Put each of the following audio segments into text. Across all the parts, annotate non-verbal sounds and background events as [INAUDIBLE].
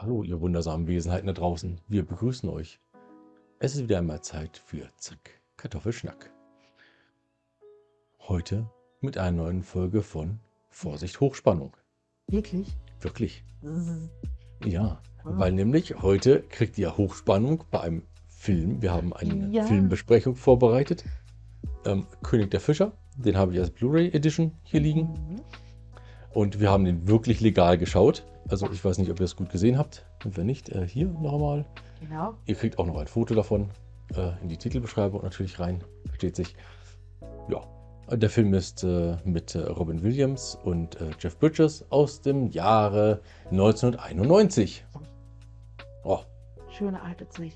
Hallo, ihr wundersamen Wesenheiten da draußen. Wir begrüßen euch. Es ist wieder einmal Zeit für Zack, Kartoffelschnack. Heute mit einer neuen Folge von Vorsicht Hochspannung. Wirklich? Wirklich. Ja, Ah. weil nämlich heute kriegt ihr Hochspannung bei einem Film. Wir haben eine Ja. Filmbesprechung vorbereitet. Ähm, König der Fischer, den habe ich als Blu-ray Edition hier liegen. Mhm. Und wir haben den wirklich legal geschaut. Also ich weiß nicht, ob ihr es gut gesehen habt. Und wenn nicht, äh, hier nochmal. Genau. Ihr kriegt auch noch ein Foto davon äh, in die Titelbeschreibung natürlich rein. Versteht sich. Ja. Der Film ist äh, mit äh, Robin Williams und äh, Jeff Bridges aus dem Jahre 1991. Oh, Schöne alte Zeit.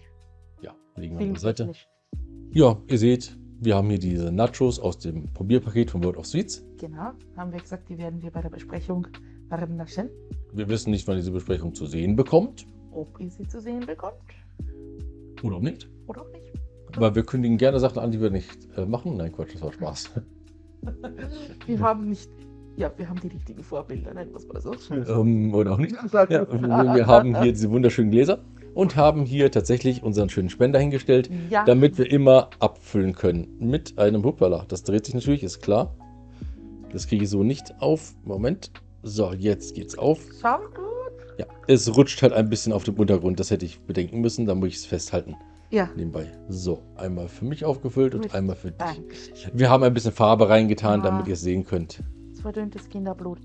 ja, liegen wir an der Seite. Ja, ihr seht, wir haben hier diese Nachos aus dem Probierpaket von World of Sweets. Genau. Haben wir gesagt, die werden wir bei der Besprechung vernaschen. Wir wissen nicht, wann diese Besprechung zu sehen bekommt. Ob ihr sie zu sehen bekommt Oder auch nicht. oder auch nicht. Weil wir kündigen gerne Sachen an, die wir nicht äh, machen. Nein, Quatsch, das war Spaß. [LAUGHS] Wir haben nicht. Ja, wir haben die richtigen Vorbilder, nennen wir es mal so. ähm, oder auch nicht. Ja, wir haben hier diese wunderschönen Gläser und haben hier tatsächlich unseren schönen Spender hingestellt, Ja. damit wir immer abfüllen können mit einem Hoppala. Das dreht sich natürlich, ist klar. Das kriege ich so nicht auf. Moment. So, jetzt geht's auf. Ja, es rutscht halt ein bisschen auf dem Untergrund. Das hätte ich bedenken müssen. Da muss ich es festhalten Ja. nebenbei. So, einmal für mich aufgefüllt und Gut. einmal für dich. Dankeschön. Wir haben ein bisschen Farbe reingetan, Ah. damit ihr es sehen könnt. Verdünntes Kinderblut.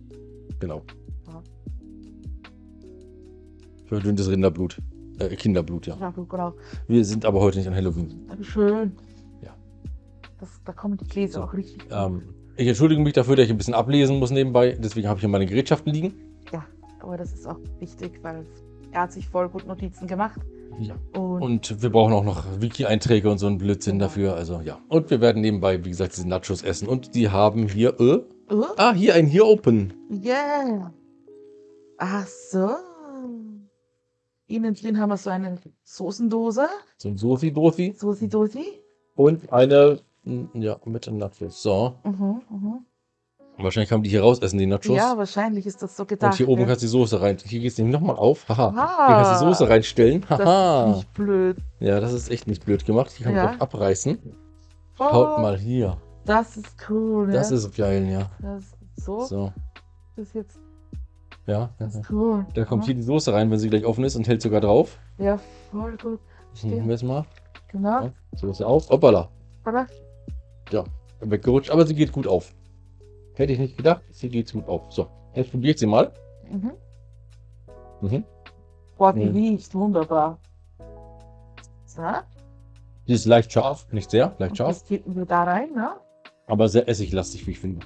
Genau. Ja. Verdünntes Rinderblut. Äh, Kinderblut, ja. Ja, gut, genau. Wir sind aber heute nicht an Halloween. Aber schön. Ja. Das, da kommen die Gläser So, auch richtig. Ähm, ich entschuldige mich dafür, dass ich ein bisschen ablesen muss nebenbei. Deswegen habe ich hier meine Gerätschaften liegen. Ja, aber das ist auch wichtig, weil er hat sich voll gut Notizen gemacht. Ja. Und, Und wir brauchen auch noch Wiki-Einträge und so einen Blödsinn Genau. dafür. Also ja. Und wir werden nebenbei, wie gesagt, diese Nachos essen. Und die haben hier. Äh, Oh, ah, hier ein Here Open. yeah. Ach so. Innen drin haben wir so eine Soßendose. So ein Sosi-Dosi. Soßi Dosi. Und eine. Ja, mit den Nachos. So. Mhm, mhm. Wahrscheinlich man die hier raus essen, die Nachos. Ja, wahrscheinlich ist das so gedacht. Und hier oben ja. kannst du die Soße rein. Hier geht es nämlich nochmal auf. Haha. Ah. Hier kannst du die Soße reinstellen. Das Haha. ist nicht blöd. Ja, das ist echt nicht blöd gemacht. Die kann man Ja. auch abreißen. Oh, Schaut mal hier. Das ist cool. Das ja. ist geil, ja. Das ist so. So. Das ist jetzt Ja. das ist cool. Da kommt hier die Soße rein, wenn sie gleich offen ist und hält sogar drauf. Ja, voll gut. Nehmen wir es mal. Genau. Ja. Soße auf. Hoppala. Oder? Weggerutscht, aber sie geht gut auf. Hätte ich nicht gedacht. Sie geht gut auf. So. Jetzt probiert sie mal. Mhm. Mhm. Boah, die Mhm. riecht wunderbar. So. Sie ist leicht scharf. Nicht sehr, leicht Und scharf. das kippen wir da rein, ne? Aber sehr essiglastig, wie ich finde.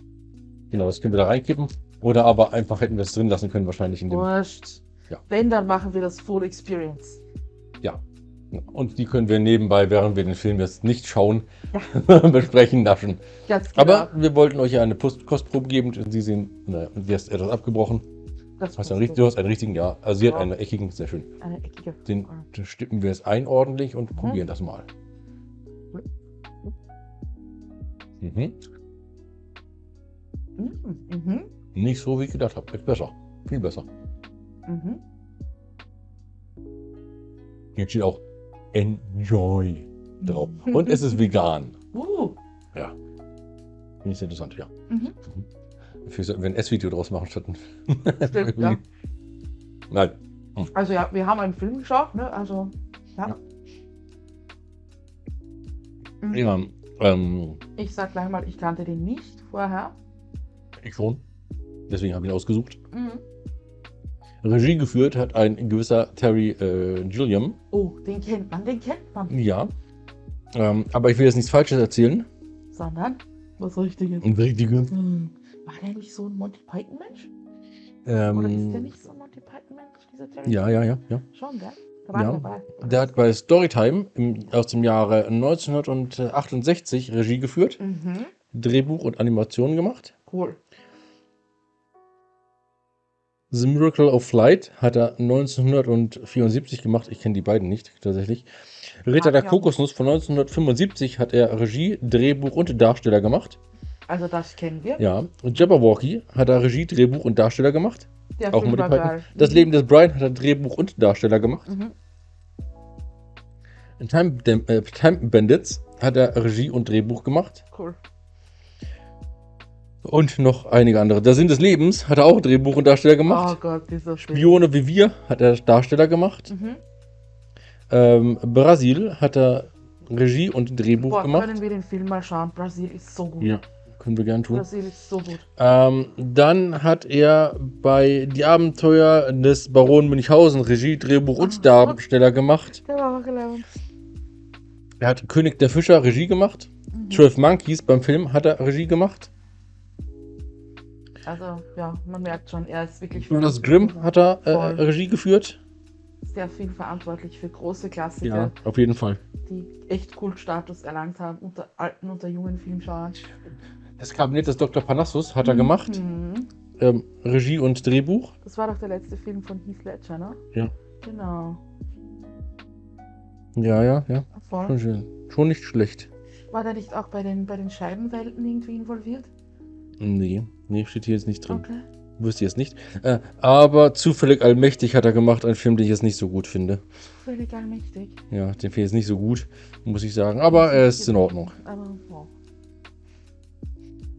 Genau, das können wir da reinkippen. Oder aber einfach hätten wir es drin lassen können, wahrscheinlich in dem. Wurscht. Ja. Wenn, dann machen wir das Full Experience. Und die können wir nebenbei, während wir den Film jetzt nicht schauen, Ja. [LAUGHS] besprechen, naschen. Ganz genau. Aber wir wollten euch ja eine Post Kostprobe geben. und Sie sehen, naja, sie ist etwas abgebrochen. das Hast du, ist einen, richt- du hast einen richtigen, ja. Also sie hat Ja. einen eckigen, sehr schön. eine eckige. Den stippen wir jetzt ein ordentlich und Mhm. probieren das mal. Mhm. Mhm. Mhm. Nicht so, wie ich gedacht habe. Ist besser. Viel besser. Mhm. Hier steht auch Enjoy drauf. Mhm. Und es ist vegan. Uh. Ja. Finde ich interessant, ja. Mhm. Vielleicht sollten wir ein S-Video draus machen statt ein. [LAUGHS] Stimmt, ja. Nein. Also ja, wir haben einen Film geschaut, ne? Also, ja. Ja. Mhm. Ja, ähm, Ich sag gleich mal, ich kannte den nicht vorher. ich schon. Deswegen habe ich ihn ausgesucht. Mhm. Regie geführt hat ein gewisser Terry äh, Gilliam. Oh, den kennt man, den kennt man. Ja. Ähm, aber ich will jetzt nichts Falsches erzählen. Sondern was Richtiges. Ein richtiges. Hm. War der nicht so ein Monty Python-Mensch? Oder ist der Ähm, nicht so ein Monty Python-Mensch, dieser Terry? ja, ja, ja, ja. Schon, gell? Da war Ja. Der hat bei Storytime im, aus dem Jahre 1968 Regie geführt, Mhm. Drehbuch und Animationen gemacht. Cool. The Miracle of Flight hat er 1974 gemacht. Ich kenne die beiden nicht tatsächlich. Ritter Ah, der ja. Kokosnuss von 1975 hat er Regie, Drehbuch und Darsteller gemacht. Also das kennen wir. Ja. Und Jabberwocky hat er Regie, Drehbuch und Darsteller gemacht. Der Auch war Python. Das Mhm. Leben des Brian hat er Drehbuch und Darsteller gemacht. Mhm. In Time, äh, Time Bandits hat er Regie und Drehbuch gemacht. Cool. Und noch einige andere. Der Sinn des Lebens hat er auch Drehbuch und Darsteller Oh gemacht. Gott, dieser Film. Spione wie wir hat er Darsteller gemacht. Mhm. Ähm, Brasil hat er Regie und Drehbuch Boah, gemacht. können wir den Film mal schauen? Brasil ist so gut. Ja, können wir gern tun. Brasil ist so gut. Ähm, dann hat er bei Die Abenteuer des Baron Münchhausen Regie, Drehbuch und Darsteller gemacht. Der war auch gelaufen. Er hat König der Fischer Regie gemacht. Mhm. 12 Monkeys beim Film hat er Regie gemacht. Also, ja, man merkt schon, er ist wirklich Brothers Grimm hat er äh. Regie geführt. sehr viel verantwortlich für große Klassiker, Ja, auf jeden Fall. die echt Kultstatus erlangt haben unter alten, unter jungen Filmschauern. Das Kabinett des Dr. Panassus hat er gemacht. Mhm. Ähm, Regie und Drehbuch. Das war doch der letzte Film von Heath Ledger, ne? Ja. Genau. Ja, ja, ja. Voll. Schon, schön. Schon nicht schlecht. War der nicht auch bei den, bei den Scheibenwelten irgendwie involviert? Nee, nee, steht hier jetzt nicht drin. Okay. Wüsste ich jetzt nicht. Äh, aber zufällig allmächtig hat er gemacht, einen Film, den ich jetzt nicht so gut finde. Völlig allmächtig. Ja, den finde ich jetzt nicht so gut, muss ich sagen. Aber er ist in Ordnung. Aber, wow.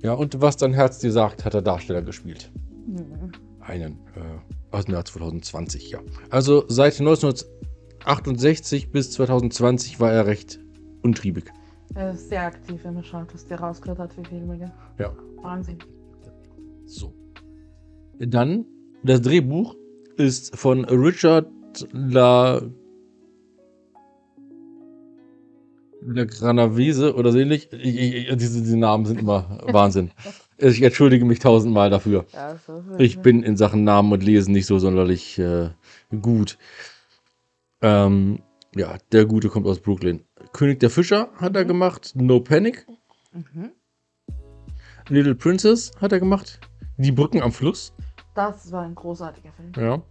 Ja, und was dein Herz dir sagt, hat er Darsteller gespielt. Mhm. Einen äh, aus dem Jahr 2020, ja. Also seit 1968 bis 2020 war er recht untriebig. Er ist sehr aktiv, wenn man schaut, was der rausgehört hat für Filme. Gell? Ja. Wahnsinn. So. Dann, das Drehbuch ist von Richard La. La Granavese oder so ähnlich. Ich, ich, diese, diese Namen sind immer [LAUGHS] Wahnsinn. Ich entschuldige mich tausendmal dafür. Ja, Ich bin in Sachen Namen und Lesen nicht so sonderlich äh, gut. Ähm, ja, der Gute kommt aus Brooklyn. König der Fischer hat er gemacht. No Panic. Mhm. Little Princess hat er gemacht. Die Brücken am Fluss. Das war ein großartiger Film. Ja.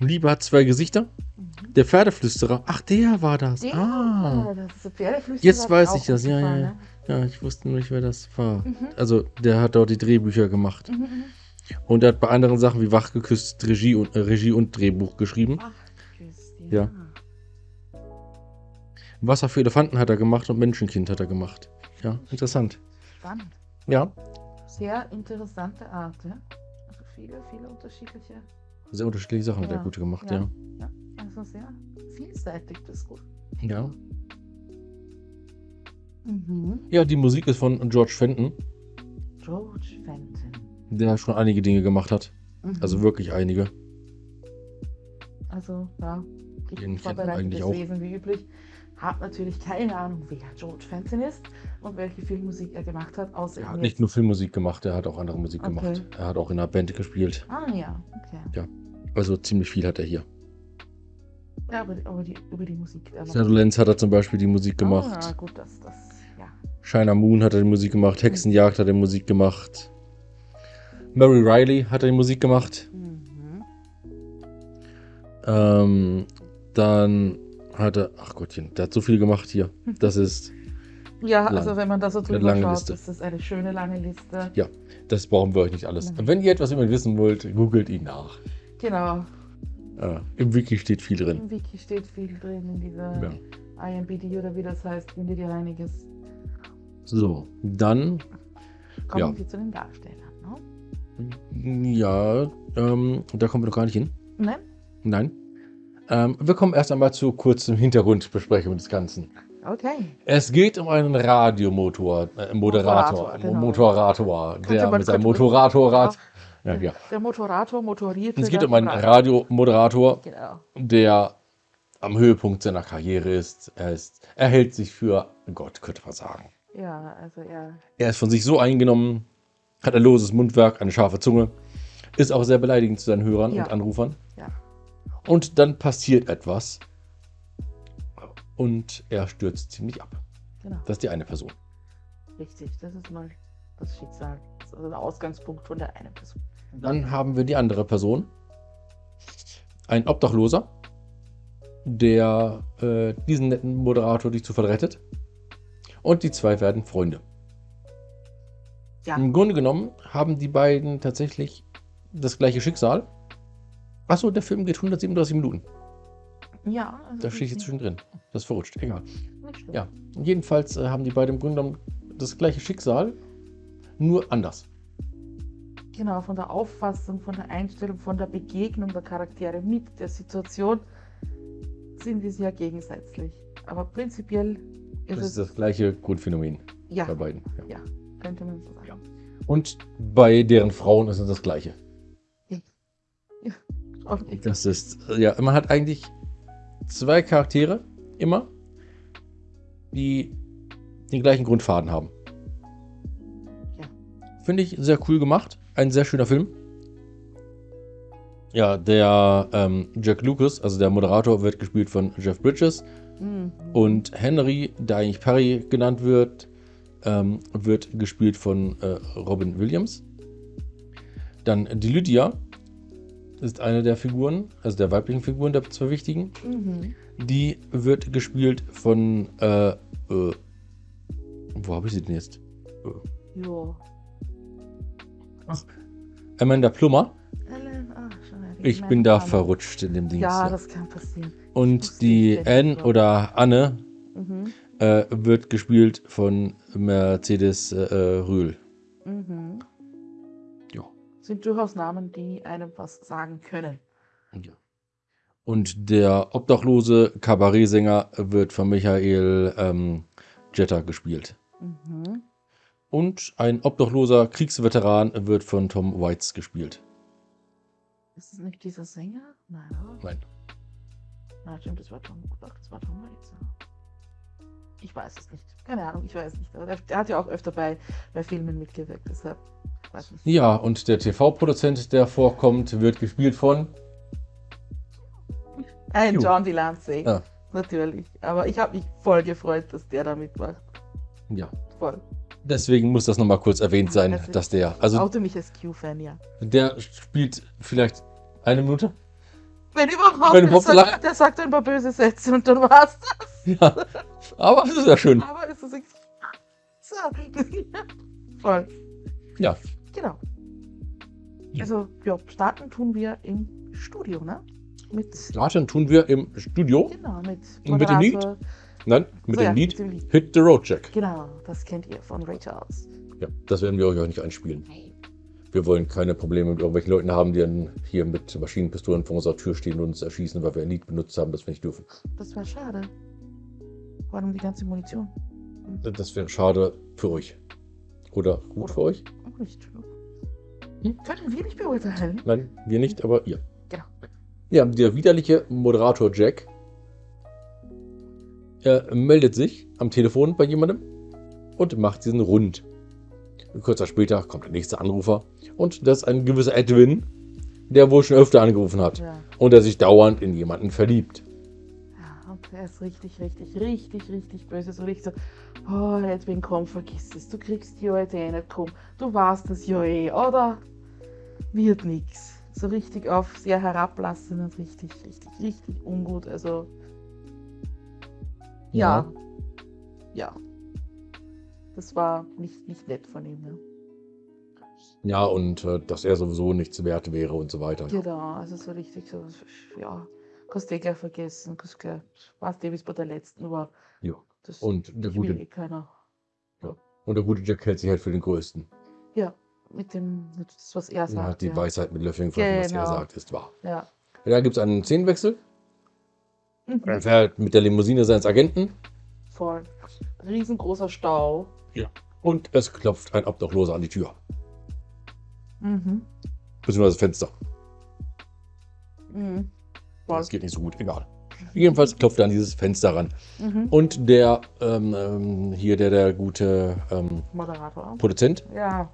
Liebe hat zwei Gesichter. Mhm. Der Pferdeflüsterer. Ach, der war das. Der, ah. das ist der Pferdeflüsterer, Jetzt weiß ich das. Ja, gut ja, gefallen, ja. Ja, ich wusste nur nicht, wer das war. ne? Mhm. Also, der hat dort die Drehbücher gemacht. Mhm, mhm. Und er hat bei anderen Sachen wie Wachgeküsst Regie und, äh, Regie und Drehbuch geschrieben. Ach, Christian. Ja. Wasser für Elefanten hat er gemacht und Menschenkind hat er gemacht. Ja, interessant. Spannend. Ja, Sehr interessante Art, ja. Also viele, viele unterschiedliche. sehr unterschiedliche Sachen hat Ja, er gute gemacht, ja. ja. Ja, also sehr vielseitig, das ist gut. Ja. Mhm. Ja, die Musik ist von George Fenton, George Fenton. der schon einige Dinge gemacht hat. Mhm. Also wirklich einige. Also, ja, Den kennt man vorbereitetes eigentlich auch. Wesen wie üblich. Hab natürlich keine Ahnung, wer George Fenton ist und welche Filmmusik er gemacht hat, außer Er hat nicht nur Filmmusik gemacht, er hat auch andere Musik Okay. gemacht. Er hat auch in einer Band gespielt. Ah ja, okay. Also ziemlich viel hat er hier. Ja, aber, aber die, über die Musik. Shadowlands hat er zum Beispiel die Musik gemacht. Ah, gut, das, das, ja. Shiner Moon hat er die Musik gemacht. Hexenjagd hat er die Musik gemacht. Mary Riley hat er die Musik gemacht. Mhm. Ähm, dann hat er, ach Gottchen, der hat so viel gemacht hier. Das ist, Ja, Lang. also wenn man da so drüber lange schaut, Liste. ist das eine schöne lange Liste. das brauchen wir euch nicht alles. Nein. Wenn ihr etwas über ihn wissen wollt, googelt ihn nach. Genau. Äh, Im Wiki steht viel drin. Im Wiki steht viel drin in dieser Ja. IMBD oder wie das heißt, findet ihr einiges. So, dann, Kommen Ja. wir zu den Darstellern, ne? ja, ähm, da kommen wir noch gar nicht hin. Nein? Nein. Ähm, wir kommen erst einmal zu kurzem Hintergrundbesprechung des Ganzen. Okay. Es geht um einen Radiomotor, äh, Moderator, Moderator, genau. Motorator, der man- mit seinem Motoratorrad. Ja, ja. Der Motorator motoriert. Es geht um einen Radiomoderator, Genau. der am Höhepunkt seiner Karriere ist. Er, ist, er hält sich für Gott, könnte man sagen. Ja, also er. Er ist von sich so eingenommen, hat ein loses Mundwerk, eine scharfe Zunge, ist auch sehr beleidigend zu seinen Hörern Ja. und Anrufern. Und dann passiert etwas und er stürzt ziemlich ab. Genau. Das ist die eine Person. Richtig. Das ist mal das Schicksal. Das ist also der Ausgangspunkt von der einen Person. Dann haben wir die andere Person. Ein Obdachloser, der äh, diesen netten Moderator durch Zufall rettet. Und die zwei werden Freunde. Ja. Im Grunde genommen haben die beiden tatsächlich das gleiche Schicksal. Achso, der Film geht 137 Minuten. Ja, also Da stehe ich jetzt zwischendrin. Das ist verrutscht. Egal. Ja. Und jedenfalls äh, haben die beiden im Grunde genommen das gleiche Schicksal, nur anders. Genau, von der Auffassung, von der Einstellung, von der Begegnung der Charaktere mit der Situation sind die sehr gegensätzlich. Aber prinzipiell ist Das es, ist das gleiche Grundphänomen ja, bei beiden. Ja. ja, könnte man so sagen. Ja. Und bei deren Frauen ist es das gleiche. Das ist, ja, man hat eigentlich zwei Charaktere immer, die den gleichen Grundfaden haben. Ja. Finde ich sehr cool gemacht. Ein sehr schöner Film. Ja, der ähm, Jack Lucas, also der Moderator, wird gespielt von Jeff Bridges. Mhm. Und Henry, der eigentlich Perry genannt wird, ähm, wird gespielt von äh, Robin Williams. Dann die Lydia ist eine der Figuren, also der weiblichen Figuren, der zwei wichtigen. Mhm. Die wird gespielt von, äh, äh, wo habe ich sie denn jetzt? Jo. Amanda Plummer. Ellen, ach, schon Ich bin da Name. verrutscht in dem Ding. Ja, das kann passieren. Und die Anne wer- oder Anne Mhm. äh, wird gespielt von Mercedes äh, Rühl. Mhm. Sind durchaus Namen, die einem was sagen können. Ja. Und der obdachlose Kabarettsänger wird von Michael ähm, Jetter gespielt. Mhm. Und ein obdachloser Kriegsveteran wird von Tom Waits gespielt. Ist es nicht dieser Sänger? Nein, oder? Nein. Na, stimmt, das war Tom. Doch, das war Tom Waits. Ich weiß es nicht. Keine Ahnung, ich weiß nicht. Aber der, der hat ja auch öfter bei, bei Filmen mitgewirkt, deshalb. Nicht. Ja, und der TV-Produzent, der vorkommt, wird gespielt von. Ein Jo. John Delancey. Ja. Natürlich. Aber ich habe mich voll gefreut, dass der da mitmacht. Ja. Voll. Deswegen muss das nochmal kurz erwähnt sein, Also- dass der. Also, Oute mich als Q-Fan, ja. der spielt vielleicht eine Minute. Wenn überhaupt, Wenn der, überhaupt sagt, der sagt ein paar böse Sätze und dann war's das. [LAUGHS] Ja. Aber das ist ja schön. Aber ist es [LAUGHS] nicht. So. [LAUGHS] Voll. Ja. Genau. Ja. Also, ja, starten tun wir im Studio, ne? Mit, Starten tun wir im Studio. genau, mit Und mit dem Lied? Moderator. Nein, mit So, ja, dem Lied Mit dem Lied. Hit the Road Jack. Genau, das kennt ihr von Ray Charles. Ja, das werden wir euch auch nicht einspielen. Wir wollen keine Probleme mit irgendwelchen Leuten haben, die dann hier mit Maschinenpistolen vor unserer Tür stehen und uns erschießen, weil wir ein Lied benutzt haben, das wir nicht dürfen. Das wäre schade. Vor allem die ganze Munition. Das wäre schade für euch. Oder gut für euch? Nicht. Hm? Können wir nicht beurteilen. Nein, wir nicht, aber ihr. Genau. Ja, der widerliche Moderator Jack er meldet sich am Telefon bei jemandem und macht diesen rund. Kurzer später kommt der nächste Anrufer und das ist ein gewisser Edwin, der wohl schon öfter angerufen hat Ja. und der sich dauernd in jemanden verliebt. Ja, ist richtig, richtig, richtig, richtig böse. So richtig so, oh, Edwin, komm, vergiss es. Du kriegst die heute eh nicht, komm. Du warst das ja eh, oder? Wird nix. So richtig auf sehr herablassend und richtig, richtig, richtig ungut. Also, ja. Ja. Das war nicht, nicht nett von ihm, ne? Ja, und äh, dass er sowieso nichts wert wäre und so weiter. Genau, also so richtig so, ja, kannst du eh gleich vergessen, kannst gleich, weißt du, wie es bei der letzten war. Ja. Das Und der gute, eh keiner. und der gute Jack hält sich halt für den Größten. Ja, mit dem, das, was er Er sagt. hat die ja. Weisheit mit Löffeln gefressen, was er Genau. sagt, ist wahr. Ja. Da gibt es einen Szenenwechsel. Er Mhm. fährt mit der Limousine seines Agenten Voll. Riesengroßer Stau. und es klopft ein Obdachloser an die Tür. Mhm. Beziehungsweise Fenster. Mhm. Voll. Das geht nicht so gut, egal. Jedenfalls klopft er an dieses Fenster ran. Mhm. Und der, ähm, ähm, hier der, der gute ähm, Moderator. Produzent Ja.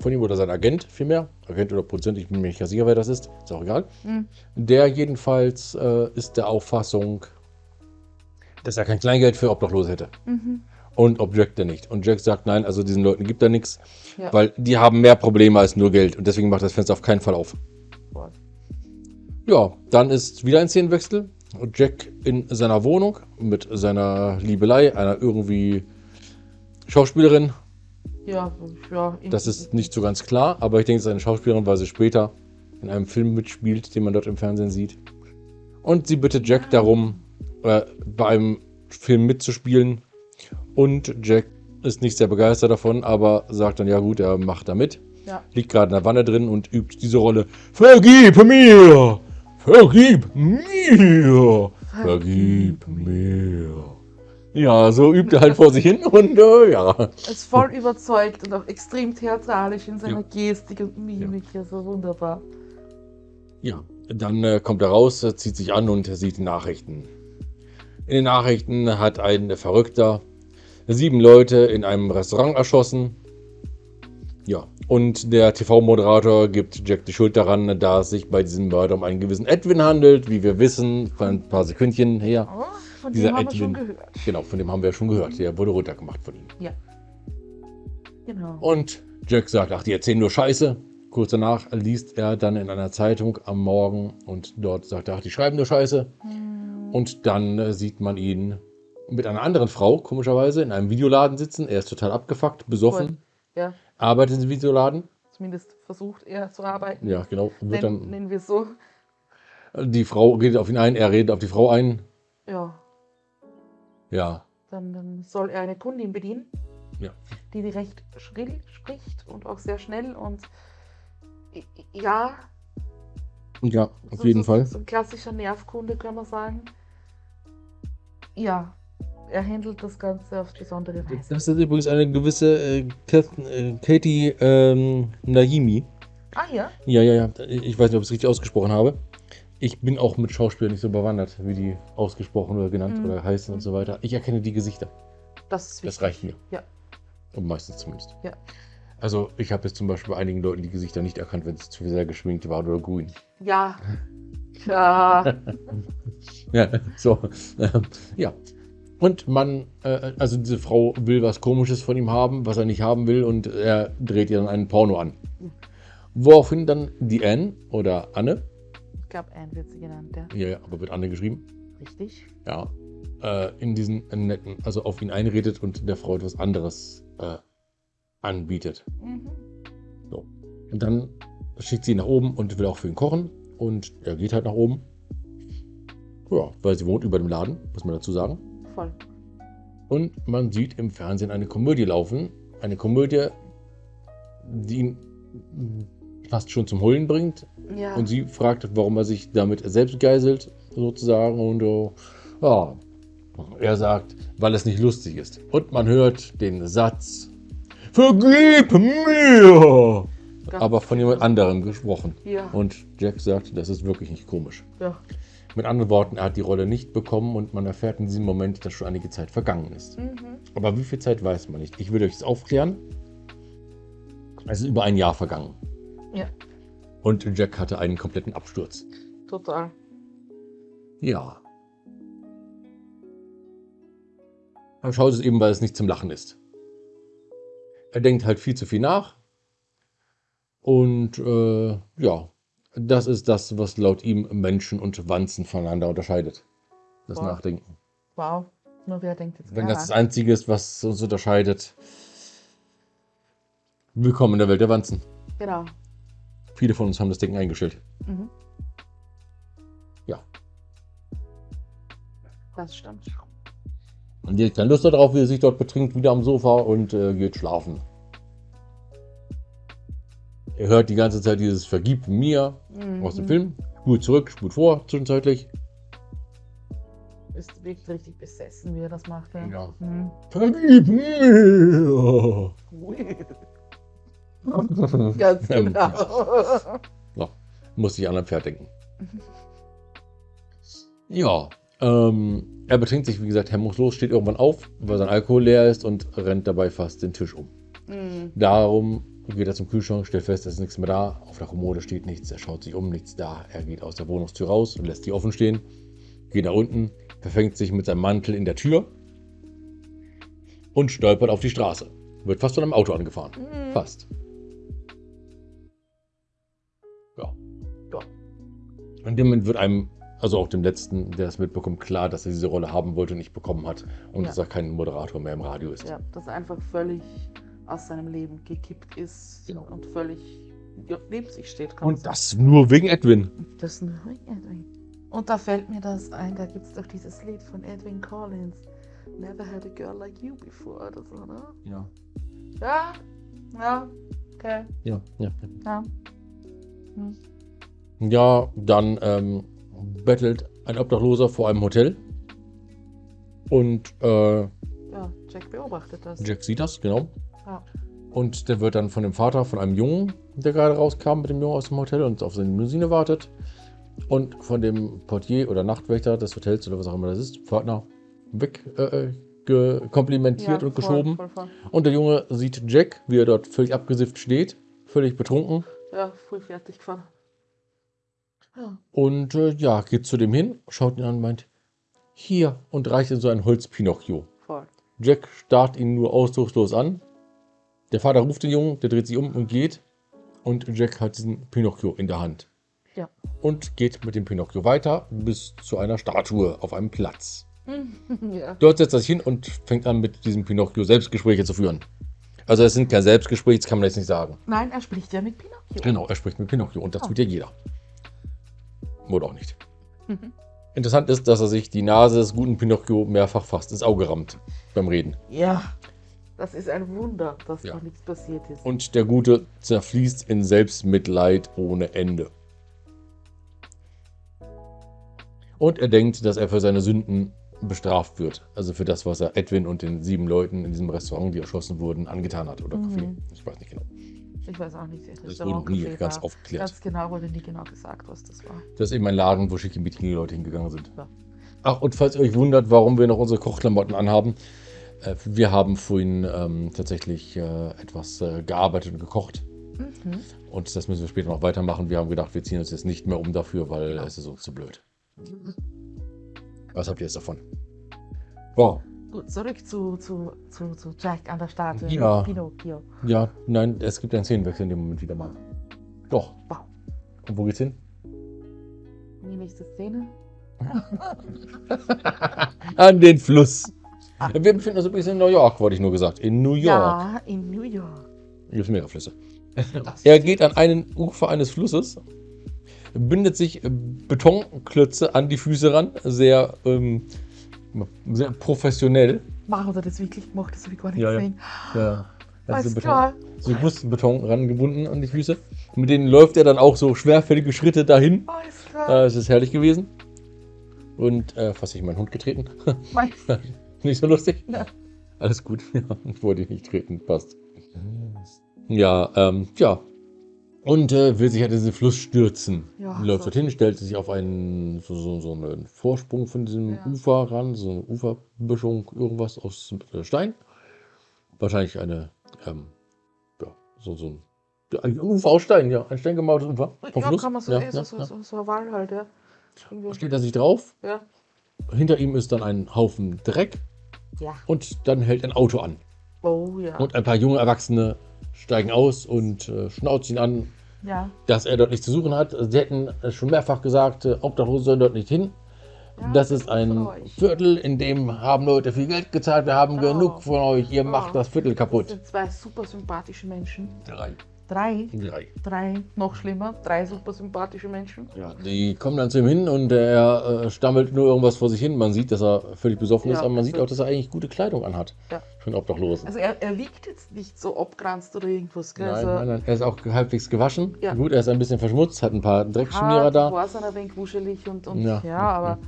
von ihm oder sein Agent vielmehr, Agent oder Produzent, ich bin mir nicht ganz sicher, wer das ist, ist auch egal. Mhm. Der jedenfalls äh, ist der Auffassung, dass er kein Kleingeld für Obdachlose hätte. Mhm. Und ob Jack denn nicht. Und Jack sagt, nein, also diesen Leuten gibt er nichts, Ja. weil die haben mehr Probleme als nur Geld. Und deswegen macht das Fenster auf keinen Fall auf. Ja, dann ist wieder ein Szenenwechsel. Jack in seiner Wohnung mit seiner Liebelei, einer irgendwie Schauspielerin. Ja, ja. Das ist nicht so ganz klar, aber ich denke, es ist eine Schauspielerin, weil sie später in einem Film mitspielt, den man dort im Fernsehen sieht. Und sie bittet Jack darum, äh, bei einem Film mitzuspielen. Und Jack ist nicht sehr begeistert davon, aber sagt dann, ja gut, er macht da mit. Ja. Liegt gerade in der Wanne drin und übt diese Rolle. Vergib mir! Vergib mir! Vergib mir! Ja, so übt er halt vor sich hin und äh, ja. ist voll überzeugt und auch extrem theatralisch in seiner Ja. Gestik und Mimik. Also wunderbar. Ja, dann äh, kommt er raus, zieht sich an und sieht die Nachrichten. In den Nachrichten hat ein Verrückter sieben Leute in einem Restaurant erschossen. Ja, und der TV-Moderator gibt Jack die Schuld daran, da es sich bei diesem Mörder um einen gewissen Edwin handelt, wie wir wissen, von ein paar Sekündchen her. Oh, von Dieser dem haben wir schon Edwin. gehört. Genau, von dem haben wir ja schon gehört. Der wurde runtergemacht von ihm. Ja. Genau. Und Jack sagt, ach, die erzählen nur Scheiße. Kurz danach liest er dann in einer Zeitung am Morgen und dort sagt er, ach, die schreiben nur Scheiße. Hm, Und dann äh, sieht man ihn mit einer anderen Frau, komischerweise, in einem Videoladen sitzen. Er ist total abgefuckt, besoffen, Ja, arbeitet diesem Videoladen. zumindest versucht er zu arbeiten. Ja, genau. Wird Nenn, dann, nennen wir es so. die Frau redet auf ihn ein, er redet auf die Frau ein. Ja, Ja, dann, dann soll er eine Kundin bedienen, Ja. die die recht schrill spricht und auch sehr schnell und ja, ja, auf so, jeden so, Fall. So ein klassischer Nervkunde, kann man sagen. Ja, er handelt das Ganze auf besondere Weise. Das ist übrigens eine gewisse äh, äh, Katie ähm, Naimi. Ah ja, Ja, ja, ja. Ich weiß nicht, ob ich es richtig ausgesprochen habe. Ich bin auch mit Schauspielern nicht so bewandert, wie die ausgesprochen oder genannt Mhm. oder heißen und so weiter. Ich erkenne die Gesichter. das ist Das wichtig. reicht mir. Ja. Und meistens zumindest. Ja. Also ich habe jetzt zum Beispiel bei einigen Leuten die Gesichter nicht erkannt, wenn es zu sehr geschminkt war oder grün. Ja. [LAUGHS] Ja. Ja, so. ja. Und man, äh, also diese Frau will was Komisches von ihm haben, was er nicht haben will, und er dreht ihr dann einen Porno an. Woraufhin dann die Anne oder Anne, Ich glaube, Anne wird sie genannt, ja. ja, ja, aber wird Anne geschrieben, Richtig. ja, äh, in diesen netten, also auf ihn einredet und der Frau etwas anderes äh, anbietet. Mhm. Und dann schickt sie ihn nach oben und will auch für ihn kochen. Und er geht halt nach oben. Ja, weil sie wohnt über dem Laden, muss man dazu sagen. Voll. Und man sieht im Fernsehen eine Komödie laufen. Eine Komödie, die ihn fast schon zum Heulen bringt. Ja. Und sie fragt, warum er sich damit selbst geißelt, sozusagen. Und äh, ja, er sagt, weil es nicht lustig ist. Und man hört den Satz, Vergib mir! Ganz Aber von jemand anderem gesprochen. Ja. Und Jack sagt, das ist wirklich nicht komisch. ja. Mit anderen Worten, er hat die Rolle nicht bekommen und man erfährt in diesem Moment, dass schon einige Zeit vergangen ist. Mhm. Aber wie viel Zeit weiß man nicht. Ich will euch das aufklären. Es ist über ein Jahr vergangen. Ja, Und Jack hatte einen kompletten Absturz. total. Ja. Er schaut es eben, weil es nicht zum Lachen ist. Er denkt halt viel zu viel nach. Und äh, ja, das ist das, was laut ihm Menschen und Wanzen voneinander unterscheidet. Das Wow. Nachdenken. Wow. Nur wer denkt jetzt Wenn das das? Einzige ist, was uns unterscheidet. Willkommen in der Welt der Wanzen. Genau. Viele von uns haben das Denken eingestellt. Mhm. Ja. Das stimmt. Und die hat keine Lust darauf, wie er sich dort betrinkt, wieder am Sofa und äh, geht schlafen. Er hört die ganze Zeit dieses Vergib mir Mhm. aus dem Film. Spult zurück, spult vor, zwischenzeitlich. Ist wirklich richtig besessen, wie er das macht. Ja. Ja. Mhm. Vergib mir! [LAUGHS] Ganz genau. Ja, muss ich an ein Pferd denken. Ja, ähm, er betrinkt sich, wie gesagt, hemmungslos, steht irgendwann auf, weil sein Alkohol leer ist und rennt dabei fast den Tisch um. Mhm. Darum geht er zum Kühlschrank, stellt fest, es ist nichts mehr da. Auf der Kommode steht nichts. Er schaut sich um, nichts da. Er geht aus der Wohnungstür raus und lässt die offen stehen. Geht nach unten, verfängt sich mit seinem Mantel in der Tür und stolpert auf die Straße. Wird fast von einem Auto angefahren. Mhm. Fast. Ja. Ja. In dem Moment wird einem, also auch dem Letzten, der es mitbekommt, klar, dass er diese Rolle haben wollte und nicht bekommen hat. Und Ja. dass er kein Moderator mehr im Radio ist. Ja, das ist einfach völlig aus seinem Leben gekippt ist Genau. und völlig ja, neben sich steht. Und das nur wegen Edwin. sagen. Das ist ein Edwin. Und da fällt mir das ein, da gibt es doch dieses Lied von Edwin Collins. Never had a girl like you before oder so, ne? Ja. Ja, ja, okay, Ja, ja. ja. Ja, dann ähm, bettelt ein Obdachloser vor einem Hotel. Und äh, Ja, Jack beobachtet das. Jack sieht das, genau. Ja. Und der wird dann von dem Vater von einem Jungen, der gerade rauskam mit dem Jungen aus dem Hotel und auf seine Limousine wartet. Und von dem Portier oder Nachtwächter des Hotels oder was auch immer das ist, Pförtner, weg äh, komplimentiert Ja, und voll, geschoben. Voll, voll. Und der Junge sieht Jack, wie er dort völlig abgesifft steht, völlig betrunken. Ja, voll fertig gefahren. Ja, Und äh, ja, geht zu dem hin, schaut ihn an und meint, hier, und reicht ihm so ein Holz-Pinocchio. Jack starrt ihn nur ausdruckslos an. Der Vater ruft den Jungen, der dreht sich um und geht. Und Jack hat diesen Pinocchio in der Hand. Ja. Und geht mit dem Pinocchio weiter bis zu einer Statue auf einem Platz. [LAUGHS] ja. Dort setzt er sich hin und fängt an, mit diesem Pinocchio Selbstgespräche zu führen. Also es sind kein Selbstgespräche, das kann man jetzt nicht sagen. Nein, er spricht ja mit Pinocchio. Genau, er spricht mit Pinocchio und das Oh. tut ja jeder. Oder auch nicht. Mhm. Interessant ist, dass er sich die Nase des guten Pinocchio mehrfach fast ins Auge rammt beim Reden. Ja, das ist ein Wunder, dass Ja. da nichts passiert ist. Und der Gute zerfließt in Selbstmitleid ohne Ende. Und er denkt, dass er für seine Sünden bestraft wird. Also für das, was er Edwin und den sieben Leuten in diesem Restaurant, die erschossen wurden, angetan hat. Oder Mhm. Café. Ich weiß nicht genau. ich weiß auch nicht, Das wurde noch nie Restaurant, ganz war. aufgeklärt. Ganz genau wurde nie genau gesagt, was das war. Das ist eben ein Laden, wo schickimicki Leute hingegangen sind. Ja. Ach, und falls ihr euch wundert, warum wir noch unsere Kochklamotten anhaben, wir haben vorhin ähm, tatsächlich äh, etwas äh, gearbeitet und gekocht. Mhm. Und das müssen wir später noch weitermachen. Wir haben gedacht, wir ziehen uns jetzt nicht mehr um dafür, weil es ist uns zu blöd. Was habt ihr jetzt davon? Wow. Gut, zurück zu, zu, zu, zu Jack an der Statue. Ja. Pinocchio. Ja, nein, es gibt einen Szenenwechsel in dem Moment wieder mal. Doch. Wow. Und wo geht's hin? Die nächste Szene. [LAUGHS] An den Fluss. Wir befinden uns übrigens in New York, wollte ich nur gesagt. In New York. Ja, in New York. Hier gibt mehrere Flüsse. [LAUGHS] Er geht an einen Ufer eines Flusses, bindet sich äh, Betonklötze an die Füße ran, sehr, ähm, sehr professionell. Machen wir das wirklich gemacht? Das habe ich gar nicht Ja, ja. gesehen. Ja, Alles so, klar. so Brustbeton rangebunden an die Füße. Mit denen läuft er dann auch so schwerfällige Schritte dahin. Alles klar. Äh, es ist herrlich gewesen. Und äh, fast ich meinen Hund getreten. Mein, [LAUGHS] [LAUGHS] nicht so lustig? Ja. Alles gut. [LAUGHS] Ja, ich wollte dich nicht treten. Passt. Ja, ähm, ja. Und äh, will sich halt in diesen Fluss stürzen. Ja, Läuft so. dorthin, stellt sich auf einen, so, so, so einen Vorsprung von diesem Ja. Ufer ran, so eine Uferböschung, irgendwas aus Stein. Wahrscheinlich eine, ähm, ja, so, so ein, ja, ein Ufer aus Stein, ja, ein steingemauertes Ufer vom ja, Fluss. kann man so, ja, ja, so, ja. so, so Wall halt, ja. Irgendwie. Steht er sich drauf, Ja. hinter ihm ist dann ein Haufen Dreck Ja. und dann hält ein Auto an. Oh ja. Und ein paar junge Erwachsene steigen aus und äh, schnauzen ihn an, ja. dass er dort nichts zu suchen hat. Sie hätten schon mehrfach gesagt, äh, Obdachlose sollen dort nicht hin. ja das ist ein. Viertel, in dem haben Leute viel Geld gezahlt. Wir haben Oh. genug von euch. Ihr Oh. macht das Viertel Das kaputt. sind zwei super sympathische Menschen. Drei. Drei. Drei. Drei, noch schlimmer, drei super sympathische Menschen. Ja, die kommen dann zu ihm hin und er äh, stammelt nur irgendwas vor sich hin. Man sieht, dass er völlig besoffen Ja, ist, aber man sieht auch, dass er eigentlich gute Kleidung anhat. Ja. Für einen Obdachlosen. Also er, er wiegt jetzt nicht so abgranzt oder irgendwas. Gell? Nein, also nein, nein, er ist auch halbwegs gewaschen. Ja. Gut, er ist ein bisschen verschmutzt, hat ein paar Dreckschmierer da. war ein wenig wuschelig und, und Ja, ja, ja, aber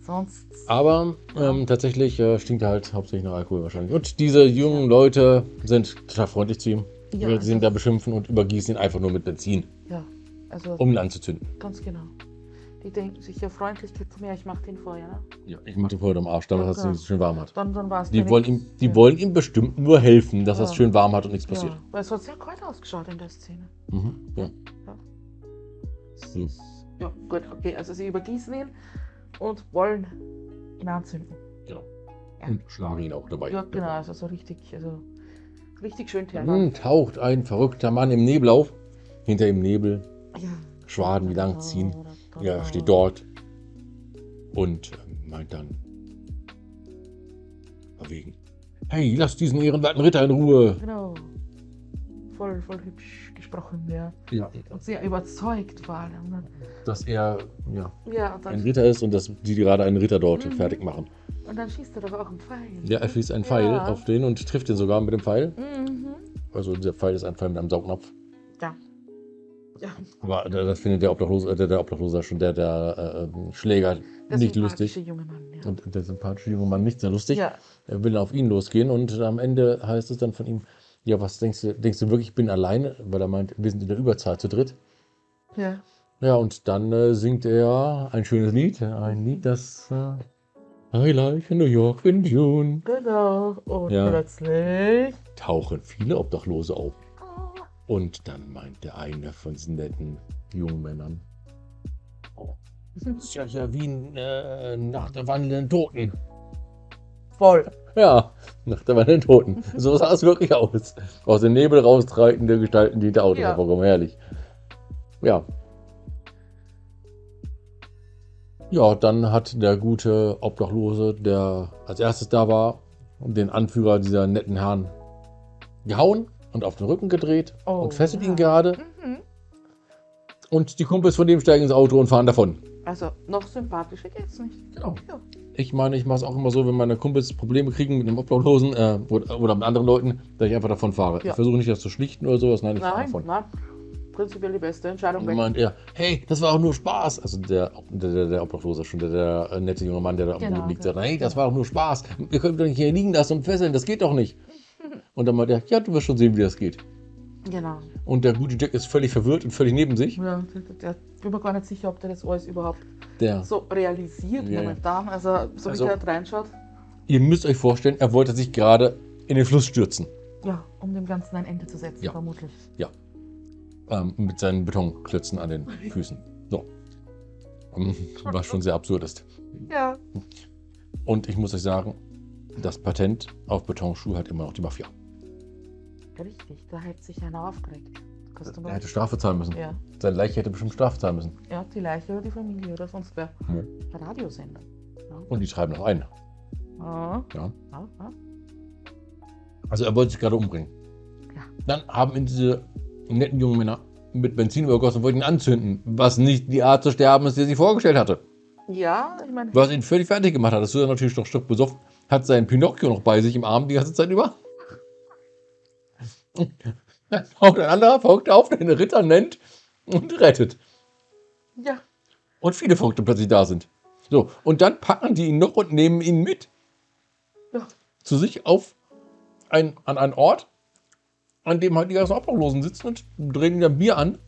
sonst. Aber ähm, tatsächlich äh, stinkt er halt hauptsächlich nach Alkohol wahrscheinlich. Und diese jungen Leute sind total freundlich zu ihm. Ja, weil sie ihn also- da beschimpfen und übergießen ihn einfach nur mit Benzin, Ja, also um ihn anzuzünden. ganz genau. Die denken sich ja Freundlichkeit zu mir, ich mach den Feuer. Ne? Ja, ich mache den Feuer am Arsch, damit Ja, es klar. nicht so schön warm hat. Dann, dann war es Die, wollen ihm, die ja. wollen ihm bestimmt nur helfen, dass Ja. es schön warm hat und nichts passiert. Ja, weil es hat sehr kalt ausgeschaut in der Szene. Mhm, ja. Ja. So. Ja, gut, okay. Also sie übergießen ihn und wollen ihn anzünden. Genau. Ja. Und schlagen ihn auch dabei. Ja, genau, also so richtig, also richtig schön Dann Terror. taucht ein verrückter Mann im Nebel auf. Hinter ihm Nebel, Ja. Schwaden, die lang ziehen. Ja, er steht dort und ähm, meint dann verwegen. Hey, lass diesen ehrenwerten Ritter in Ruhe. Genau. Voll, voll hübsch gesprochen, ja. Ja. Und sehr überzeugt. Und dann- Dass er ja, Ja, ein Ritter ist und dass die gerade einen Ritter dort Mhm. fertig machen. Und dann schießt er doch auch einen Pfeil. Ja, er schießt einen Pfeil Ja. auf den und trifft den sogar mit dem Pfeil. Mhm. Also der Pfeil ist ein Pfeil mit einem Saugnapf. Ja. Ja, Aber da- das findet der Obdachlose, äh, der, der Obdachlose schon, der, der äh, Schläger der nicht sympathische lustig. junge Mann, ja. Und der sympathische junge Mann nicht sehr lustig. ja, Er will auf ihn losgehen und am Ende heißt es dann von ihm, ja, was denkst du, denkst du wirklich, ich bin alleine? Weil er meint, wir sind in der Überzahl zu dritt. ja. Ja, und dann äh, singt er ein schönes Lied, ein Lied, das äh, I like New York in June. Genau. Und Ja. plötzlich. Tauchen viele Obdachlose auf. Und dann meint der eine von diesen netten jungen Männern, oh, das ist ja, ja wie äh, nach der wandelnden Toten. voll. Ja, nach der wandelnden Toten. So sah es wirklich aus. Aus dem Nebel raustreitende Gestalten, die der Auto Ja. hervorkommen. Herrlich. Ja. Ja, dann hat der gute Obdachlose, der als erstes da war, den Anführer dieser netten Herren gehauen und auf den Rücken gedreht Oh, und fesselt ja. ihn gerade. Mhm. Und die Kumpels von dem steigen ins Auto und fahren davon. Also, noch sympathischer geht's nicht. Genau. Ja. Ich meine, ich mache es auch immer so, wenn meine Kumpels Probleme kriegen mit einem Obdachlosen äh, oder, mit anderen Leuten, dass ich einfach davon fahre. Ja. Ich versuche nicht, das zu schlichten oder sowas. Nein, ich fahre Nein, davon. nein. Prinzipiell die beste Entscheidung. Und dann meint er, hey, das war auch nur Spaß. Also der, der, der, der Obdachlose schon, der, der äh, nette junge Mann, der da Genau, Boden liegt, ja. sagt, hey, das war doch nur Spaß. Wir können doch nicht hier liegen lassen und fesseln, das geht doch nicht. [LAUGHS] Und dann meint er, ja, du wirst schon sehen, wie das geht. Genau. Und der gute Jack ist völlig verwirrt und völlig neben sich. Ja, der, bin mir gar nicht sicher, ob der das alles überhaupt Der, so realisiert Ja, ja. momentan. Also, so Also- wie der reinschaut. ihr müsst euch vorstellen, er wollte sich gerade in den Fluss stürzen. Ja, um dem Ganzen ein Ende zu setzen, Ja. vermutlich. Ähm, mit seinen Betonklötzen an den [LAUGHS] Füßen. So. Ähm, Was schon sehr absurd ist. Ja. Und ich muss euch sagen, das Patent auf Betonschuhe hat immer noch die Mafia. Richtig, da hätte sich einer aufgeregt. Er hätte Strafe zahlen müssen. Ja. Seine Leiche hätte bestimmt Strafe zahlen müssen. ja, die Leiche oder die Familie oder sonst wer. Ja. Radiosender. Und die treiben noch ein. Ja. Ja. Ja, ja. Also er wollte sich gerade umbringen. Ja. Dann haben ihn diese netten jungen Männer mit Benzin übergossen und wollten ihn anzünden. Was nicht die Art zu sterben ist, die er sich vorgestellt hatte. Ja, ich meine, Was ihn völlig fertig gemacht hat. Das ist natürlich noch Stück besoffen. Hat seinen Pinocchio noch bei sich im Arm die ganze Zeit über. [LAUGHS] Dann taucht ein anderer folgt auf, der den Ritter nennt und rettet. ja, Und viele Folgte plötzlich da sind. So, und dann packen die ihn noch und nehmen ihn mit ja, zu sich auf ein, an einen Ort, an dem halt die ganzen Obdachlosen sitzen und drehen dann Bier an.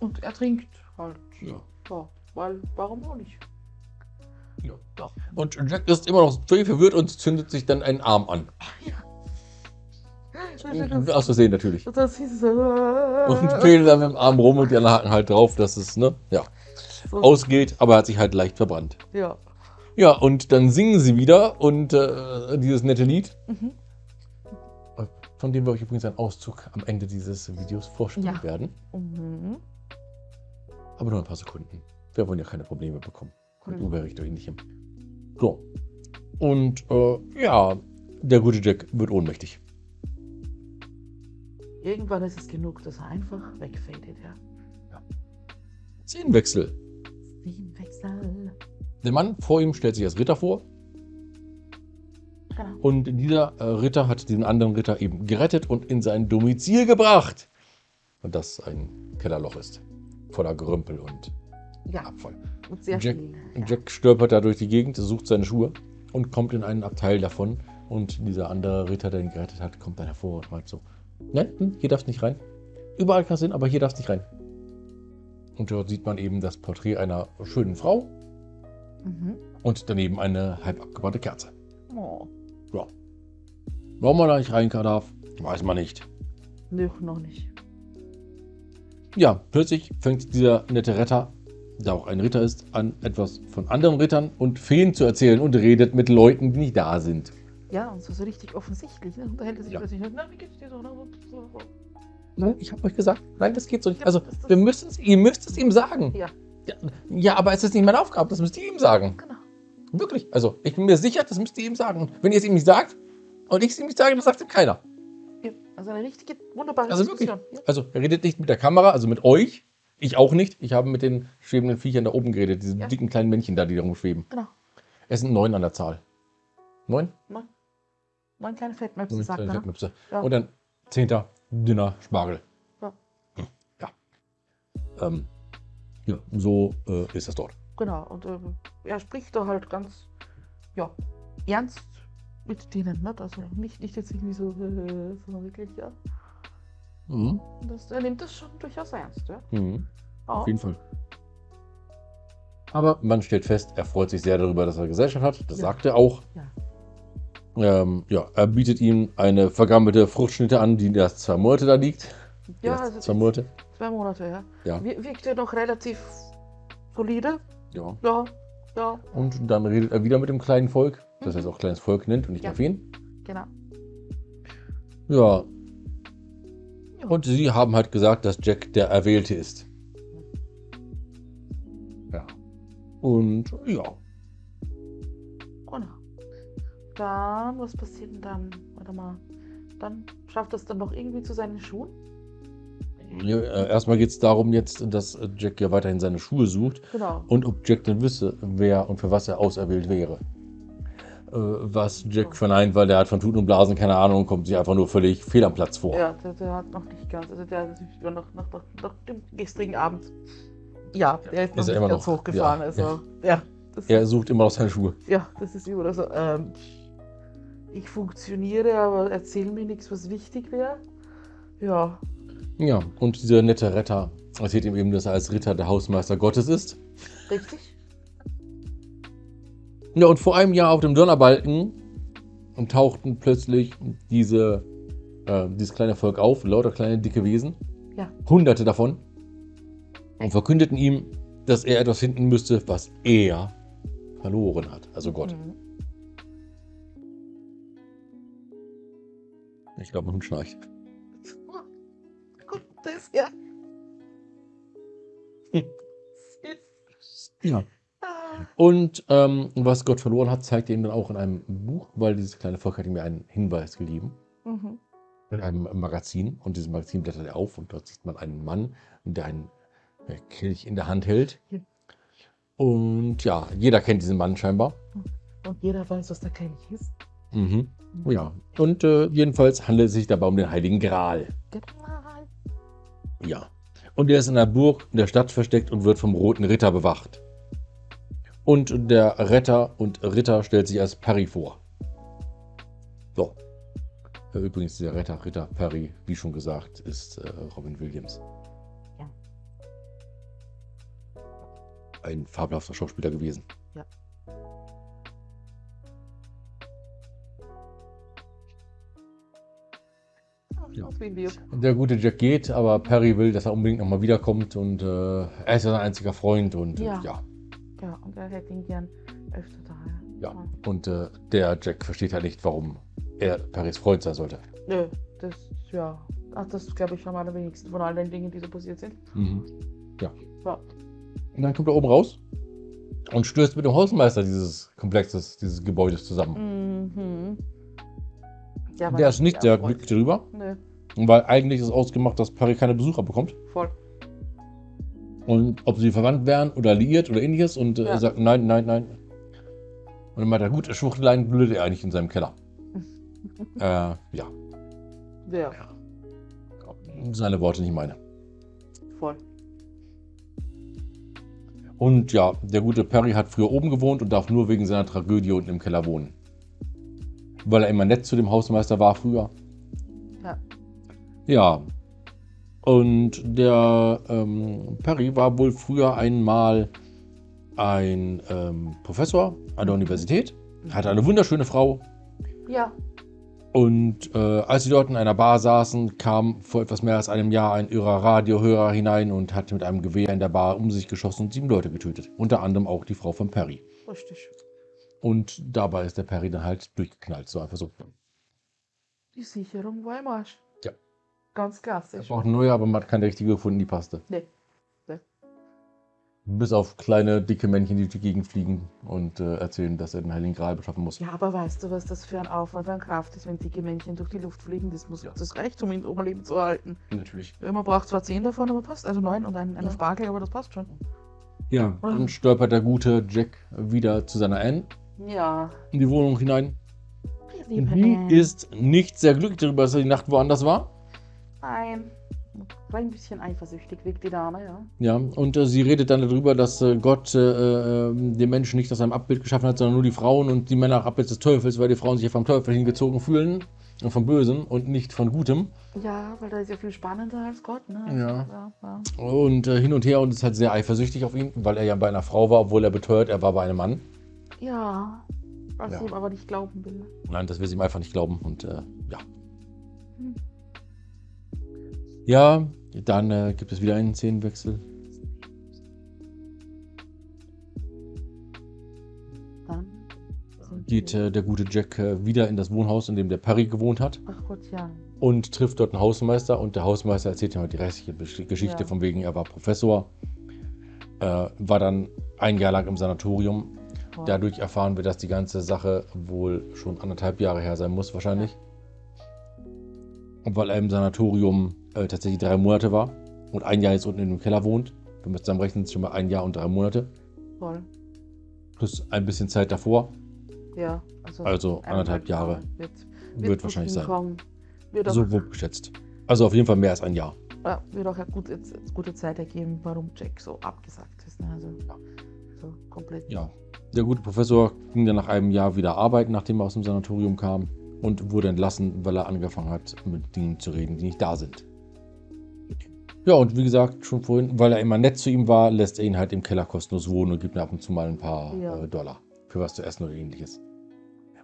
und er trinkt halt. Ja. Ja, weil, warum auch nicht? Ja. Und Jack ist immer noch völlig verwirrt und zündet sich dann einen Arm an. Das, [LAUGHS] Aus Versehen natürlich. das ist so. Und fädelt dann mit dem Arm rum und die anderen haken halt drauf, dass es ne, ja, so, ausgeht, aber er hat sich halt leicht verbrannt. Ja. Ja, und dann singen sie wieder und äh, dieses nette Lied, Mhm. Von dem wir euch übrigens einen Auszug am Ende dieses Videos vorstellen Ja. werden. Mhm. Aber nur ein paar Sekunden. Wir wollen ja keine Probleme bekommen. Und Mhm. Uwe riecht euch nicht hin. So. Und äh, ja, der gute Jack wird ohnmächtig. Irgendwann ist es genug, dass er einfach wegfadet, ja. Szenenwechsel. Szenenwechsel. Der Mann vor ihm stellt sich als Ritter vor Genau. und dieser äh, Ritter hat diesen anderen Ritter eben gerettet und in sein Domizil gebracht. Und das ein Kellerloch ist. Voller Gerümpel und Ja, Abfall. und sehr Jack, viel. Ja. Jack stolpert da durch die Gegend, sucht seine Schuhe und kommt in einen Abteil davon. Und dieser andere Ritter, der ihn gerettet hat, kommt dann hervor und meint so: Nein, hm, hier darfst nicht rein. Überall kannst du hin, aber hier darfst nicht rein. Und dort sieht man eben das Porträt einer schönen Frau Mhm. und daneben eine halb abgebrannte Kerze. Oh, Ja. Warum man da nicht rein darf, weiß man nicht. nö, noch nicht. Ja, plötzlich fängt dieser nette Retter, der auch ein Ritter ist, an, etwas von anderen Rittern und Feen zu erzählen und redet mit Leuten, die nicht da sind. Ja, und so, so richtig offensichtlich. Ne? Unterhält er sich Ja. plötzlich. Na, wie geht's dir so? Nein, ich habe euch gesagt, nein, das geht so nicht. Ja, Also, wir müssen es, ihr müsst es ihm sagen. Ja, Ja, ja, aber es ist nicht meine Aufgabe, das müsst ihr ihm sagen. genau. Wirklich. Also, ich bin mir sicher, das müsst ihr ihm sagen. Und wenn ihr es ihm nicht sagt, Und ich sehe mich sagen, das sagt ihm keiner. Ja, also eine richtige, wunderbare Also wirklich. Diskussion. Ja. Also er redet nicht mit der Kamera, also mit euch. Ich auch nicht. Ich habe mit den schwebenden Viechern da oben geredet, diese Ja. dicken kleinen Männchen da, die da rumschweben. Genau. Es sind neun an der Zahl. Neun? Neun, neun kleine Fettmöpse, sagt kleine ne? Fettmöpse. Ja. Und dann zehnter dünner Spargel. Ja. Hm, Ja. Ähm, ja, so äh, ist das dort. Genau, und ähm, er spricht da halt ganz, ja, ernst mit denen, ne? Also nicht, nicht jetzt irgendwie so, äh, [LAUGHS] sondern wirklich, ja. Mhm. Das, er nimmt das schon durchaus ernst, ja. Mhm. Auf jeden Fall. Aber man stellt fest, er freut sich sehr darüber, dass er Gesellschaft hat. Das Ja. sagt er auch. Ja. Ähm, ja, er bietet ihm eine vergammelte Fruchtschnitte an, die erst zwei Monate da liegt. Ja, also zwei Monate. zwei Monate, ja. Ja. Wir- Wirkte noch relativ solide, ja. ja, ja, Und dann redet er wieder mit dem kleinen Volk, das er jetzt auch kleines Volk nennt und nicht Ja. Feen. genau. Ja. Und sie haben halt gesagt, dass Jack der Erwählte ist. Ja. Und ja. Genau. Dann, was passiert denn dann? Warte mal. Dann schafft er es dann noch irgendwie zu seinen Schuhen? Ja äh, erstmal geht es darum jetzt, dass äh, Jack ja weiterhin seine Schuhe sucht Genau. und ob Jack denn wisse, wer und für was er auserwählt wäre. Äh, was Jack verneint, weil der hat von Tuten und Blasen keine Ahnung und kommt sich einfach nur völlig fehl am Platz vor. Ja, der, der hat noch nicht ganz. Also der war noch, noch, noch, noch dem gestrigen Abend. Ja, der ist noch Ist er nicht immer ganz noch- hochgefahren. ja, also, ja. das, Er sucht immer noch seine Schuhe. ja, das ist immer so. Ähm, ich funktioniere, aber erzähl mir nichts, was wichtig wäre. Ja, Ja, und dieser nette Retter erzählt ihm eben, dass er als Ritter der Hausmeister Gottes ist. richtig? Ja, und vor einem Jahr auf dem Donnerbalken tauchten plötzlich diese, äh, dieses kleine Volk auf, lauter kleine dicke Wesen, Ja. hunderte davon, und verkündeten ihm, dass er etwas finden müsste, was er verloren hat, also Gott. Mhm. Ich glaube, mein Hund schnarcht. Das, ja. [LAUGHS] Ja. Ah, Und ähm, was Gott verloren hat, zeigt er ihm dann auch in einem Buch, weil dieses kleine Volk hat ihm ja einen Hinweis gegeben. mhm. in einem Magazin und dieses Magazin blättert er auf und dort sieht man einen Mann, der einen äh, Kelch in der Hand hält. Und ja, jeder kennt diesen Mann scheinbar. Und jeder weiß, was der Kelch ist. Mhm. Ja, und äh, jedenfalls handelt es sich dabei um den Heiligen Gral. Genau. Ja. Und er ist in der Burg in der Stadt versteckt und wird vom Roten Ritter bewacht. Und der Retter und Ritter stellt sich als Perry vor. So. Äh, Übrigens, der Retter, Ritter Perry, wie schon gesagt, ist äh, Robin Williams. Ja. Ein fabelhafter Schauspieler gewesen. Ja. Ja. Aus wie wir. Der gute Jack geht, aber Perry will, dass er unbedingt nochmal wiederkommt und äh, er ist ja sein einziger Freund und Ja. ja. Ja, und er hätte ihn gern öfter da. Ja. Und äh, der Jack versteht halt nicht, warum er Perrys Freund sein sollte. Nö, das, ja. Ach, das glaube ich am allerwenigsten von all den Dingen, die so passiert sind. Mhm. Ja. Und dann kommt er oben raus und stößt mit dem Hausmeister dieses Komplexes, dieses Gebäudes zusammen. Mhm. Ja, Der ist nicht sehr glücklich darüber, Nö, weil eigentlich ist ausgemacht, dass Perry keine Besucher bekommt. voll. Und ob sie verwandt wären oder liiert oder ähnliches. Und äh, Ja. er sagt, nein, nein, nein. Und dann meint er, gut, Schwuchteleien blödet er eigentlich in seinem Keller. [LAUGHS] äh, ja, Ja, seine Worte, nicht meine. voll. Und ja, der gute Perry hat früher oben gewohnt und darf nur wegen seiner Tragödie unten im Keller wohnen. Weil er immer nett zu dem Hausmeister war früher. Ja. Ja. Und der ähm, Perry war wohl früher einmal ein ähm, Professor an der Universität, hatte eine wunderschöne Frau. Ja, Und äh, als sie dort in einer Bar saßen, kam vor etwas mehr als einem Jahr ein irrer Radiohörer hinein und hat mit einem Gewehr in der Bar um sich geschossen und sieben Leute getötet. Unter anderem auch die Frau von Perry. richtig. Und dabei ist der Perry dann halt durchgeknallt. So einfach so. Die Sicherung war im Arsch. Ja. Ganz Er klassisch. braucht eine neue, aber man hat keine richtige gefunden, die passte. Nee. Nee. Bis auf kleine, dicke Männchen, die durch die Gegend fliegen und äh, erzählen, dass er den Heiligen Gral beschaffen muss. Ja, aber weißt du, was das für ein Aufwand an Kraft ist, wenn dicke Männchen durch die Luft fliegen? Das, muss, Ja. das reicht, um ihn am Leben zu halten. Natürlich. Man braucht zwar zehn davon, aber passt. Also neun und ein, eine Ja. Spargel, aber das passt schon. Ja, dann stolpert der gute Jack wieder zu seiner Anne Ja. in die Wohnung hinein. Liebe Die ist nicht sehr glücklich darüber, dass er die Nacht woanders war. Nein. War ein bisschen eifersüchtig, wirkt die Dame, ja. Ja, und äh, sie redet dann darüber, dass äh, Gott äh, äh, den Menschen nicht aus seinem Abbild geschaffen hat, sondern nur die Frauen und die Männer nach Abbild des Teufels, weil die Frauen sich ja vom Teufel hingezogen fühlen und vom Bösen und nicht von Gutem. Ja, weil da ist ja viel spannender als Gott, ne? Ja. ja, ja. Und äh, hin und her und ist halt sehr eifersüchtig auf ihn, weil er ja bei einer Frau war, obwohl er beteuert, er war bei einem Mann. Ja, was Ja. ich ihm aber nicht glauben will. Nein, das will sie ihm einfach nicht glauben und äh, ja. Hm. Ja, dann äh, gibt es wieder einen Szenenwechsel. Dann Geht äh, der gute Jack äh, wieder in das Wohnhaus, in dem der Perry gewohnt hat. Ach Gott, ja. und trifft dort einen Hausmeister und der Hausmeister erzählt ihm halt die restliche Geschichte Ja. von wegen, er war Professor, äh, war dann ein Jahr lang im Sanatorium. Dadurch erfahren wir, dass die ganze Sache wohl schon anderthalb Jahre her sein muss wahrscheinlich. Und weil er im Sanatorium äh, tatsächlich drei Monate war und ein Jahr jetzt unten in dem Keller wohnt, wir müssen zusammen rechnen, sind schon mal ein Jahr und drei Monate, Voll. plus ein bisschen Zeit davor, Ja, also, also anderthalb Jahre Wird, wird, gut wahrscheinlich sein. Wird So wird geschätzt. Also auf jeden Fall mehr als ein Jahr. ja, wird auch eine gute, gute Zeit ergeben, warum Jack so abgesagt ist. Ne? Also, so komplett. Ja, der gute Professor ging dann nach einem Jahr wieder arbeiten, nachdem er aus dem Sanatorium kam und wurde entlassen, weil er angefangen hat, mit Dingen zu reden, die nicht da sind. Ja, und wie gesagt, schon vorhin, weil er immer nett zu ihm war, lässt er ihn halt im Keller kostenlos wohnen und gibt ihm ab und zu mal ein paar Ja. äh, Dollar für was zu essen oder ähnliches.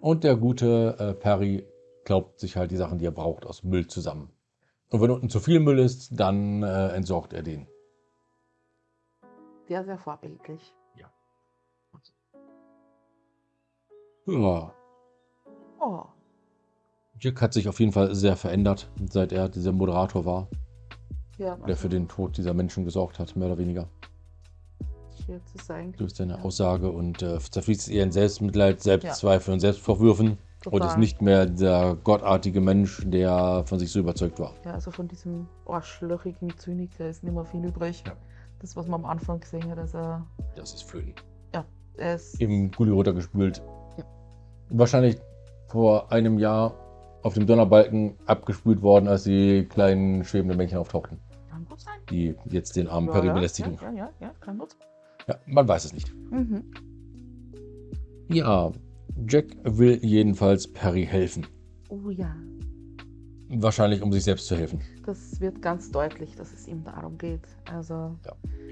Und der gute äh, Perry glaubt sich halt die Sachen, die er braucht, aus Müll zusammen. Und wenn unten zu viel Müll ist, dann äh, entsorgt er den. Sehr, sehr vorbildlich. Ja, Oh, Jack hat sich auf jeden Fall sehr verändert, seit er dieser Moderator war. ja. der für den Tod dieser Menschen gesorgt hat, mehr oder weniger. Jetzt ist eigentlich Durch seine Ja. Aussage und äh, zerfließt eher in Selbstmitleid, Selbstzweifel und Selbstvorwürfen und total. ist nicht mehr der gottartige Mensch, der von sich so überzeugt war. Ja, also von diesem arschlöchigen Zyniker ist nicht mehr viel übrig. Ja. Das, was man am Anfang gesehen hat, also Das ist Flöten. er ist. Im Gully runtergespült. Wahrscheinlich vor einem Jahr auf dem Donnerbalken abgespült worden, als die kleinen schwebenden Männchen auftauchten, Kann gut sein. die jetzt den armen Ja, Perry belästigen. Ja, ja, ja, ja, kann gut sein. Ja, man weiß es nicht. Mhm. Ja, Jack will jedenfalls Perry helfen. Oh ja, Wahrscheinlich, um sich selbst zu helfen. das wird ganz deutlich, dass es ihm darum geht. Also,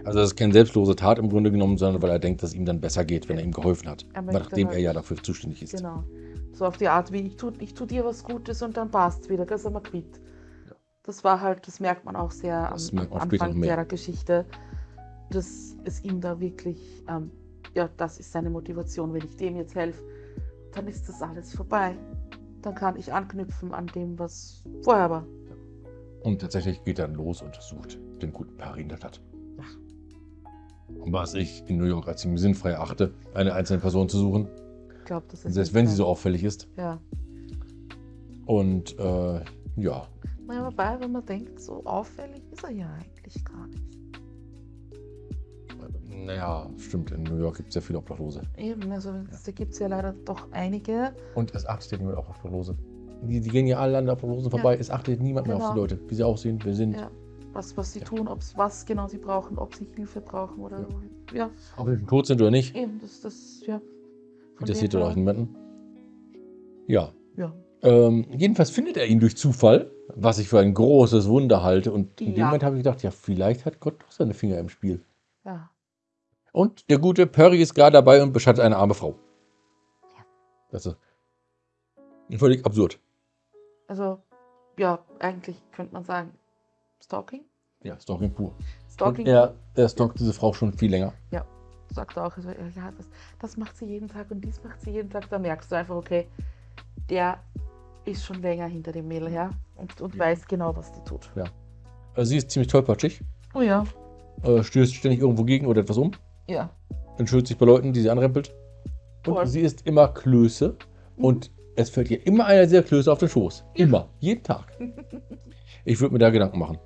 Also das ist keine selbstlose Tat im Grunde genommen, sondern weil er denkt, dass es ihm dann besser geht, wenn er ihm geholfen hat. Er Nachdem er halt- ja dafür zuständig ist. genau. So auf die Art wie, ich tu, ich tu dir was Gutes und dann passt wieder, das sind wir quitt. Ja. Das war halt, das merkt man auch sehr Das am, am Anfang der Geschichte, dass es ihm da wirklich, ähm, ja, das ist seine Motivation, wenn ich dem jetzt helfe, dann ist das alles vorbei. Dann kann ich anknüpfen an dem, was vorher war. Und tatsächlich geht er dann los und sucht den guten Perry in der Stadt. Was ich in New York als ziemlich sinnfrei achte, eine einzelne Person zu suchen, Ich glaube, das ist. selbst nicht wenn sie so auffällig ist. Ja. Und äh, ja, Naja, wobei, wenn man denkt, so auffällig ist er ja eigentlich gar nicht. Naja, stimmt, in New York gibt es ja viele Obdachlose. Eben, also da gibt es ja leider doch einige. Und es achtet ja niemand auf Obdachlose. Die, die gehen ja alle an der Obdachlosen vorbei, es achtet niemand mehr auf Genau. die Leute, wie sie aussehen, wer sind. Ja, was, was sie tun, ob's, was genau sie brauchen, ob sie Hilfe brauchen oder. Ja, Ob sie tot sind oder nicht, eben, das, das, ja. Interessiert dem doch niemanden. Ja, Ja, Ähm, jedenfalls findet er ihn durch Zufall, was ich für ein großes Wunder halte. Und in dem Ja. Moment habe ich gedacht, ja, vielleicht hat Gott doch seine Finger im Spiel. ja. Und der gute Perry ist gerade dabei und beschattet eine arme Frau. Ja. Das ist völlig absurd. Also, ja, eigentlich könnte man sagen, Stalking? Ja, Stalking pur. Stalking Und er, er stalkt diese Frau schon viel länger. sagt er auch, also, ja, das, das macht sie jeden Tag und dies macht sie jeden Tag. Da merkst du einfach, okay, der ist schon länger hinter dem Mädel her und, und Ja. weiß genau, was die tut. Also sie ist ziemlich tollpatschig. Oh ja. äh, stößt ständig irgendwo gegen oder etwas um, Ja. entschuldigt sich bei Leuten, die sie anrempelt. Und Voll. sie ist immer Klöße und es fällt ihr immer einer dieser Klöße auf den Schoß. Immer. Jeden Tag. [LAUGHS] Ich würde mir da Gedanken machen.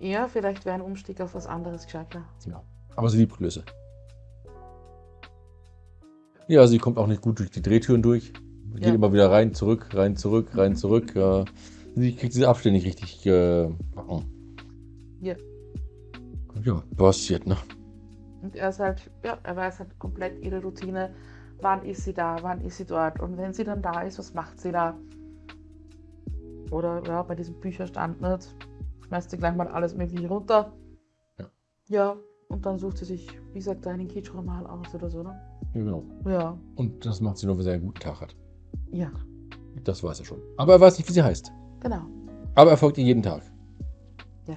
Ja, vielleicht wäre ein Umstieg auf was anderes gescheiter. Ja. Aber sie liebt Klöße. Ja, sie kommt auch nicht gut durch die Drehtüren durch. Geht Ja. immer wieder rein, zurück, rein, zurück, rein, zurück. Sie kriegt diese Abstände nicht richtig äh. Ja. Ja, passiert, ne? Und er ist halt, ja, er weiß halt komplett ihre Routine. Wann ist sie da, wann ist sie dort? Und wenn sie dann da ist, was macht sie da? Oder ja, bei diesem Bücherstand nicht. Schmeißt sie gleich mal alles Mögliche runter. Ja. Ja, und dann sucht sie sich, wie gesagt, einen Kitschroman aus oder so, ne? Ja, genau. Ja. Und das macht sie nur, wenn sie einen guten Tag hat. Ja, Das weiß er schon. Aber er weiß nicht, wie sie heißt. genau. Aber er folgt ihr jeden Tag. Ja.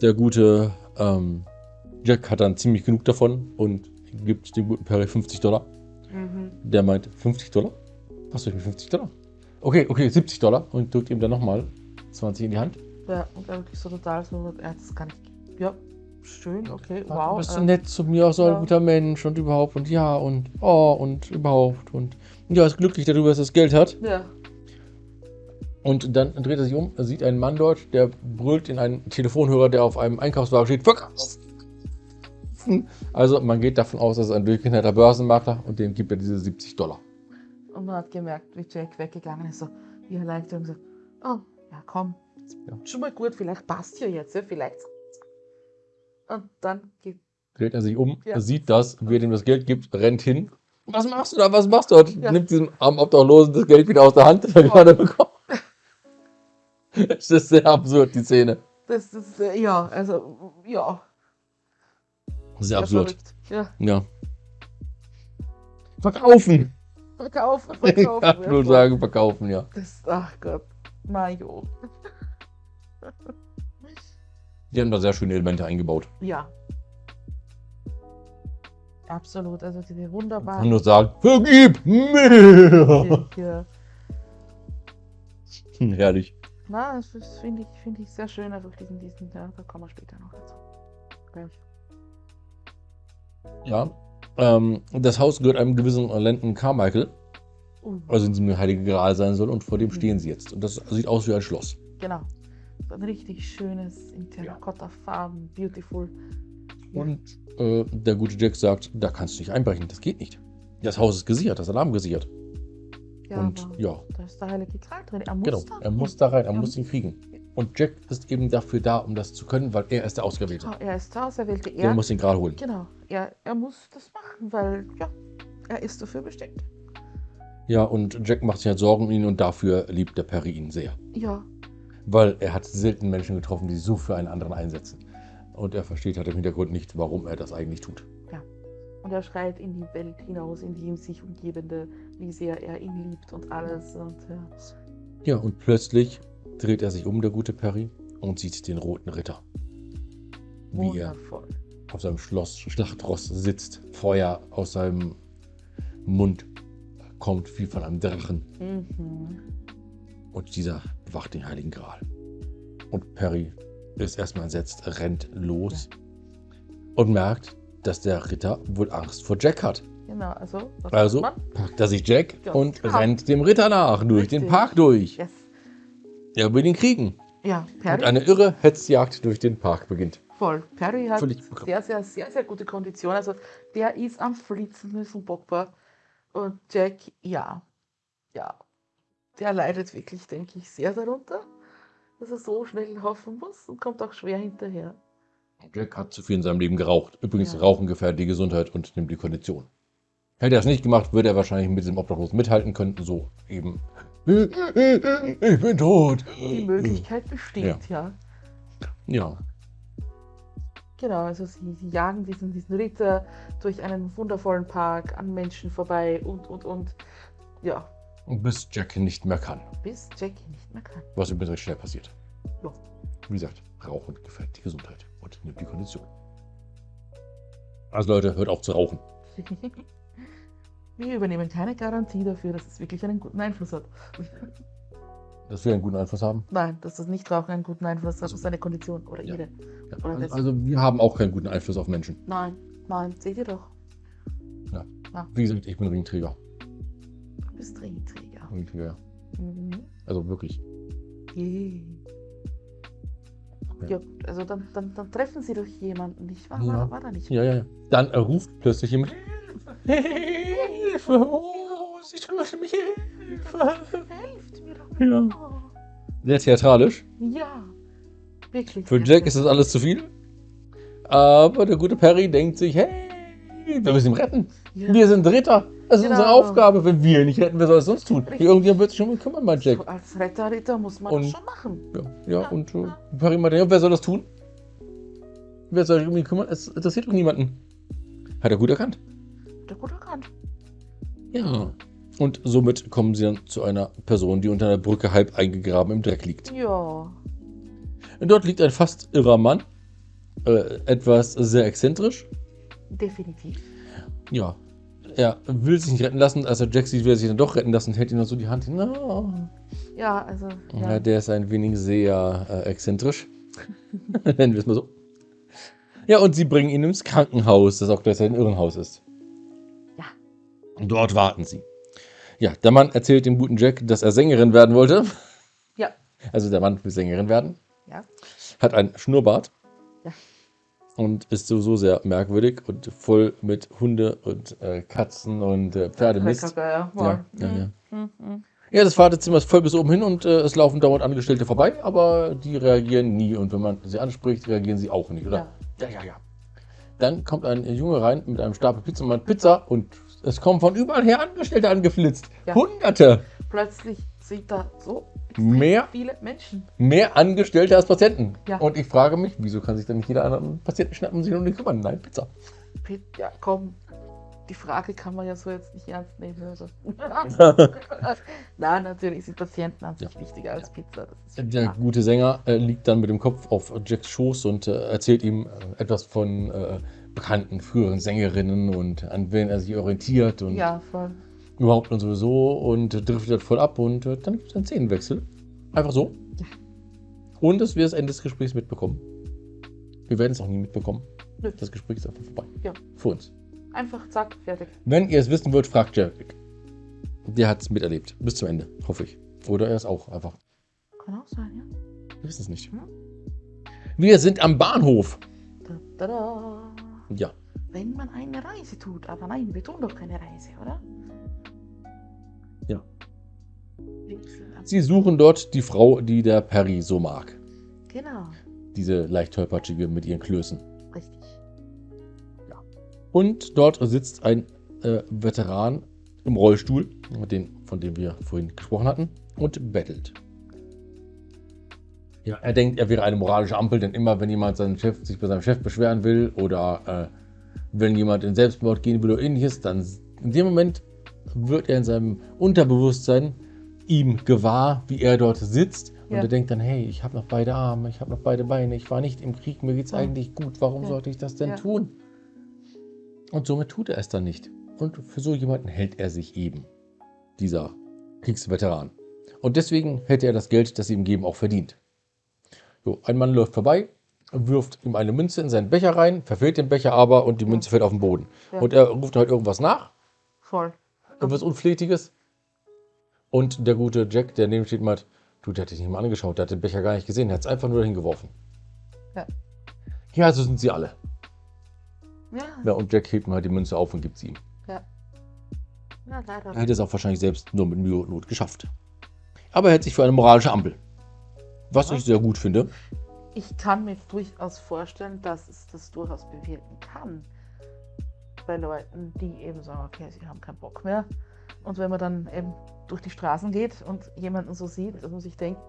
Der gute ähm, Jack hat dann ziemlich genug davon und gibt dem guten Perry 50 Dollar. Mhm. Der meint, 50 Dollar? Was soll ich mit 50 Dollar? Okay, okay, 70 Dollar und drückt ihm dann nochmal 20 in die Hand. Ja, und er wirklich so total so, ja, das kann ich. Ja, schön, okay, du wow. bist so äh, nett zu mir, so ein ja. guter Mensch und überhaupt und ja und oh und überhaupt und ja, ist glücklich darüber, dass er das Geld hat. Ja, Und dann dreht er sich um, er sieht einen Mann dort, der brüllt in einen Telefonhörer, der auf einem Einkaufswagen steht, verkaufen. Also man geht davon aus, dass es ein durchgeknallter Börsenmakler und dem gibt er diese 70 Dollar. und man hat gemerkt, wie Jack weggegangen ist, so wie Erleichterung gesagt, oh, ja komm, Ja. schon mal gut, vielleicht passt ja jetzt, ja, vielleicht. Und dann geht, Dreht er sich um, Ja. er sieht das, wer dem das Geld gibt, rennt hin. Was machst du da? Was machst du dort? Ja. Nimmt diesem armen Obdachlosen das Geld wieder aus der Hand, das er gerade bekommen. Es [LAUGHS] ist sehr absurd, die Szene. das ist, äh, ja, also, ja, Sehr sehr absurd. verrückt. Ja, Ja. Verkaufen! verkaufen, [LAUGHS] Ich verkaufen. kann ja, nur sagen, verkaufen, ja. Das, ach Gott, Majo. Die haben da sehr schöne Elemente eingebaut. Ja. Absolut, also diese Ich kann wunderbaren. nur sagen, vergib mir! Ja. Herrlich. Na, das finde ich, finde ich sehr schön, einfach diesen, diesen, ja, da kommen wir später noch dazu. Ich. Ja. Ähm, das Haus gehört einem gewissen Landon Carmichael, Uh, also in diesem Heilige Gral sein soll, und vor dem Mhm. stehen sie jetzt. Und das sieht aus wie ein Schloss. genau. So ein richtig schönes, in Terrakotta-Farben, beautiful. Und äh, der gute Jack sagt, da kannst du nicht einbrechen, das geht nicht. Das Haus ist gesichert, das Alarm gesichert. Ja, und aber ja, da ist der heilige Gral drin. Er muss genau, da er rein. muss da rein, er Er muss ihn kriegen. Und Jack ist eben dafür da, um das zu können, weil er ist der Ausgewählte. Ja, er ist der Auserwählte. Der Er, muss den Gral holen. genau, er, er muss das machen, weil, ja, er ist dafür bestimmt. Ja, und Jack macht sich halt Sorgen um ihn und dafür liebt der Perry ihn sehr. Ja, Weil er hat selten Menschen getroffen, die sich so für einen anderen einsetzen. Und er versteht halt im Hintergrund nicht, warum er das eigentlich tut. und er schreit in die Welt hinaus, in die ihm sich umgebende, wie sehr er ihn liebt und alles. Und ja, Ja, und plötzlich dreht er sich um, der gute Perry, und sieht den roten Ritter. Wie er wundervoll. auf seinem Schloss Schlachtross sitzt. Feuer aus seinem Mund kommt wie von einem Drachen. Mhm. Und dieser bewacht den Heiligen Gral. Und Perry ist erstmal entsetzt, rennt los und merkt, dass der Ritter wohl Angst vor Jack hat. Genau, also, Also packt er sich Jack Ja, und klar. rennt dem Ritter nach, durch den Richtig. Park durch. Yes. Er will ihn kriegen. Ja, Und Perry, eine irre Hetzjagd durch den Park beginnt. voll. Perry hat sehr, sehr, sehr, sehr gute Kondition. Also, der ist am Flitzen, ist unbockbar. Und Jack, ja, ja, der leidet wirklich, denke ich, sehr darunter, dass er so schnell laufen muss und kommt auch schwer hinterher. Jack hat zu viel in seinem Leben geraucht. Übrigens, Ja. Rauchen gefährdet die Gesundheit und nimmt die Kondition. Hätte er es nicht gemacht, würde er wahrscheinlich mit diesem Obdachlosen mithalten können. So eben. Ich bin tot. Die Möglichkeit besteht, ja. Ja. Genau, also sie, sie jagen diesen, diesen Ritter durch einen wundervollen Park an Menschen vorbei und, und, und. Ja, Bis Jack nicht mehr kann. bis Jackie nicht mehr kann. Was übrigens recht schnell passiert. Ja. Wie gesagt, Rauchen gefährdet die Gesundheit und nimmt die Kondition. Also Leute, hört auf zu rauchen. [LAUGHS] Wir übernehmen keine Garantie dafür, dass es wirklich einen guten Einfluss hat. dass wir einen guten Einfluss haben. Nein, dass das Nichtrauchen einen guten Einfluss hat Also- auf seine Kondition oder Ja. ihre. Ja, Oder also, also wir haben auch keinen guten Einfluss auf Menschen. Nein, nein, seht ihr doch. Wie gesagt, ich bin Ringträger. Du bist Ringträger. Ringträger, ja. Mhm. Also wirklich. Yeah. Ja. Ja, also dann, dann, dann treffen sie doch jemanden, nicht wahr? Ja. War, war da nicht? Ja, ja, ja. Dann ruft plötzlich jemand. Hilfe! Oh, sie töten mich! Hilfe! Helft mir doch. Ja. Sehr theatralisch. Ja, wirklich. Für Jack ist das alles zu viel. Aber der gute Perry denkt sich, hey, wir müssen ihn retten. ja. Wir sind Ritter. Das ist Genau. unsere Aufgabe. Wenn wir ihn nicht retten, wer soll es sonst tun? Richtig. Irgendjemand wird sich schon kümmern, mein Jack. Als Retter, Ritter muss man Und- das schon machen. Ja, ja und äh, Perry meinte, ja, wer soll das tun? Wer soll sich um ihn kümmern? Es interessiert doch niemanden. Hat er gut erkannt. Der gut erkannt. Ja. Und somit kommen sie dann zu einer Person, die unter einer Brücke halb eingegraben im Dreck liegt. Ja. Und dort liegt ein fast irrer Mann. Äh, etwas sehr exzentrisch. Definitiv. Ja. Er will sich nicht retten lassen, als er Jack sieht, will sich dann doch retten lassen, hält ihm dann so die Hand hin. No. Ja, also. Ja. Ja. der ist ein wenig sehr äh, exzentrisch. [LAUGHS] Nennen wir es mal so. Ja, und sie bringen ihn ins Krankenhaus, das auch gleichzeitig ein Irrenhaus ist. Ja. Und dort warten sie. Ja, der Mann erzählt dem guten Jack, dass er Sängerin werden wollte. Ja. Also der Mann will Sängerin werden. Ja. Hat einen Schnurrbart. Ja. Und ist sowieso sehr merkwürdig und voll mit Hunde und äh, Katzen und äh, Pferdemist. Ja. Ja, ja, ja. Mhm, mhm. Ja, das Wartezimmer ist voll bis oben hin und äh, es laufen dauernd Angestellte vorbei, aber die reagieren nie. Und wenn man sie anspricht, reagieren sie auch nicht, oder? Ja, ja, ja. Dann kommt ein Junge rein mit einem Stapel Pizza und meint Pizza und es kommen von überall her Angestellte angeflitzt. Ja. Hunderte. Plötzlich sind da so Mehr, viele Menschen. mehr Angestellte als Patienten. Ja. Und ich frage mich, wieso kann sich dann nicht jeder anderen Patienten schnappen und sich um den kümmern? Nein, Pizza. Ja, komm. Die Frage kann man ja so jetzt nicht ernst nehmen. Also. [LAUGHS] Nein, natürlich sind Patienten an sich wichtiger als Pizza. Der klar. gute Sänger äh, liegt dann mit dem Kopf auf Jacks Schoß und äh, erzählt ihm äh, etwas von äh, bekannten früheren Sängerinnen und an wen er sich orientiert und Ja, voll. überhaupt und sowieso und driftet voll ab und äh, dann gibt es einen Szenenwechsel. Einfach so. Ja. Und dass wir das Ende des Gesprächs mitbekommen. Wir werden es auch nie mitbekommen. Nö. Das Gespräch ist einfach vorbei. Ja. Für uns. Einfach zack, fertig. Wenn ihr es wissen wollt, fragt Jack. Der hat es miterlebt. Bis zum Ende, hoffe ich. Oder er ist auch einfach. Kann auch sein, ja. Wir wissen es nicht. Hm. Wir sind am Bahnhof. Da, da, da. Ja. Wenn man eine Reise tut. Aber nein, wir tun doch keine Reise, oder? Ja. Sie suchen dort die Frau, die der Perry so mag. Genau, Diese leicht tollpatschige mit ihren Klößen. richtig. Und dort sitzt ein äh, Veteran im Rollstuhl, den, von dem wir vorhin gesprochen hatten, und bettelt. Ja, er denkt, er wäre eine moralische Ampel, denn immer, wenn jemand seinen Chef, sich bei seinem Chef beschweren will oder äh, wenn jemand in Selbstmord gehen will oder ähnliches, dann in dem Moment wird er in seinem Unterbewusstsein ihm gewahr, wie er dort sitzt. Und Ja. er denkt dann, hey, ich habe noch beide Arme, ich habe noch beide Beine, ich war nicht im Krieg, mir geht's Ja. eigentlich gut, warum Ja. sollte ich das denn Ja. tun? Und somit tut er es dann nicht. Und für so jemanden hält er sich eben, dieser Kriegsveteran. Und deswegen hätte er das Geld, das sie ihm geben, auch verdient. So, ein Mann läuft vorbei, wirft ihm eine Münze in seinen Becher rein, verfehlt den Becher aber und die Münze fällt auf den Boden. Ja. Und er ruft halt irgendwas nach, Voll. irgendwas Unflätiges. Und der gute Jack, der neben steht, meint, du, der hat dich nicht mal angeschaut, der hat den Becher gar nicht gesehen, der hat es einfach nur dahin geworfen. Ja. Ja, so sind sie alle. Ja, Ja, und Jack hebt mal die Münze auf und gibt sie ihm. ja. Ja, leider. Er hätte es auch wahrscheinlich selbst nur mit Mühe und Not geschafft. Aber er hält sich für eine moralische Ampel. Was ich sehr gut finde. Ich kann mir durchaus vorstellen, dass es das durchaus bewirken kann. Bei Leuten, die eben sagen, okay, sie haben keinen Bock mehr. Und wenn man dann eben durch die Straßen geht und jemanden so sieht, dass man sich denkt,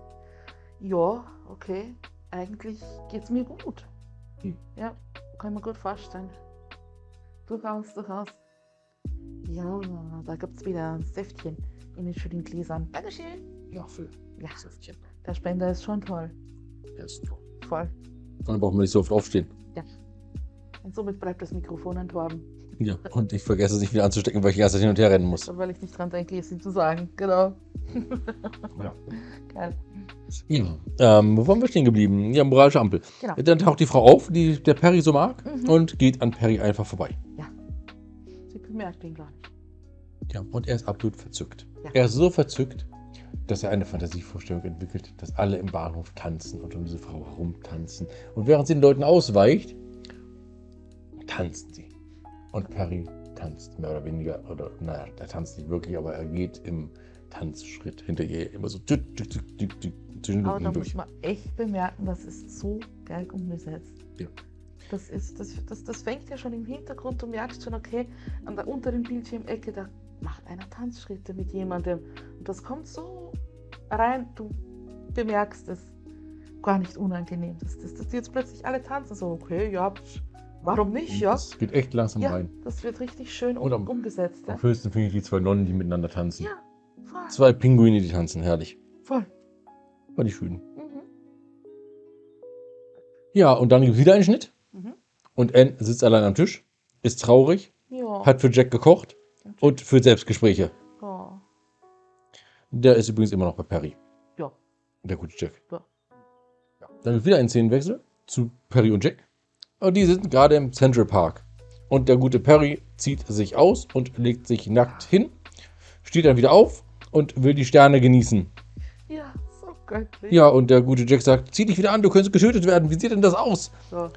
ja, okay, eigentlich geht es mir gut. Hm. Ja, kann ich mir gut vorstellen. Durchaus, durchaus. Ja, da gibt es wieder ein Säftchen in den schönen Gläsern. Dankeschön. Ja, für Ja, der Spender ist schon toll. Voll. Dann brauchen wir nicht so oft aufstehen. Und somit bleibt das Mikrofon entworben. Ja, und ich vergesse es nicht wieder anzustecken, weil ich die ganze Zeit hin und her rennen muss. Weil ich nicht dran denke, es ihm zu sagen. Genau. Ja. [LAUGHS] Geil. Ja. Ähm, wo waren wir stehen geblieben? Ja, moralische Ampel. Genau. Dann taucht die Frau auf, die der Perry so mag, Mhm. und geht an Perry einfach vorbei. Sie bemerkt ihn gar nicht. Ja, und er ist absolut verzückt. Ja. Er ist so verzückt, dass er eine Fantasievorstellung entwickelt, dass alle im Bahnhof tanzen und um diese Frau herumtanzen. Und während sie den Leuten ausweicht, tanzen sie. Und Perry tanzt mehr oder weniger, oder naja, er tanzt nicht wirklich, aber er geht im Tanzschritt hinter ihr immer so tück, tück, zwischen den Aber da muss durch. man echt bemerken, das ist so geil umgesetzt. Ja. Das, ist, das, das, das fängt ja schon im Hintergrund, du merkst schon, okay, an der unteren Bildschirmecke, da macht einer Tanzschritte mit jemandem. Und das kommt so rein, du bemerkst es gar nicht unangenehm. Das, das, das jetzt plötzlich alle tanzen, so, okay, ja, warum nicht, ja? Das geht echt langsam Ja, rein. das wird richtig schön um, Und am- umgesetzt. Ja? Am höchsten finde ich die zwei Nonnen, die miteinander tanzen. ja, voll. Zwei Pinguine, die tanzen, herrlich. voll. War die schön. Mhm. Ja, und dann gibt es wieder einen Schnitt. Mhm. Und Anne sitzt allein am Tisch, ist traurig, Ja. hat für Jack gekocht und führt Selbstgespräche. ja. Der ist übrigens immer noch bei Perry. Ja. Der gute Jack. Ja. Ja. Dann wird wieder ein Szenenwechsel zu Perry und Jack. Und die sind gerade im Central Park. Und der gute Perry zieht sich aus und legt sich nackt hin, steht dann wieder auf und will die Sterne genießen. Ja, so göttlich. Ja, und der gute Jack sagt, zieh dich wieder an, du könntest getötet werden. Wie sieht denn das aus? So,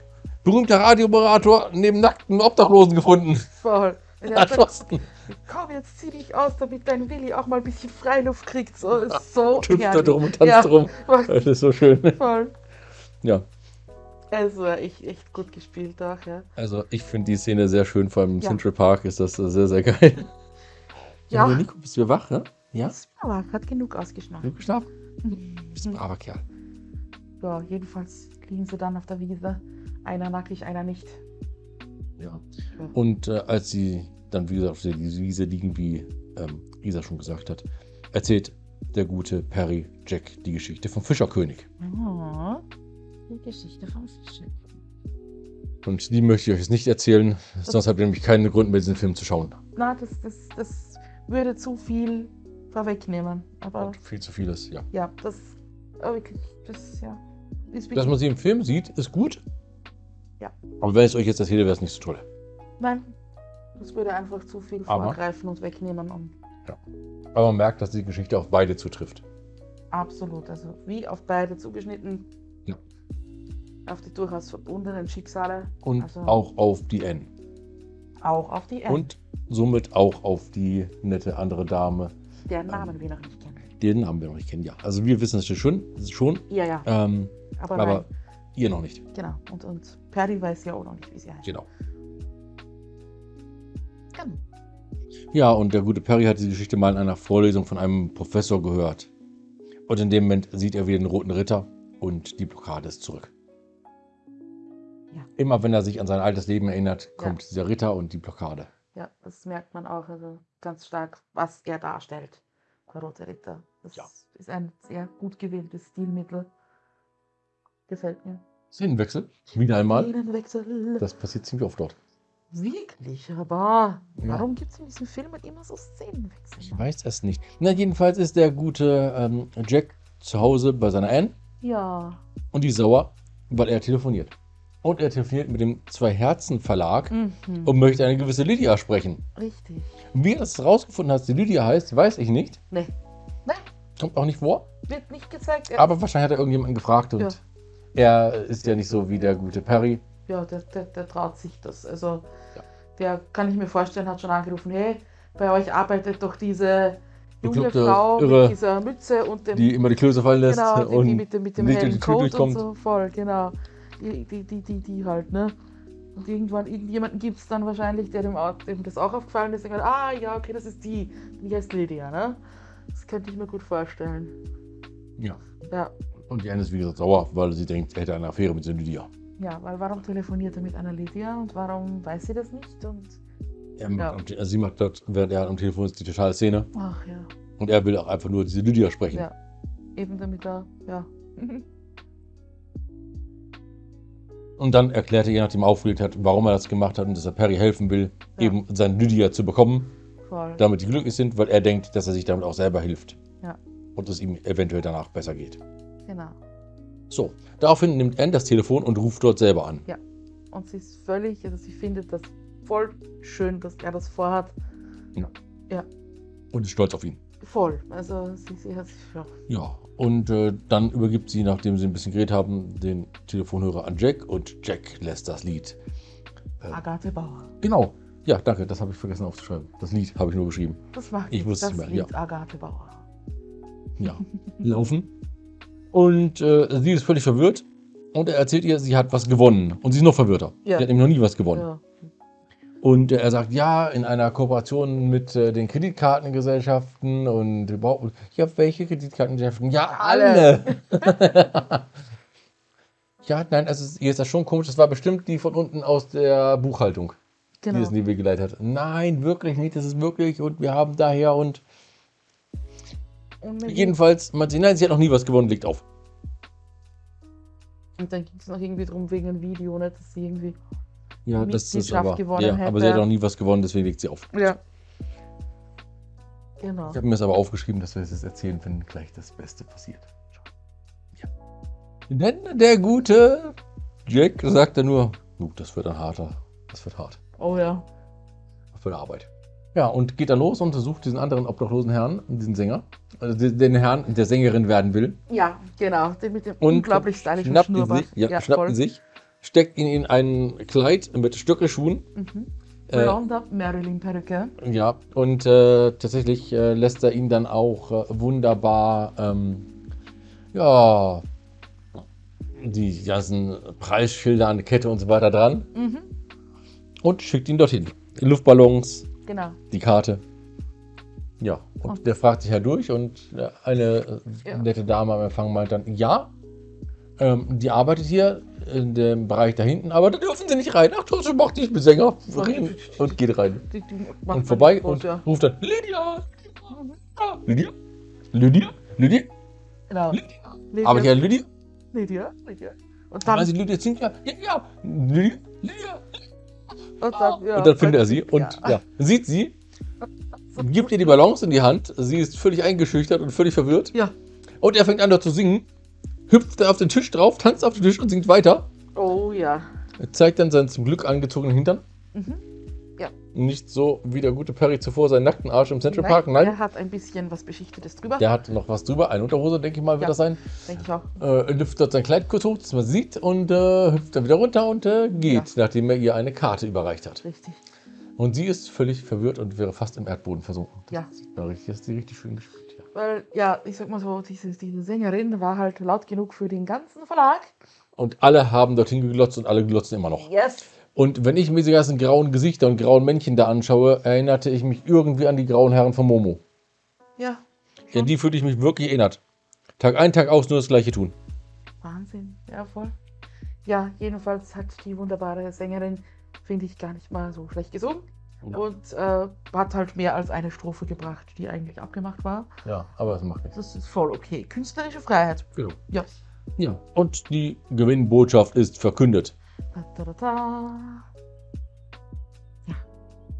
Berühmter Radiomoderator neben nackten Obdachlosen gefunden. voll. [LAUGHS] Er Erschossen. Komm, jetzt zieh dich aus, damit dein Willi auch mal ein bisschen Freiluft kriegt. So, ist so Hüpft da drum und tanzt Ja. drum. Das ist so schön. voll. Ja, Also, echt, echt gut gespielt auch, ja. also ich finde die Szene sehr schön. Vor allem im Ja. Central Park ist das sehr, sehr geil. [LAUGHS] Ja. Nico, bist du wach, ne? Ja? Das war, hat genug ausgeschnappt. Du geschlafen? Bist ein Mhm. braver Kerl. Ja, jedenfalls liegen sie dann auf der Wiese. Einer nackig, einer nicht. Ja. Ja. Und äh, als sie dann, wie gesagt, auf der Wiese liegen, wie ähm, Isa schon gesagt hat, erzählt der gute Perry Jack die Geschichte vom Fischerkönig. Ja. Die Geschichte vom Fischen. Und die möchte ich euch jetzt nicht erzählen, sonst habt ihr nämlich keinen Grund mehr, diesen Film zu schauen. Na, das, das, das würde zu viel vorwegnehmen. Aber Und viel zu vieles, ja. ja, das. Wirklich, das, ja. Dass man sie im Film sieht, ist gut. Ja. Aber wenn ich es euch jetzt erzähle, wäre es nicht so toll. nein, das würde einfach zu viel Aber- vorgreifen und wegnehmen. Und Aber man merkt, dass die Geschichte auf beide zutrifft. absolut, also wie auf beide zugeschnitten. Ja. Auf die durchaus verbundenen Schicksale. Und Also- auch auf die N. Auch auf die N. Und somit auch auf die nette andere Dame, deren Namen wir noch nicht kennen. den Namen wir noch nicht kennen. Ja, also wir wissen es schon, schon Ja, ja, ähm, aber, aber ihr noch nicht. Genau. Und, und Perry weiß ja auch noch nicht, wie sie heißt. Genau. Genau. Ja, und der gute Perry hat diese Geschichte mal in einer Vorlesung von einem Professor gehört. Und in dem Moment sieht er wieder den roten Ritter und die Blockade ist zurück. Ja. Immer wenn er sich an sein altes Leben erinnert, Ja. kommt dieser Ritter und die Blockade. Ja, das merkt man auch also ganz stark, was er darstellt, der Rote Ritter. Das Ja. ist ein sehr gut gewähltes Stilmittel. Gefällt mir. Szenenwechsel, wieder einmal. Szenenwechsel. Das passiert ziemlich oft dort. Wirklich, aber Ja. warum gibt es in diesen Filmen immer so Szenenwechsel? Ich weiß es nicht. Na, jedenfalls ist der gute ähm, Jack zu Hause bei seiner Anne Ja, und die sauer, weil er telefoniert. Und er telefoniert mit dem Zwei-Herzen-Verlag mhm. und möchte eine gewisse Lydia sprechen. richtig. Wie er das rausgefunden hat, die Lydia heißt, weiß ich nicht. Nee, nee, Kommt auch nicht vor. wird nicht gezeigt. Er, Aber wahrscheinlich hat er irgendjemanden gefragt und Ja. er ist ja nicht so wie der gute Perry. Ja, der, der, der traut sich das. Also, Ja. der kann ich mir vorstellen, hat schon angerufen: hey, bei euch arbeitet doch diese junge Bekloppte, Frau Irre, mit dieser Mütze und dem Die immer die Klöße fallen lässt Genau, die, die und mit dem, mit dem nicht hellen Coat und so, voll, genau. Die, die, die, die, die halt, ne? Und irgendwann, irgendjemanden gibt es dann wahrscheinlich, der dem, dem das auch aufgefallen ist, sagt, ah ja, okay, das ist die, die heißt Lydia, ne? Das könnte ich mir gut vorstellen. Ja. Ja, Und die Anne ist wie gesagt sauer, weil sie denkt, er hätte eine Affäre mit Lydia. Ja, weil warum telefoniert er mit einer Lydia und warum weiß sie das nicht? Und Er macht am also sie macht dort, während er am Telefon ist, die totale Szene. ach ja, Und er will auch einfach nur diese Lydia sprechen. Ja. eben damit er, ja. [LAUGHS] Und dann erklärt er, je nachdem aufgelegt hat, warum er das gemacht hat und dass er Perry helfen will, Ja. eben seine Lydia zu bekommen, Voll. damit die glücklich sind, weil er denkt, dass er sich damit auch selber hilft. Ja. Und es ihm eventuell danach besser geht. Genau. So, daraufhin nimmt Anne das Telefon und ruft dort selber an. Und sie ist völlig, also sie findet das voll schön, dass er das vorhat. Und ist stolz auf ihn. Voll. Also sie, sie hat sich, ja. Ja, und äh, dann übergibt sie, nachdem sie ein bisschen geredet haben, den Telefonhörer an Jack und Jack lässt das Lied. Äh, Agathe Bauer. genau. Ja, danke, das habe ich vergessen aufzuschreiben. Das Lied habe ich nur geschrieben. Das macht Ich wusste das es mehr, Lied Agathe Bauer. Ja, laufen. Und äh, sie ist völlig verwirrt. Und er erzählt ihr, sie hat was gewonnen. Und sie ist noch verwirrter. Ja. Sie hat nämlich noch nie was gewonnen. Ja. Und äh, er sagt, ja, in einer Kooperation mit äh, den Kreditkartengesellschaften und überhaupt. Ja, welche Kreditkartengesellschaften? Ja, alle. [LAUGHS] [LAUGHS] ja, nein, also es- ihr ist das schon komisch. Das war bestimmt die von unten aus der Buchhaltung, die Genau. das in die Wege geleitet hat. Nein, wirklich nicht. Das ist wirklich. Und wir haben daher und jedenfalls, man sieht, nein, sie hat noch nie was gewonnen, legt auf. und dann ging es noch irgendwie drum wegen einem Video, nicht, dass sie irgendwie. Ja, das ist aber. gewonnen Ja, aber sie hat hätte. noch nie was gewonnen, deswegen legt sie auf. Ja. Genau. Ich habe mir das aber aufgeschrieben, dass wir das jetzt erzählen, wenn gleich das Beste passiert. Ja. Denn der gute Jack sagt dann nur, "Uh, das wird ein harter, das wird hart. Oh ja. Das wird Arbeit. Ja, und geht dann los und sucht diesen anderen obdachlosen Herrn, diesen Sänger, also den- Herrn, der Sängerin werden will. Ja, genau. Den mit dem Und unglaublich stylischen schnappt ihn Schnurrbart. sich, ja, schnappt ihn sich, steckt ihn in ein Kleid mit Stöckelschuhen. Mhm. Äh, Blonder Marilyn-Perücke. Ja, und äh, tatsächlich äh, lässt er ihn dann auch äh, wunderbar, ähm, ja, die ganzen Preisschilder an der Kette und so weiter dran Mhm. und schickt ihn dorthin. Luftballons, Genau. die Karte. Ja, und Und- der fragt sich ja durch und äh, eine äh, Ja. nette Dame am Empfang meint dann, ja, ähm, die arbeitet hier in dem Bereich da hinten, aber da dürfen sie nicht rein. Ach, das macht nicht mit Sänger. Und geht rein. Die, die Und vorbei groß, und ja. ruft dann, Lydia, Lydia, Lydia, Lydia, Genau. Lydia. Aber ja, Lydia, Lydia, Lydia. Und dann, also Lydia singt ja, ja, ja, Lydia, Lydia. Und dann, ja, und dann findet er sie und ja. ja, sieht sie, gibt ihr die Balance in die Hand. Sie ist völlig eingeschüchtert und völlig verwirrt. Ja. Und er fängt an, dort zu singen, hüpft auf den Tisch drauf, tanzt auf den Tisch und singt weiter. Oh ja. Er zeigt dann seinen zum Glück angezogenen Hintern. Mhm. Ja. Nicht so wie der gute Perry zuvor seinen nackten Arsch im Central Nein, Park. Nein, Er hat ein bisschen was Beschichtetes drüber. der hat noch was drüber. Eine Unterhose, denke ich mal, wird Ja. das sein. Denke ich auch. Äh, lüftet dort sein Kleid kurz hoch, dass man sieht, und äh, hüpft dann wieder runter und äh, geht, nachdem er ihr eine Karte überreicht hat. Richtig. Und sie ist völlig verwirrt und wäre fast im Erdboden versunken. Ja. Ja, richtig, das ist die richtig schön gespielt. Ja. Weil, ja, ich sag mal so, diese, diese Sängerin war halt laut genug für den ganzen Verlag. Und alle haben dorthin geglotzt und alle glotzen immer noch. Yes. Und wenn ich mir diese ganzen grauen Gesichter und grauen Männchen da anschaue, erinnerte ich mich irgendwie an die grauen Herren von Momo. Ja. Ja, die fühlte ich mich wirklich erinnert. Tag ein, Tag aus nur das gleiche tun. Wahnsinn. Ja, voll. Ja, jedenfalls hat die wunderbare Sängerin, finde ich, gar nicht mal so schlecht gesungen. Ja. Und äh, hat halt mehr als eine Strophe gebracht, die eigentlich abgemacht war. Ja, aber das macht nichts. Das ist voll okay. Künstlerische Freiheit. Genau. Ja. Ja. Und die Gewinnbotschaft ist verkündet. Ja.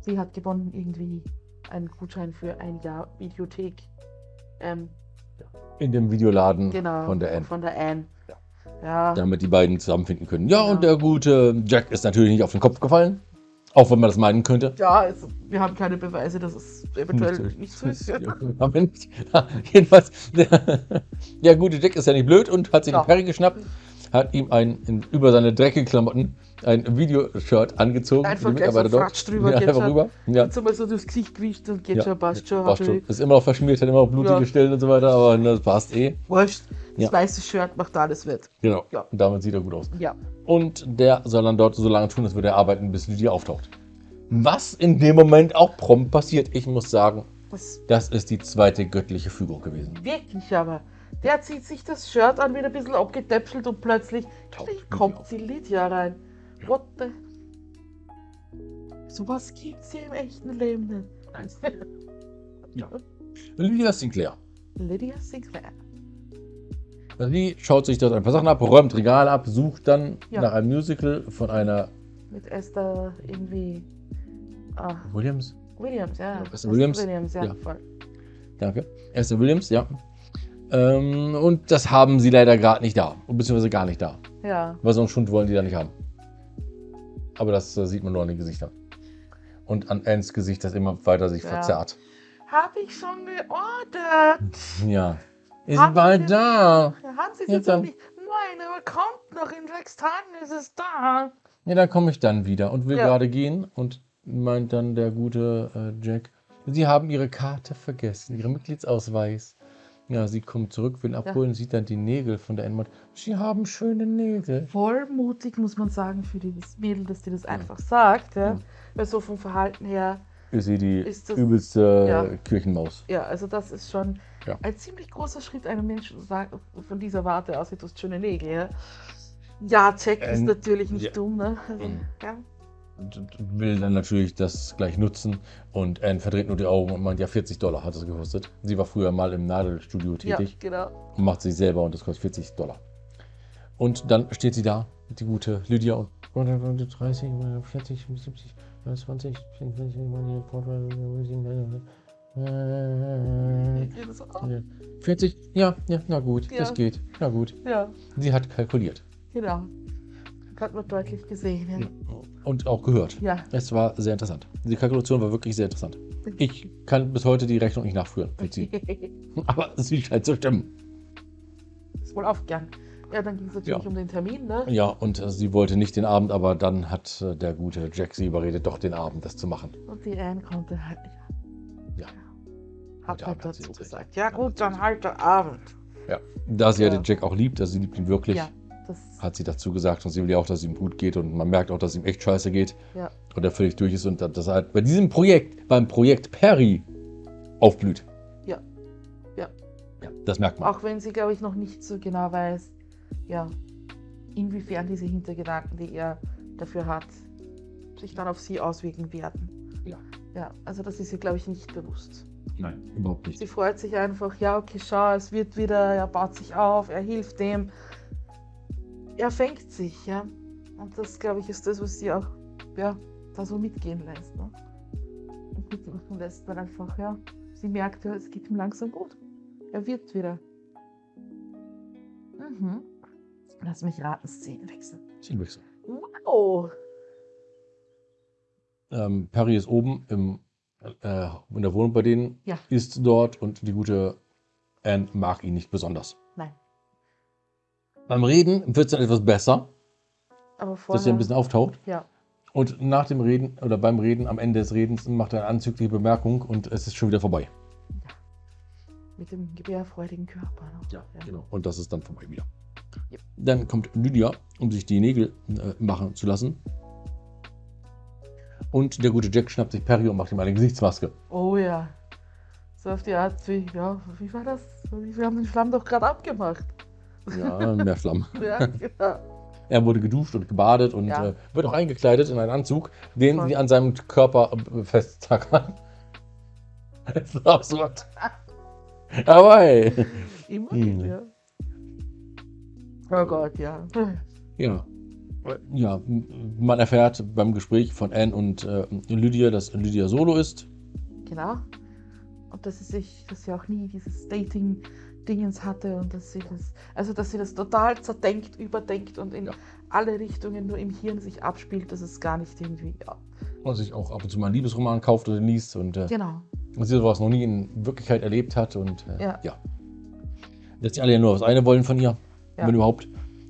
Sie hat gewonnen irgendwie einen Gutschein für ein Jahr Videothek. Ähm, In dem Videoladen genau. von der Anne. Von der Anne. Ja. Ja. damit die beiden zusammenfinden können. Ja, Genau. und der gute Jack ist natürlich nicht auf den Kopf gefallen. Auch wenn man das meinen könnte. Ja, also, wir haben keine Beweise, dass es eventuell nicht so ist. [LAUGHS] [LAUGHS] Ja, jedenfalls, [LAUGHS] der, der gute Jack ist ja nicht blöd und hat sich Ja. den Perry geschnappt, hat ihm ein, in, über seine dreckigen Klamotten ein Videoshirt angezogen. Einfach die gleich so Mitarbeiter Fratsch drüber, [LAUGHS] Ja, einfach rüber. Ja, Jetzt mal so durchs Gesicht gewischt und geht Ja. schon, passt schon. passt schon. schon. Ist immer noch verschmiert, hat immer noch blutige Ja. Stellen und so weiter, aber das passt eh. Wurscht. Das Ja. weiße Shirt macht alles wett. Genau. Ja. Und damit sieht er gut aus. Ja. Und der soll dann dort so lange tun, als würde er arbeiten, bis Lydia auftaucht. Was in dem Moment auch prompt passiert. Ich muss sagen, Das das ist die zweite göttliche Fügung gewesen. wirklich aber. Der zieht sich das Shirt an, wieder ein bisschen abgetäpselt und plötzlich kommt die Lydia rein. What the? Sowas gibt's hier im echten Leben nicht. [LAUGHS] Ja. Lydia Sinclair. Lydia Sinclair. Sie schaut sich dort ein paar Sachen ab, räumt Regale ab, sucht dann Ja. nach einem Musical von einer Mit Esther irgendwie. Ah, Williams. Williams, ja. Esther Williams? Williams, ja, Ja. Danke. Esther Williams, ja. Ähm, und das haben sie leider gerade nicht da. Beziehungsweise gar nicht da. Ja. Weil so einen Schund wollen die da nicht haben. Aber das äh, sieht man nur an den Gesichtern. Und an Anns Gesicht, das immer weiter sich Ja. verzerrt. Hab ich schon geordert. Ja. Ist Haben bald da. Haben Sie es jetzt dann- nicht? Nein, aber kommt noch. In sechs Tagen ist es da. Ja, dann komme ich dann wieder und will Ja. gerade gehen und meint dann der gute äh, Jack, Sie haben Ihre Karte vergessen, Ihren Mitgliedsausweis. Ja, sie kommt zurück, will abholen, sieht dann die Nägel von der Enmod. Sie haben schöne Nägel. Voll mutig, muss man sagen, für dieses Mädel, dass die das einfach sagt. Ja? Ja. Weil so vom Verhalten her, Ist sie die Ist das- übelste Ja. Kirchenmaus. ja, also das ist schon Ja. ein ziemlich großer Schritt, einem Menschen zu sagen, von dieser Warte aus, du hast schöne Nägel. Ja, ja Jack ist Ähm, natürlich nicht ja. dumm, ne? Also, Mhm. ja. Will dann natürlich das gleich nutzen und Anne verdreht nur die Augen und meint, ja, 40 Dollar hat es gekostet. Sie war früher mal im Nadelstudio ja, tätig genau. und macht sich selber und das kostet 40 Dollar. Und dann steht sie da, die gute Lydia und 30, 40, 70, 20, 40, ja, ja, na gut, Ja. das geht, na gut. Ja, Sie hat kalkuliert genau. Hat man deutlich gesehen. Ja. und auch gehört. ja. Es war sehr interessant. Die Kalkulation war wirklich sehr interessant. Ich kann bis heute die Rechnung nicht nachführen für sie. [LAUGHS] Aber sie scheint zu stimmen. ist wohl aufgegangen. Ja, dann ging es natürlich Ja. um den Termin, ne? Ja, und äh, sie wollte nicht den Abend, aber dann hat äh, der gute Jack sie überredet, doch den Abend das zu machen. Und die Anne konnte halt nicht. Ja. Hat halt dazu gesagt. Ja gut, dann halt der Abend. Ja. Da sie ja, Ja. den Jack auch liebt, also sie liebt ihn wirklich, Ja, das hat sie dazu gesagt und sie will ja auch, dass es ihm gut geht und man merkt auch, dass es ihm echt scheiße geht Ja. und er völlig durch ist und dass er halt bei diesem Projekt, beim Projekt Perry aufblüht. Ja. Ja. Ja, das merkt man. Auch wenn sie, glaube ich, noch nicht so genau weiß, ja, inwiefern diese Hintergedanken, die er dafür hat, sich dann auf sie auswirken werden. Ja. Ja, also das ist ihr, glaube ich, nicht bewusst. Nein, überhaupt nicht. Sie freut sich einfach, ja, okay, schau, es wird wieder, er baut sich auf, er hilft dem. Er fängt sich, ja. Und das, glaube ich, ist das, was sie auch, ja, da so mitgehen lässt. Ne? Und mitmachen lässt, weil einfach, ja, sie merkt, ja, es geht ihm langsam gut. Er wird wieder. Mhm. Lass mich raten, Szenenwechsel. Szenenwechsel. Wow! Ähm, Perry ist oben im, äh, in der Wohnung bei denen, Ja. ist dort und die gute Anne mag ihn nicht besonders. Beim Reden wird es dann etwas besser, aber dass er vorher. ein bisschen auftaucht. ja, Und nach dem Reden oder beim Reden, am Ende des Redens, macht er eine anzügliche Bemerkung und es ist schon wieder vorbei. mit dem gebärfreudigen Körper. Ne? genau. Und das ist dann vorbei wieder. Yep. Dann kommt Lydia, um sich die Nägel äh, machen zu lassen. Und der gute Jack schnappt sich Perry und macht ihm eine Gesichtsmaske. Oh ja. So auf die Art wie, ja, wie war das? Wir haben den Schlamm doch gerade abgemacht. Ja, mehr Flammen. [LAUGHS] Ja, genau. Er wurde geduscht und gebadet und Ja. äh, wird auch eingekleidet in einen Anzug, den Voll. sie an seinem Körper äh, festtackern. [LAUGHS] Das ist absurd. Aber hey. Immer Hm. ja. Oh Gott, ja. Ja. Ja, man erfährt beim Gespräch von Anne und äh, Lydia, dass Lydia solo ist. Genau. Und dass sie sich, dass sie auch nie dieses Dating-Dingens hatte und dass sie das, also dass sie das total zerdenkt, überdenkt und in Ja. alle Richtungen nur im Hirn sich abspielt, dass es gar nicht irgendwie, ja. Und sich auch ab und zu mal einen Liebesroman kauft oder liest und äh, Genau. sie sowas noch nie in Wirklichkeit erlebt hat. Und äh, Ja. ja. Dass die alle ja nur das eine wollen von ihr, Ja. wenn überhaupt.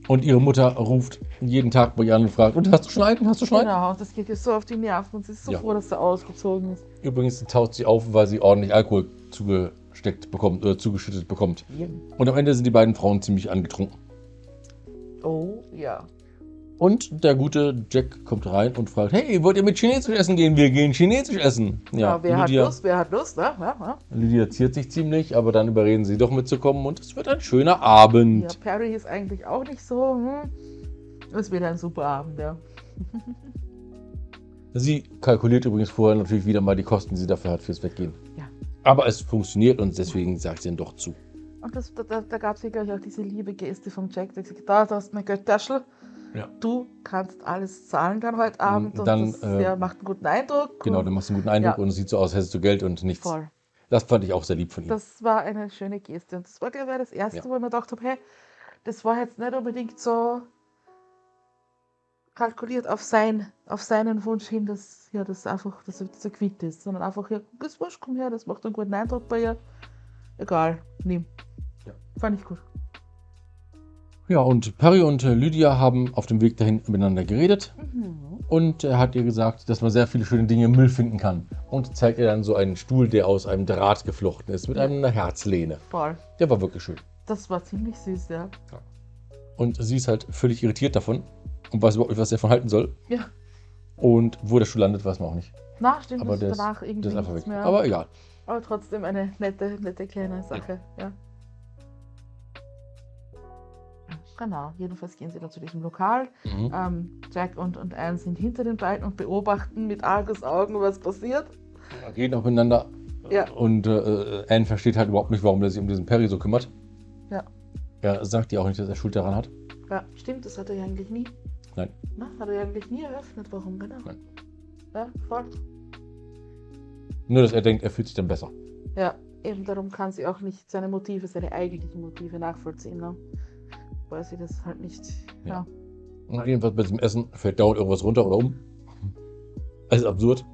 Und ihre Mutter ruft jeden Tag bei ihr an und fragt, und hast du Schneiden? Hast du Schneiden? Genau, das geht ihr so auf die Nerven und sie ist so Ja. froh, dass er ausgezogen ist. Übrigens taucht sie auf, weil sie ordentlich Alkohol zugesteckt bekommt oder zugeschüttet bekommt. Und am Ende sind die beiden Frauen ziemlich angetrunken. Oh, ja. Und der gute Jack kommt rein und fragt, hey, wollt ihr mit Chinesisch essen gehen? Wir gehen Chinesisch essen. Ja, wer Lydia, hat Lust? Wer hat Lust? Ne? Ja, ja. Lydia ziert sich ziemlich, aber dann überreden sie doch mitzukommen und es wird ein schöner Abend. ja, Perry ist eigentlich auch nicht so. Hm. Es wird ein super Abend, ja. [LAUGHS] Sie kalkuliert übrigens vorher natürlich wieder mal die Kosten, die sie dafür hat fürs Weggehen. Ja. Aber es funktioniert und deswegen sagt sie dann doch zu. Und das, da, da, gab es ja gleich auch diese liebe Geste von Jack, der gesagt hat, da, hast du mein Geldtaschel. Ja. Du kannst alles zahlen dann heute Abend und dann, das äh, ja, macht einen guten Eindruck. Genau, und du machst einen guten Eindruck Ja. und es sieht so aus, hättest du Geld und nichts. voll. Das fand ich auch sehr lieb von ihm. Das war eine schöne Geste. Und das war, glaube ich, das erste, wo ich mir gedacht habe, hey, das war jetzt nicht unbedingt so kalkuliert auf, sein, auf seinen Wunsch hin, dass ja, das einfach, dass er, dass er quitt ist, sondern einfach, ja, das wurscht, komm her, das macht einen guten Eindruck bei ihr. Egal, nimm. Ja. Fand ich gut. Ja, und Perry und äh, Lydia haben auf dem Weg dahin miteinander geredet Mhm. und er hat ihr gesagt, dass man sehr viele schöne Dinge im Müll finden kann. Und zeigt ihr dann so einen Stuhl, der aus einem Draht geflochten ist, mit Ja. einer Herzlehne. Voll. Der war wirklich schön. Das war ziemlich süß, ja. Und sie ist halt völlig irritiert davon und weiß überhaupt nicht, was sie davon halten soll. Ja. Und wo der Stuhl landet, weiß man auch nicht. Na, stimmt, Aber das danach irgendwie Der ist einfach weg. mehr. Aber egal. Aber trotzdem eine nette, nette kleine Sache, ja. Genau, jedenfalls gehen sie dann zu diesem Lokal. Mhm. Ähm, Jack und, und Anne sind hinter den beiden und beobachten mit Argusaugen, was passiert. Reden auch miteinander. Ja. Und äh, Anne versteht halt überhaupt nicht, warum er sich um diesen Perry so kümmert. Ja. Er sagt ihr auch nicht, dass er Schuld daran hat. Ja, stimmt, das hat er ja eigentlich nie. Nein. Na, hat er ja eigentlich nie eröffnet, warum, genau. Nein. Ja, voll. Nur, dass er denkt, er fühlt sich dann besser. Ja, eben darum kann sie auch nicht seine Motive, seine eigentlichen Motive nachvollziehen, ne? Weil sie das halt nicht, Ja. ja. Jedenfalls bei diesem Essen fällt dauernd irgendwas runter oder um. Es ist absurd.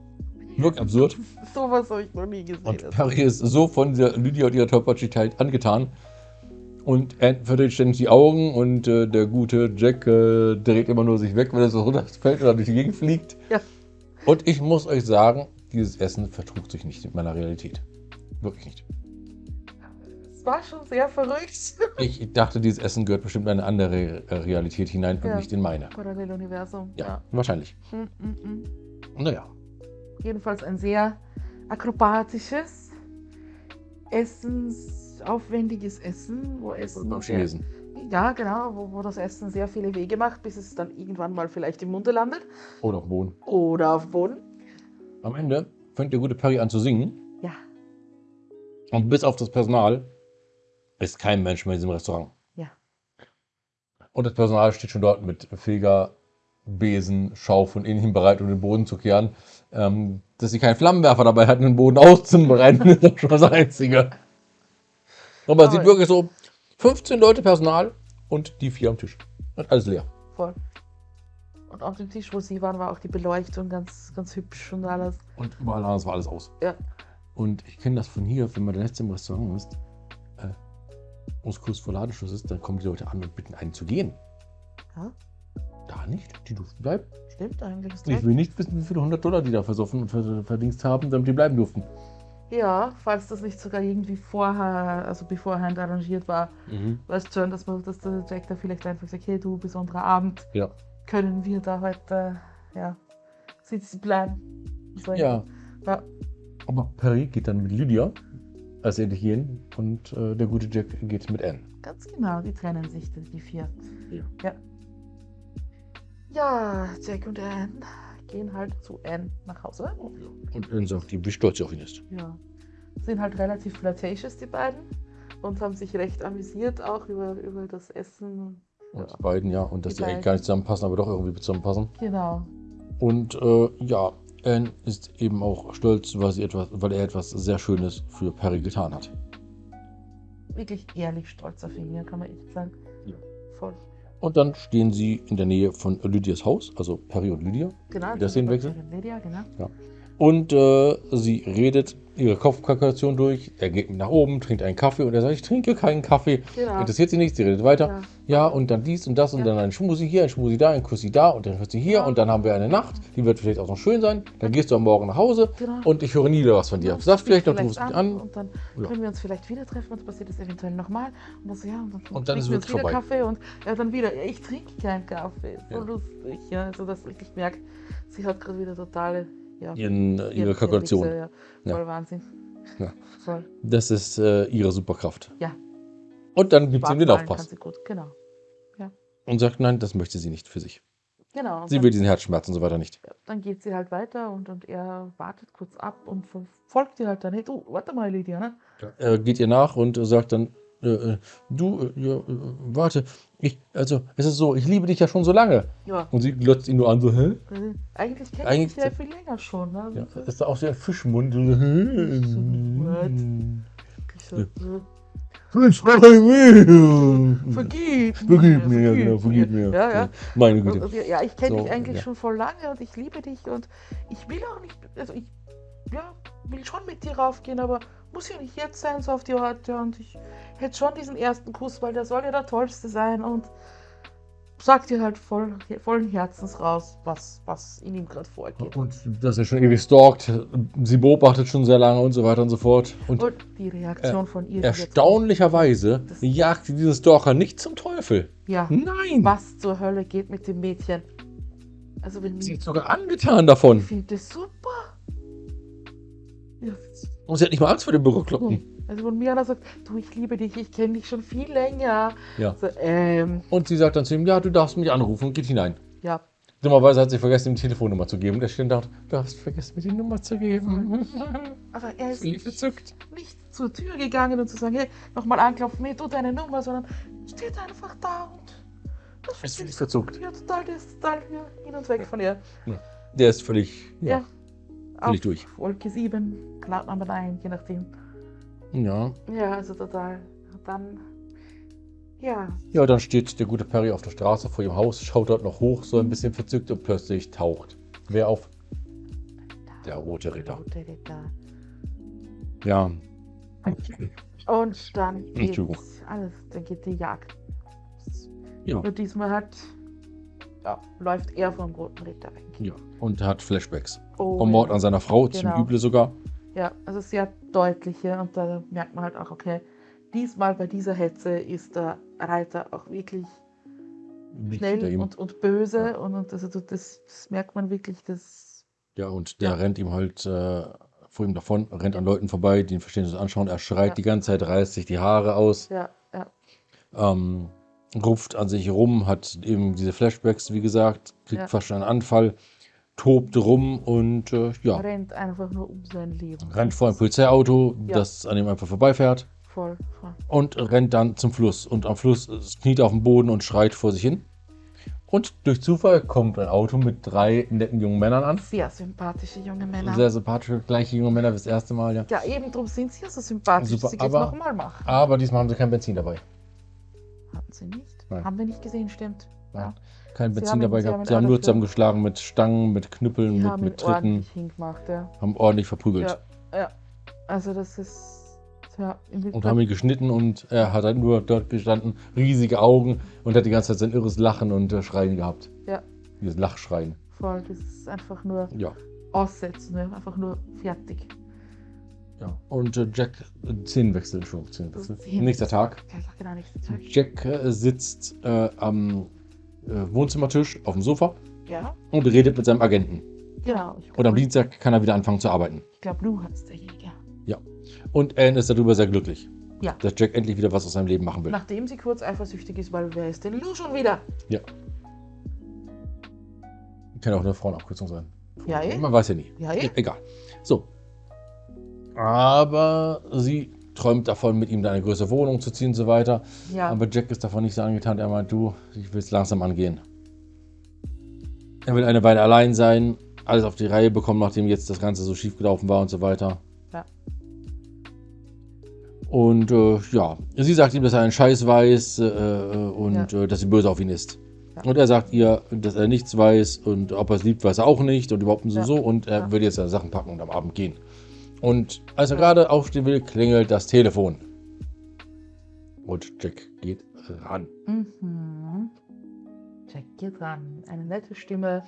Wirklich absurd. [LAUGHS] Sowas habe ich noch nie gesehen. Und Perry ist so von dieser Lydia und ihrer Tollpatschigkeit angetan. Und er verdreht ständig die Augen und äh, der gute Jack äh, dreht immer nur sich weg, wenn er so runterfällt oder durch die Gegend fliegt. Ja. Und ich muss euch sagen, dieses Essen vertrug sich nicht mit meiner Realität. Wirklich nicht. Es war schon sehr verrückt. [LAUGHS] Ich dachte, dieses Essen gehört bestimmt in eine andere äh, Realität hinein und Ja. nicht in meine. Paralleluniversum. Ja, wahrscheinlich. Mm. Naja. Jedenfalls ein sehr akrobatisches, essensaufwendiges Essen, wo Essen. Beim Chinesen. Ja, genau, wo, wo das Essen sehr viele Wege macht, bis es dann irgendwann mal vielleicht im Munde landet Oder auf dem Boden. oder auf Boden. Am Ende fängt der gute Perry an zu singen. Ja, Und bis auf das Personal ist kein Mensch mehr in diesem Restaurant. ja. Und das Personal steht schon dort mit Feger, Besen, Schaufel und ähnlichem bereit, um den Boden zu kehren. Ähm, dass sie keinen Flammenwerfer dabei hatten, den Boden [LAUGHS] auszubereiten, ist doch schon das Einzige. Aber es sieht wirklich so, 15 Leute Personal und die vier am Tisch. Und alles leer. Voll. Und auf dem Tisch, wo sie waren, war auch die Beleuchtung ganz, ganz hübsch und alles. Und überall anders war alles aus. Ja. Und ich kenne das von hier, wenn man der Letzte im Restaurant ist, äh, und es kurz vor Ladenschluss ist, dann kommen die Leute an und bitten einen zu gehen. Ja, Da nicht, die durften bleiben. stimmt eigentlich. Ist Ich will nicht wissen, wie viele hundert Dollar die da versoffen und ver- verdienst haben, damit die bleiben durften. Ja, falls das nicht sogar irgendwie vorher, also beforehand arrangiert war, weißt schon, dass, man, dass der Jack da vielleicht einfach sagt, hey du, besonderer Abend, Ja. können wir da heute, ja, sitzen bleiben. So, Ja, ja. aber Perry geht dann mit Lydia, als gehen, und äh, der gute Jack geht mit Anne. Ganz genau, die trennen sich, die vier. Ja. ja. Ja, Jack und Anne gehen halt zu Anne nach Hause. Und Anne sagt, wie stolz sie auf ihn ist. Ja. Sind halt relativ flirtatious, die beiden. Und haben sich recht amüsiert auch über, über das Essen. Und die beiden, ja, und dass Die die eigentlich gar nicht zusammenpassen, aber doch irgendwie zusammenpassen. Genau. Und äh, ja, Anne ist eben auch stolz, weil, sie etwas, weil er etwas sehr Schönes für Perry getan hat. Wirklich ehrlich stolz auf ihn, ja, kann man echt sagen. Ja. Voll. Und dann stehen sie in der Nähe von Lydias Haus, also Perry und Lydia. Genau. Das Szenenwechsel? Lydia, genau. Und äh, sie redet ihre Kopfkalkulation durch. Er geht nach oben, trinkt einen Kaffee und er sagt, ich trinke keinen Kaffee. Genau. Interessiert sie nicht, sie redet weiter. Ja. Ja, und dann dies und das und Ja. dann ein Schmusi hier, ein Schmusi da, ein Kussi da und dann hört sie hier Ja. und dann haben wir eine Nacht, die wird vielleicht auch noch schön sein. Dann gehst du am Morgen nach Hause Genau. und ich höre nie wieder was von dir. Ja, sagst vielleicht noch, du rufst mich an. Und dann Ja. können wir uns vielleicht wieder treffen und passiert das eventuell nochmal. Und das, ja, und dann, Und dann ist wir es uns wieder vorbei. Kaffee und ja, dann wieder, ja, ich trinke keinen Kaffee. So Ja. lustig, ja. Also, dass ich merke, sie hat gerade wieder totale, ja, Ihren, äh, ihre Kalkulation. Ja. Ja. Voll Wahnsinn. Ja. [LAUGHS] Voll. Das ist äh, ihre Superkraft. Ja. Und dann gibt sie ihm den Aufpass sie gut, genau. und sagt, nein, das möchte sie nicht für sich. Genau. Sie will diesen Herzschmerz und so weiter nicht. ja, dann geht sie halt weiter und, und er wartet kurz ab und folgt ihr halt dann, hey du, warte mal, Lydia, ne? Er geht ihr nach und sagt dann, äh, äh, du, äh, ja, äh, warte, ich, also, es ist so, ich liebe dich ja schon so lange. Ja. Und sie glotzt ihn nur an, so, hä? äh, Eigentlich kenne ich dich ja viel länger schon. Ne? Ja, das ist auch sehr Fischmund. So, hä? Ich so, äh, Vergib vergib, Vergib mir, ja, genau, vergib mir. Ja, ja. Meine Güte. und, ja, ich kenne So, dich eigentlich ja. schon voll lange und ich liebe dich und ich will auch nicht, also ich ja, will schon mit dir raufgehen, aber muss ja nicht jetzt sein, so auf die Orte und ich hätte schon diesen ersten Kuss, weil der soll ja der tollste sein und sag dir halt voll, vollen Herzens raus, was, was in ihm gerade vorgeht. Und dass er schon ewig stalkt, sie beobachtet schon sehr lange und so weiter und so fort. Und Und die Reaktion von ihr. erstaunlicherweise jagt sie diesen Stalker nicht zum Teufel. Ja, Nein! was zur Hölle geht mit dem Mädchen? Also wenn Sie ich ist sogar angetan davon. finde das super. Ja, Und sie hat nicht mal Angst vor dem Berückkloppen. Also wenn Mirna sagt, du, ich liebe dich, ich kenne dich schon viel länger. Ja. So, ähm, Und sie sagt dann zu ihm, ja, du darfst mich anrufen und geht hinein. ja. Dummerweise hat sie vergessen, ihm die Telefonnummer zu geben. Der steht da, du hast vergessen, mir die Nummer zu geben. [LAUGHS] Aber er ist verzückt. nicht zur Tür gegangen und zu sagen, hey, nochmal anklopfen, hey, du deine Nummer, sondern steht einfach da und das Ist völlig ich ja total, der ist total hier hin und weg von ihr. Der ist völlig, ja. Auf durch. Wolke 7, Cloud Number 9, je nachdem. Ja. Ja, also total. Und dann, ja, Ja, dann steht der gute Perry auf der Straße vor ihrem Haus, schaut dort noch hoch, so ein bisschen verzückt und plötzlich taucht. Wer auf? Der rote Ritter. Rote Ritter. Ja. Und dann geht's alles, dann geht die Jagd. Ja. Nur diesmal hat, ja, läuft er vom Roten Ritter weg. ja. Und hat Flashbacks. Oh, Vom Mord ja. an seiner Frau, zum Genau. Üble sogar. Ja, also sehr deutliche und da merkt man halt auch, okay, diesmal bei dieser Hetze ist der Reiter auch wirklich Nicht schnell und, und böse Ja. und, und also das, das merkt man wirklich, das Ja, und der Ja. rennt ihm halt äh, vor ihm davon, rennt an Leuten vorbei, die ihn verstehen anschauen. Er schreit die ganze Zeit, reißt sich die Haare aus, ja, ja, ähm, ruft an sich rum, hat eben diese Flashbacks, wie gesagt, kriegt Ja. fast schon einen Anfall, tobt rum und äh, ja, rennt einfach nur um sein Leben. rennt vor ein Polizeiauto, Ja. das an ihm einfach vorbeifährt Voll, voll. und rennt dann zum Fluss. Und am Fluss äh, kniet auf dem Boden und schreit vor sich hin. Und durch Zufall kommt ein Auto mit drei netten jungen Männern an. Sehr sympathische junge Männer. Sehr sympathische, gleiche junge Männer wie das erste Mal, ja. ja, eben drum sind sie ja so sympathisch, Super, dass sie aber- nochmal machen. Aber diesmal haben sie kein Benzin dabei. Hatten sie nicht? Nein. Haben wir nicht gesehen, stimmt. Nein. Kein Sie Benzin dabei gehabt. Sie haben nur zusammengeschlagen mit Stangen, mit Knüppeln, mit, mit Tritten, ordentlich hingemacht, ja. haben ordentlich verprügelt. Ja, ja. Also das ist ja Und haben ihn geschnitten und er hat halt nur dort gestanden, riesige Augen und hat die ganze Zeit sein irres Lachen und äh, Schreien gehabt. Ja. Dieses Lachschreien. voll, das ist einfach nur Ja. aussetzen, ne? einfach nur fertig. Ja. Und äh, Jack, äh, Szenenwechsel, Entschuldigung, Szenenwechsel. Szenenwechsel. Nächster Tag. Ja, ja, genau, nächsten Tag. Jack äh, sitzt äh, am äh, Wohnzimmertisch auf dem Sofa Ja, und redet mit seinem Agenten. genau. Ich Und am glaub, Dienstag kann er wieder anfangen zu arbeiten. Ich glaube, Lou heißt der Jäger. Und Anne ist darüber sehr glücklich, Ja. dass Jack endlich wieder was aus seinem Leben machen will. Nachdem sie kurz eifersüchtig ist, weil wer ist denn Lou schon wieder? Kann auch eine Frauenabkürzung sein. Ja, eh. Man weiß ja nie. Ja, eh. Egal. So. Aber sie träumt davon, mit ihm in eine größere Wohnung zu ziehen und so weiter. Ja, Aber Jack ist davon nicht so angetan. Er meint, du, ich will es langsam angehen. Er will eine Weile allein sein, alles auf die Reihe bekommen, nachdem jetzt das Ganze so schief gelaufen war und so weiter. Ja. Und äh, ja, sie sagt ihm, dass er einen Scheiß weiß äh, äh, und äh, dass sie böse auf ihn ist. Ja. Und er sagt ihr, dass er nichts weiß und ob er es liebt, weiß er auch nicht und überhaupt so Ja. so. Und er Ja. will jetzt seine Sachen packen und am Abend gehen. Und als er gerade aufstehen will, klingelt das Telefon. Und Jack geht ran. Mhm. Jack geht ran. Eine nette Stimme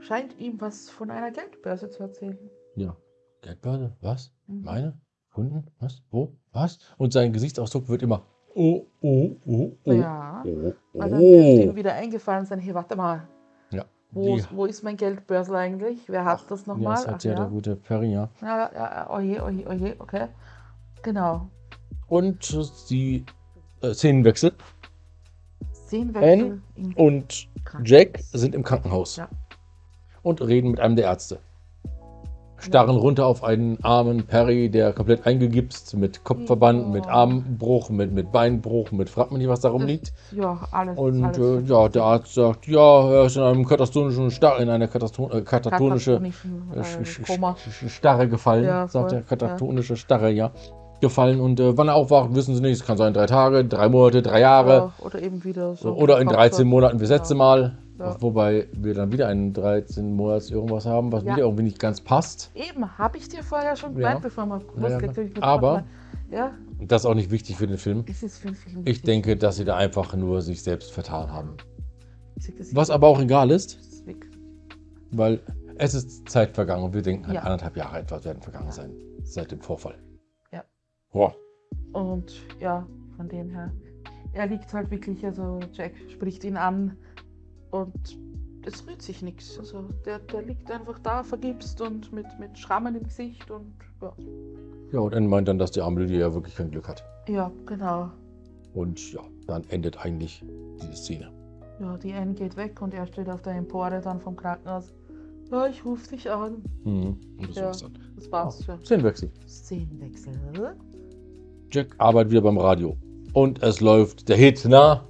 scheint ihm was von einer Geldbörse zu erzählen. Ja. Geldbörse? Was? Mhm. Meine? Kunden? Was? Wo? Was? Und sein Gesichtsausdruck wird immer oh, oh, oh, oh. Ja. Oh, Und dann dürfte ihm oh. wieder eingefallen sein, hey, warte mal. Wo, Die- wo ist mein Geldbörsel eigentlich? Wer hat das Ja, nochmal? das hat ja der gute Perry, ja. ja, ja, oje, oje, oje, okay. Genau. Und sie äh, Szenenwechsel Szenenwechsel im und. Jack sind im Krankenhaus Ja. und reden mit einem der Ärzte. Starren runter auf einen armen Perry, der komplett eingegipst, mit Kopfverband, Ja. mit Armbruch, mit, mit Beinbruch, mit fragt man nicht, was da rumliegt. Ja, alles. Und alles äh, ja, der Arzt sagt, ja, er ist in einem katastonischen Star in eine Kataston äh, katatonische Katatonischen, äh, äh, Starre gefallen, Ja, sagt er, katatonische Starre, ja, gefallen. Und äh, wann er aufwacht, wissen sie nicht. Es kann sein drei Tage, drei Monate, drei Jahre. Ja, oder eben wieder so. Oder in 13 Monaten letzte Ja. Mal. Ja. Wobei wir dann wieder einen 13 Monats irgendwas haben, was Ja. wieder irgendwie nicht ganz passt. Eben, habe ich dir vorher schon Ja. gemeint, bevor wir Ja, ja, aber- Ja, Das ist auch nicht wichtig für den Film. für den Film Ich wichtig. denke, dass sie da einfach nur sich selbst vertan haben. Was aber auch egal ist, weil es ist Zeit vergangen und wir denken, halt Ja. anderthalb Jahre etwa werden vergangen Ja. sein seit dem Vorfall. Ja. Boah. Und ja, von dem her, er liegt halt wirklich, also Jack spricht ihn an und es rührt sich nichts. Also der, der liegt einfach da, vergibst und mit, mit Schrammen im Gesicht und ja. Ja, und er meint dann, dass die arme Lydia ja wirklich kein Glück hat. Ja, genau. Und ja, dann endet eigentlich diese Szene. Ja, die Anne geht weg und er steht auf der Empore dann vom Krankenhaus. Ja, ich rufe dich an. Mhm. Und das Ja. war's dann. Das war's schon. Szenenwechsel. Szenenwechsel. Jack arbeitet wieder beim Radio. Und es läuft der Hit, na?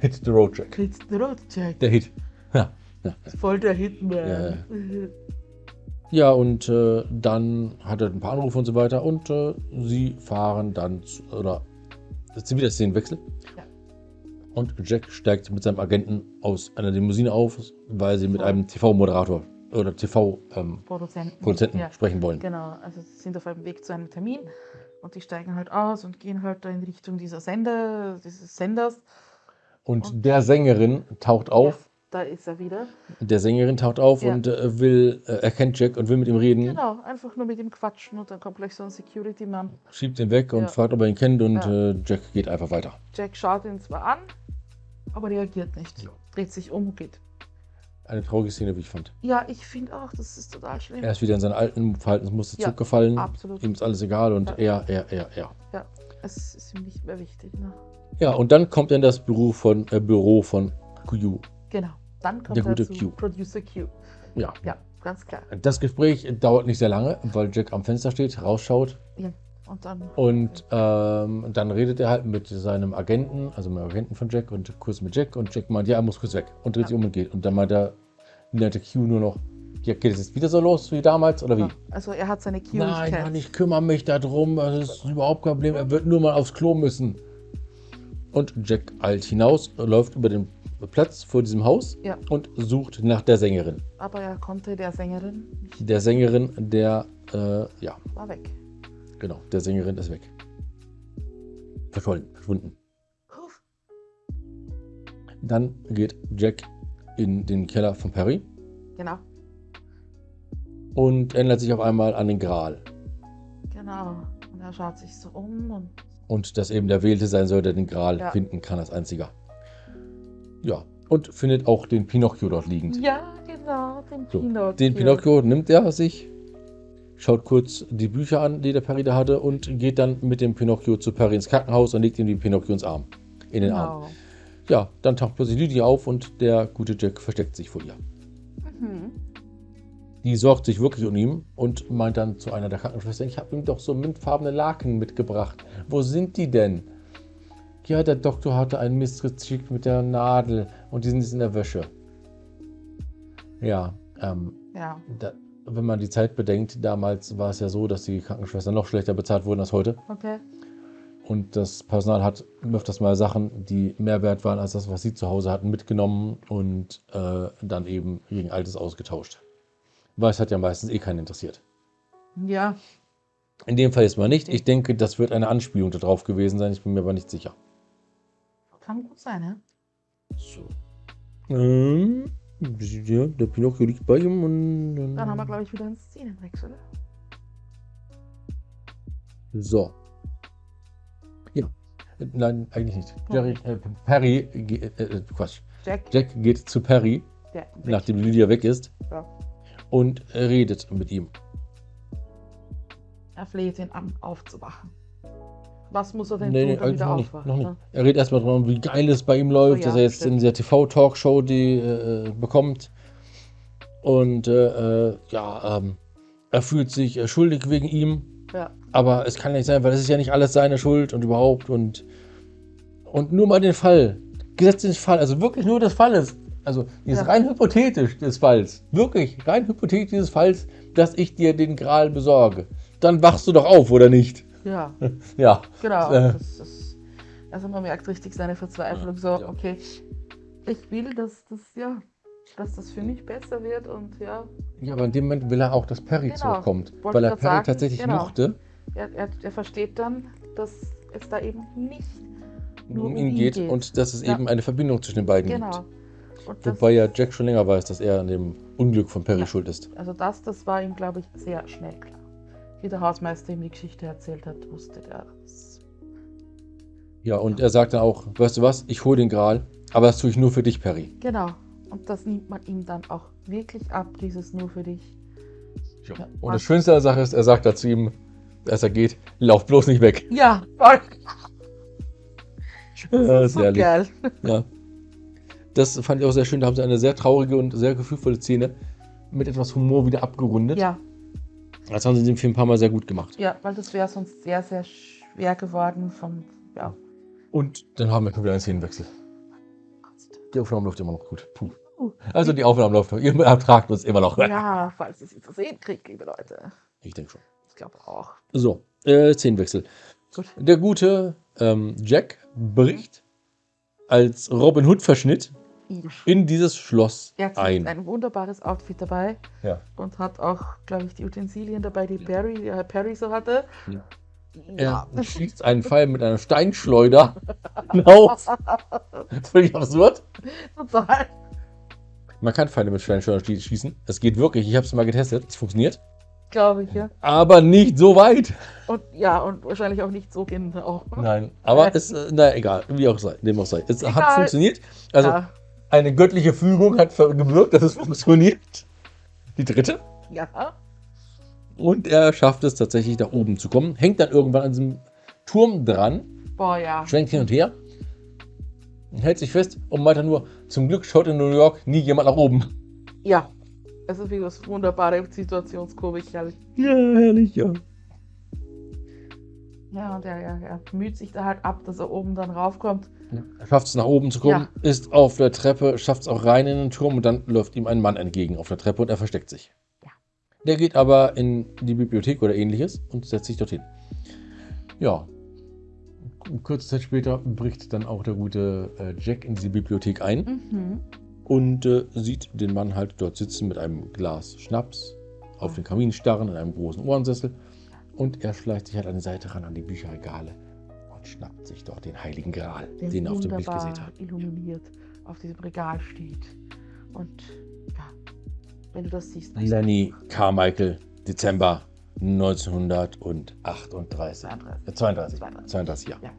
Hit the Road Jack. It's the road, Jack. Der Hit. Ja. Voll der Hitman. Ja, [LAUGHS] Ja, und äh, dann hat er ein paar Anrufe und so weiter. Und äh, sie fahren dann, zu, oder das ist wieder Szenenwechsel. Ja. Und Jack steigt mit seinem Agenten aus einer Limousine auf, weil sie mit TV. einem TV-Moderator oder TV-Produzenten Produzenten. Ja. sprechen wollen. Genau, also sie sind auf einem Weg zu einem Termin und die steigen halt aus und gehen halt da in Richtung dieser Sender, dieses Senders. Und der Sängerin taucht auf. Da ist er wieder. Der Sängerin taucht auf Ja. und äh, will, äh, erkennt Jack und will mit ihm reden. Genau, einfach nur mit ihm quatschen und dann kommt gleich so ein Security-Mann. Schiebt ihn weg und Ja. fragt, ob er ihn kennt. Und Ja. äh, Jack geht einfach weiter. Jack schaut ihn zwar an, aber reagiert nicht. Ja. Dreht sich um und geht. Eine traurige Szene, wie ich fand. Ja, ich finde auch, das ist total schlimm. Er ist wieder in seinen alten Verhaltensmuster Ja, zurückgefallen. absolut. Ihm ist alles egal und Ja. er, er, er, er. Ja, es ist ihm nicht mehr wichtig. Ne? Ja, und dann kommt er in das Büro von, äh, Büro von Q. Genau, dann kommt Der er gute Q. Producer Q. Ja. Ja, ganz klar. Das Gespräch dauert nicht sehr lange, weil Jack am Fenster steht, rausschaut Ja. Und dann und ähm, dann redet er halt mit seinem Agenten, also mit dem Agenten von Jack und kurz mit Jack und Jack meint, ja, er muss kurz weg und dreht Ja. sich um und geht. Und dann meint er, nette Q nur noch, ja, geht es jetzt wieder so los wie damals oder wie? Also er hat seine Q Nein, Mann, ich kümmere mich darum, das ist überhaupt kein Problem, er wird nur mal aufs Klo müssen. Und Jack eilt hinaus, läuft über den Platz vor diesem Haus Ja. und sucht nach der Sängerin. Aber er konnte der Sängerin nicht, Der Sängerin, der, äh, ja, war weg. genau, der Sängerin ist weg. Verschollen, verschwunden. Puff. Dann geht Jack in den Keller von Perry Genau, und erinnert sich auf einmal an den Gral. genau. Und er schaut sich so um und Und dass eben der Wählte sein soll, der den Gral Ja. finden kann als einziger. Ja, und findet auch den Pinocchio dort liegend. ja, genau, den So, Pinocchio. Den Pinocchio nimmt er sich, schaut kurz die Bücher an, die der Perry da hatte, und geht dann mit dem Pinocchio zu Perry ins Krankenhaus und legt ihm den Pinocchio ins Arm. In den Arm. Genau. Ja, dann taucht plötzlich Lydia auf und der gute Jack versteckt sich vor ihr. Mhm. Die sorgt sich wirklich um ihn und meint dann zu einer der Krankenschwestern, ich habe ihm doch so mintfarbene Laken mitgebracht. Wo sind die denn? Ja, der Doktor hatte einen Mist geschickt mit der Nadel und die sind jetzt in der Wäsche. Ja, ähm, Ja, da, wenn man die Zeit bedenkt, damals war es ja so, dass die Krankenschwestern noch schlechter bezahlt wurden als heute. okay. Und das Personal hat öfters mal Sachen, die mehr wert waren als das, was sie zu Hause hatten, mitgenommen und äh, dann eben gegen Altes ausgetauscht. Weil es hat ja meistens eh keinen interessiert. Ja, In dem Fall jetzt mal nicht. Ich denke, das wird eine Anspielung darauf gewesen sein. Ich bin mir aber nicht sicher. kann gut sein, ja. So. Ähm, ja, der Pinocchio liegt bei ihm und Dann haben wir, glaube ich, wieder einen Szenenwechsel. So. Ja. Nein, eigentlich nicht. Ja. Jerry, äh, Perry, äh, äh, Quatsch. Jack, Jack geht zu Perry, der weg. nachdem Lydia weg ist, Ja. Und redet mit ihm. Er fleht ihn an, aufzuwachen. Was muss er denn Nee, tun, damit er aufwacht? nicht. ne? Er redet erstmal darum, wie geil es bei ihm läuft, Oh ja, dass er jetzt stimmt. in dieser TV-Talkshow die äh, bekommt. Und äh, äh, ja, ähm, er fühlt sich äh, schuldig wegen ihm, Ja. aber es kann nicht sein, weil es ist ja nicht alles seine Schuld und überhaupt und und nur mal den Fall, gesetzt den Fall, also wirklich nur des Falles, also dieses Ja. rein hypothetisch des Falls, wirklich rein hypothetisch des Falls, dass ich dir den Gral besorge, dann wachst du doch auf, oder nicht? Ja, [LAUGHS] Ja, genau. Äh. Das ist, also man merkt richtig seine Verzweiflung. So, Ja. okay, ich will, dass das, ja, dass das für mich besser wird und ja, ja, aber in dem Moment will er auch, dass Perry Genau. zurückkommt, Wollte weil er Perry sagen, tatsächlich genau. mochte. er, er, er versteht dann, dass es da eben nicht nur um ihn geht, und dass es Ja. eben eine Verbindung zwischen den beiden genau. gibt. Das, Wobei ja Jack schon länger weiß, dass er an dem Unglück von Perry Ja. schuld ist. Also das, das war ihm, glaube ich, sehr schnell klar. Wie der Hausmeister ihm die Geschichte erzählt hat, wusste der das. Ja, und er sagt dann auch, weißt du was, ich hole den Gral, aber das tue ich nur für dich, Perry. Genau. Und das nimmt man ihm dann auch wirklich ab, dieses nur für dich. Ja. Ja. Und das Schönste an der Sache ist, er sagt dazu ihm, als er geht, lauf bloß nicht weg. Ja, voll. Ja, So sehr lieb. geil. Ja. Das fand ich auch sehr schön. Da haben sie eine sehr traurige und sehr gefühlvolle Szene mit etwas Humor wieder abgerundet. Ja, Das haben sie in dem Film ein paar Mal sehr gut gemacht. ja, weil das wäre sonst sehr, sehr schwer geworden vom, ja. Und dann haben wir schon wieder einen Szenenwechsel. Die Aufnahme läuft immer noch gut. Puh. Uh. Also die Aufnahme läuft noch. Ihr ertragt uns immer noch. Ja, falls ihr sie zu sehen kriegt, liebe Leute. Ich denke schon. Ich glaube auch. So, äh, Szenenwechsel. Gut. Der gute ähm, Jack bricht als Robin Hood-Verschnitt in dieses Schloss Er hat ein. ein wunderbares Outfit dabei Ja. und hat auch, glaube ich, die Utensilien dabei, die Perry, äh, Perry so hatte. Ja. Er schießt einen Pfeil mit einer Steinschleuder hinaus. Völlig absurd. Total. Man kann Pfeile mit Steinschleudern schie- schießen. Es geht wirklich. Ich habe es mal getestet. Es funktioniert. Glaube ich, ja. Aber nicht so weit. Und ja, und wahrscheinlich auch nicht so genau. Nein. Aber [LAUGHS] es, äh, na egal. Wie auch sei. Dem auch sei. Es hat Egal. funktioniert. Also ja. Eine göttliche Fügung hat gewirkt, dass es funktioniert. Die dritte. ja. Und er schafft es tatsächlich nach oben zu kommen. Hängt dann irgendwann an diesem Turm dran. Boah, ja. schwenkt hin und her, hält sich fest und meint dann nur, zum Glück schaut in New York nie jemand nach oben. Ja. Es ist wie das wunderbare Situationskomik, herrlich. Ja, herrlich, ja. Ja, und er, er, er müht sich da halt ab, dass er oben dann raufkommt. Er schafft es nach oben zu kommen, ist auf der Treppe, schafft es auch rein in den Turm und dann läuft ihm ein Mann entgegen auf der Treppe und er versteckt sich. Ja. Der geht aber in die Bibliothek oder ähnliches und setzt sich dorthin. Ja. Kurze Zeit später bricht dann auch der gute äh, Jack in die Bibliothek ein. Mhm. und äh, sieht den Mann halt dort sitzen mit einem Glas Schnaps auf den Kamin starren in einem großen Ohrensessel und er schleicht sich halt an die Seite ran an die Bücherregale und schnappt sich dort den heiligen Gral, Der den er auf dem Bild gesehen hat. illuminiert auf diesem Regal steht. Und ja, wenn du das siehst, Lenny Carmichael, Dezember 1938. 32. Äh, 32. 32. 32, ja. Ja.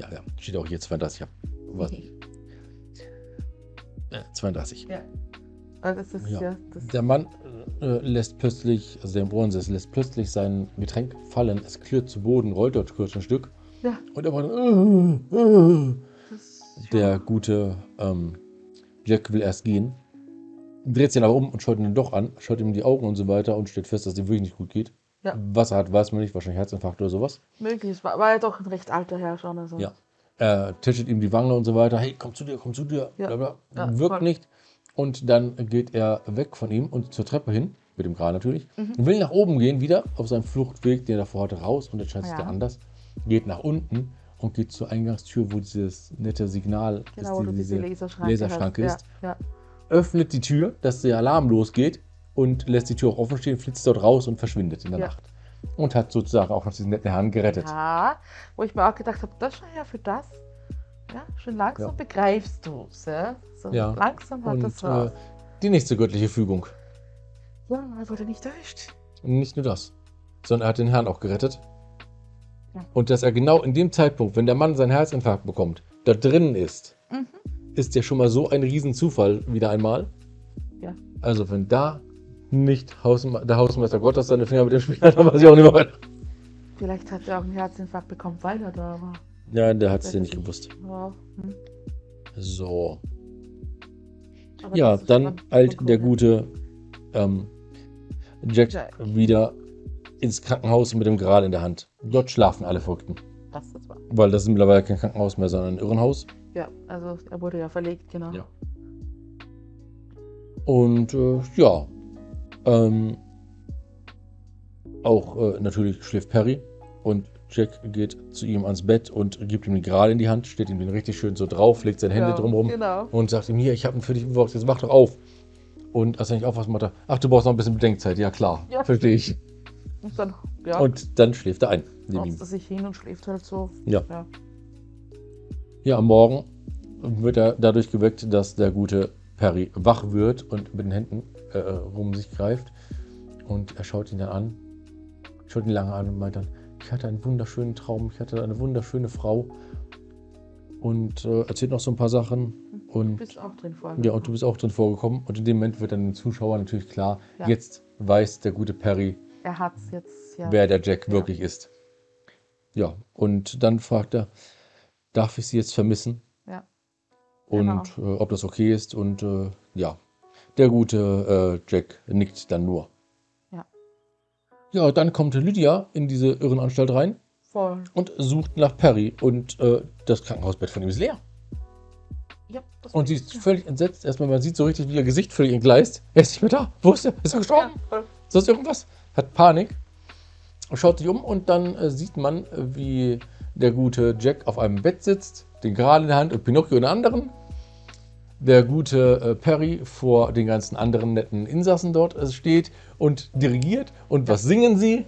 Ja, ja. Steht auch hier 32. Ja. Was? Äh, 32. Ja. Also das ist Ja. ja, das Der Mann äh, lässt plötzlich, also der Ohrensessel lässt plötzlich sein Getränk fallen. Es klirrt zu Boden, rollt dort kurz ein Stück. Ja. Und er war dann, äh, äh. Der gute ähm, Jack will erst gehen, dreht sich dann aber um und schaut ihn doch an, schaut ihm die Augen und so weiter und stellt fest, dass es ihm wirklich nicht gut geht. Ja. Was er hat, weiß man nicht, wahrscheinlich Herzinfarkt oder sowas. möglich. War, war ja doch ein recht alter Herr schon. Also. Ja. Er tätschelt ihm die Wange und so weiter. Hey, komm zu dir, komm zu dir. Ja. Bla bla. Ja, Wirkt voll. nicht. Und dann geht er weg von ihm und zur Treppe hin, mit dem Gral natürlich. Mhm. Will nach oben gehen, wieder auf seinem Fluchtweg, den er davor hatte, raus. Und entscheidet sich Ja. da anders. Geht nach unten und geht zur Eingangstür, wo dieses nette Signal Genau, wo die- diese Laserschranke, Laserschranke ist. Ja, ja. Öffnet die Tür, dass der Alarm losgeht und lässt die Tür auch offen stehen, flitzt dort raus und verschwindet in der. Nacht. Und hat sozusagen auch noch diesen netten Herrn gerettet. Ja, wo ich mir auch gedacht habe, das schon ja für das. Ja, schon langsam Ja. begreifst du es. Ja? So Ja. langsam hat Und das äh, was. die nächste göttliche Fügung. Ja, er wurde nicht erwischt. Nicht nur das, sondern er hat den Herrn auch gerettet. Ja. Und dass er genau in dem Zeitpunkt, wenn der Mann seinen Herzinfarkt bekommt, da drinnen ist, Mhm. ist ja schon mal so ein Riesenzufall wieder einmal. Ja. Also wenn da nicht Hausme der Hausmeister Gottes seine Finger mit dem Spiel hat, dann weiß ich auch nicht mehr weiter. Vielleicht hat er auch einen Herzinfarkt bekommen, weil er da war. Ja, der hat es ja nicht ich gewusst. Ja, hm. So. Aber Ja, dann eilt der ja. gute ähm, Jack, Jack. wieder ins Krankenhaus mit dem Gral in der Hand. Dort schlafen alle Verrückten. Das ist wahr. Weil das ist mittlerweile kein Krankenhaus mehr, sondern ein Irrenhaus. Ja, also er wurde ja verlegt, genau. Ja. Und äh, ja, ähm, auch äh, natürlich schläft Perry und Jack geht zu ihm ans Bett und gibt ihm den Gral in die Hand, steht ihm den richtig schön so drauf, legt seine Hände Ja, drumherum Genau. und sagt ihm, hier, ich habe ihn für dich besorgt, jetzt wach doch auf. Und als er nicht aufwacht, macht er, ach, du brauchst noch ein bisschen Bedenkzeit. Ja, klar, Ja. verstehe ich. Und dann, ja, Und dann schläft er ein. setzt er sich hin und schläft halt so. Ja. Ja. Ja, am Morgen wird er dadurch geweckt, dass der gute Perry wach wird und mit den Händen äh, rum sich greift. Und er schaut ihn dann an, schaut ihn lange an und meint dann, ich hatte einen wunderschönen Traum, ich hatte eine wunderschöne Frau. Und äh, erzählt noch so ein paar Sachen. Du Und bist auch drin vor. ja, und du bist auch drin vorgekommen. Und in dem Moment wird dann dem Zuschauer natürlich klar, Ja. jetzt weiß der gute Perry, Er hat's jetzt, ja. wer der Jack Ja. wirklich ist. Ja, und dann fragt er, darf ich sie jetzt vermissen? Ja. Und äh, ob das okay ist. Und äh, ja, der gute äh, Jack nickt dann nur. Ja. Ja, dann kommt Lydia in diese Irrenanstalt rein Voll. und sucht nach Perry. Und äh, das Krankenhausbett von ihm ist leer. Ja, das Und sie ist völlig entsetzt. Erstmal, man sieht so richtig, wie ihr Gesicht völlig entgleist. Er ist nicht mehr da. Wo ist er? Ist er gestorben? Ja, das irgendwas? Hat Panik. Schaut sich um und dann äh, sieht man, wie der gute Jack auf einem Bett sitzt, den Gral in der Hand und Pinocchio in der anderen. Der gute äh, Perry vor den ganzen anderen netten Insassen dort äh, steht und dirigiert. Und was singen sie?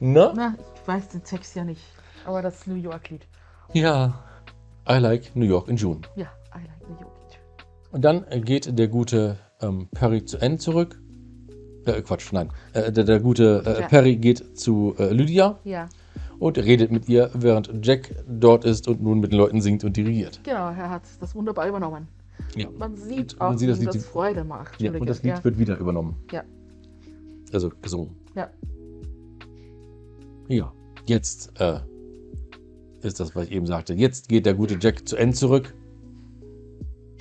Na? Na, ich weiß den Text ja nicht. Aber das New York-Lied. Ja. I like New York in June. Ja, I like New York. Und dann äh, geht der gute ähm, Perry zu Anne zurück. Äh, Quatsch, nein. Äh, der, der gute äh, Ja. Perry geht zu Lydia Ja, und redet mit ihr, während Jack dort ist und nun mit den Leuten singt und dirigiert. genau, er hat das wunderbar übernommen. Ja. Man sieht auch, man sieht, wie das Lied- das Freude macht. ja und das Lied ja. wird wieder übernommen. Ja. Also gesungen. Ja. Ja, jetzt äh, ist das, was ich eben sagte. Jetzt geht der gute Jack zu Anne zurück,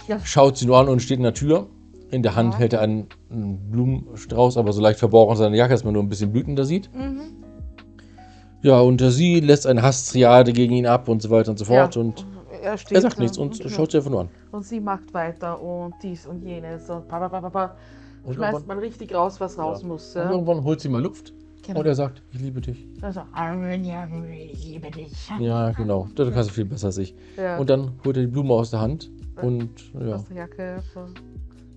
Ja. schaut sie nur an und steht in der Tür. In der Hand Ja. hält er einen, einen Blumenstrauß, aber so leicht verborgen in seiner Jacke, dass man nur ein bisschen Blüten da sieht. Mhm. Ja, und sie lässt eine Hasstriade gegen ihn ab und so weiter und so fort. ja. Und er, steht er sagt nichts und ja. schaut sie einfach nur an. Und sie macht weiter und dies und jenes und pa, pa, pa, pa, pa. Und Schmeißt man richtig raus, was raus Ja. muss. und irgendwann holt sie mal Luft Genau. und er sagt, ich liebe dich. Also, ich liebe dich. Ja, genau. Das kannst du viel besser als ich. Ja. Und dann holt er die Blume aus der Hand und, ja. aus der Jacke.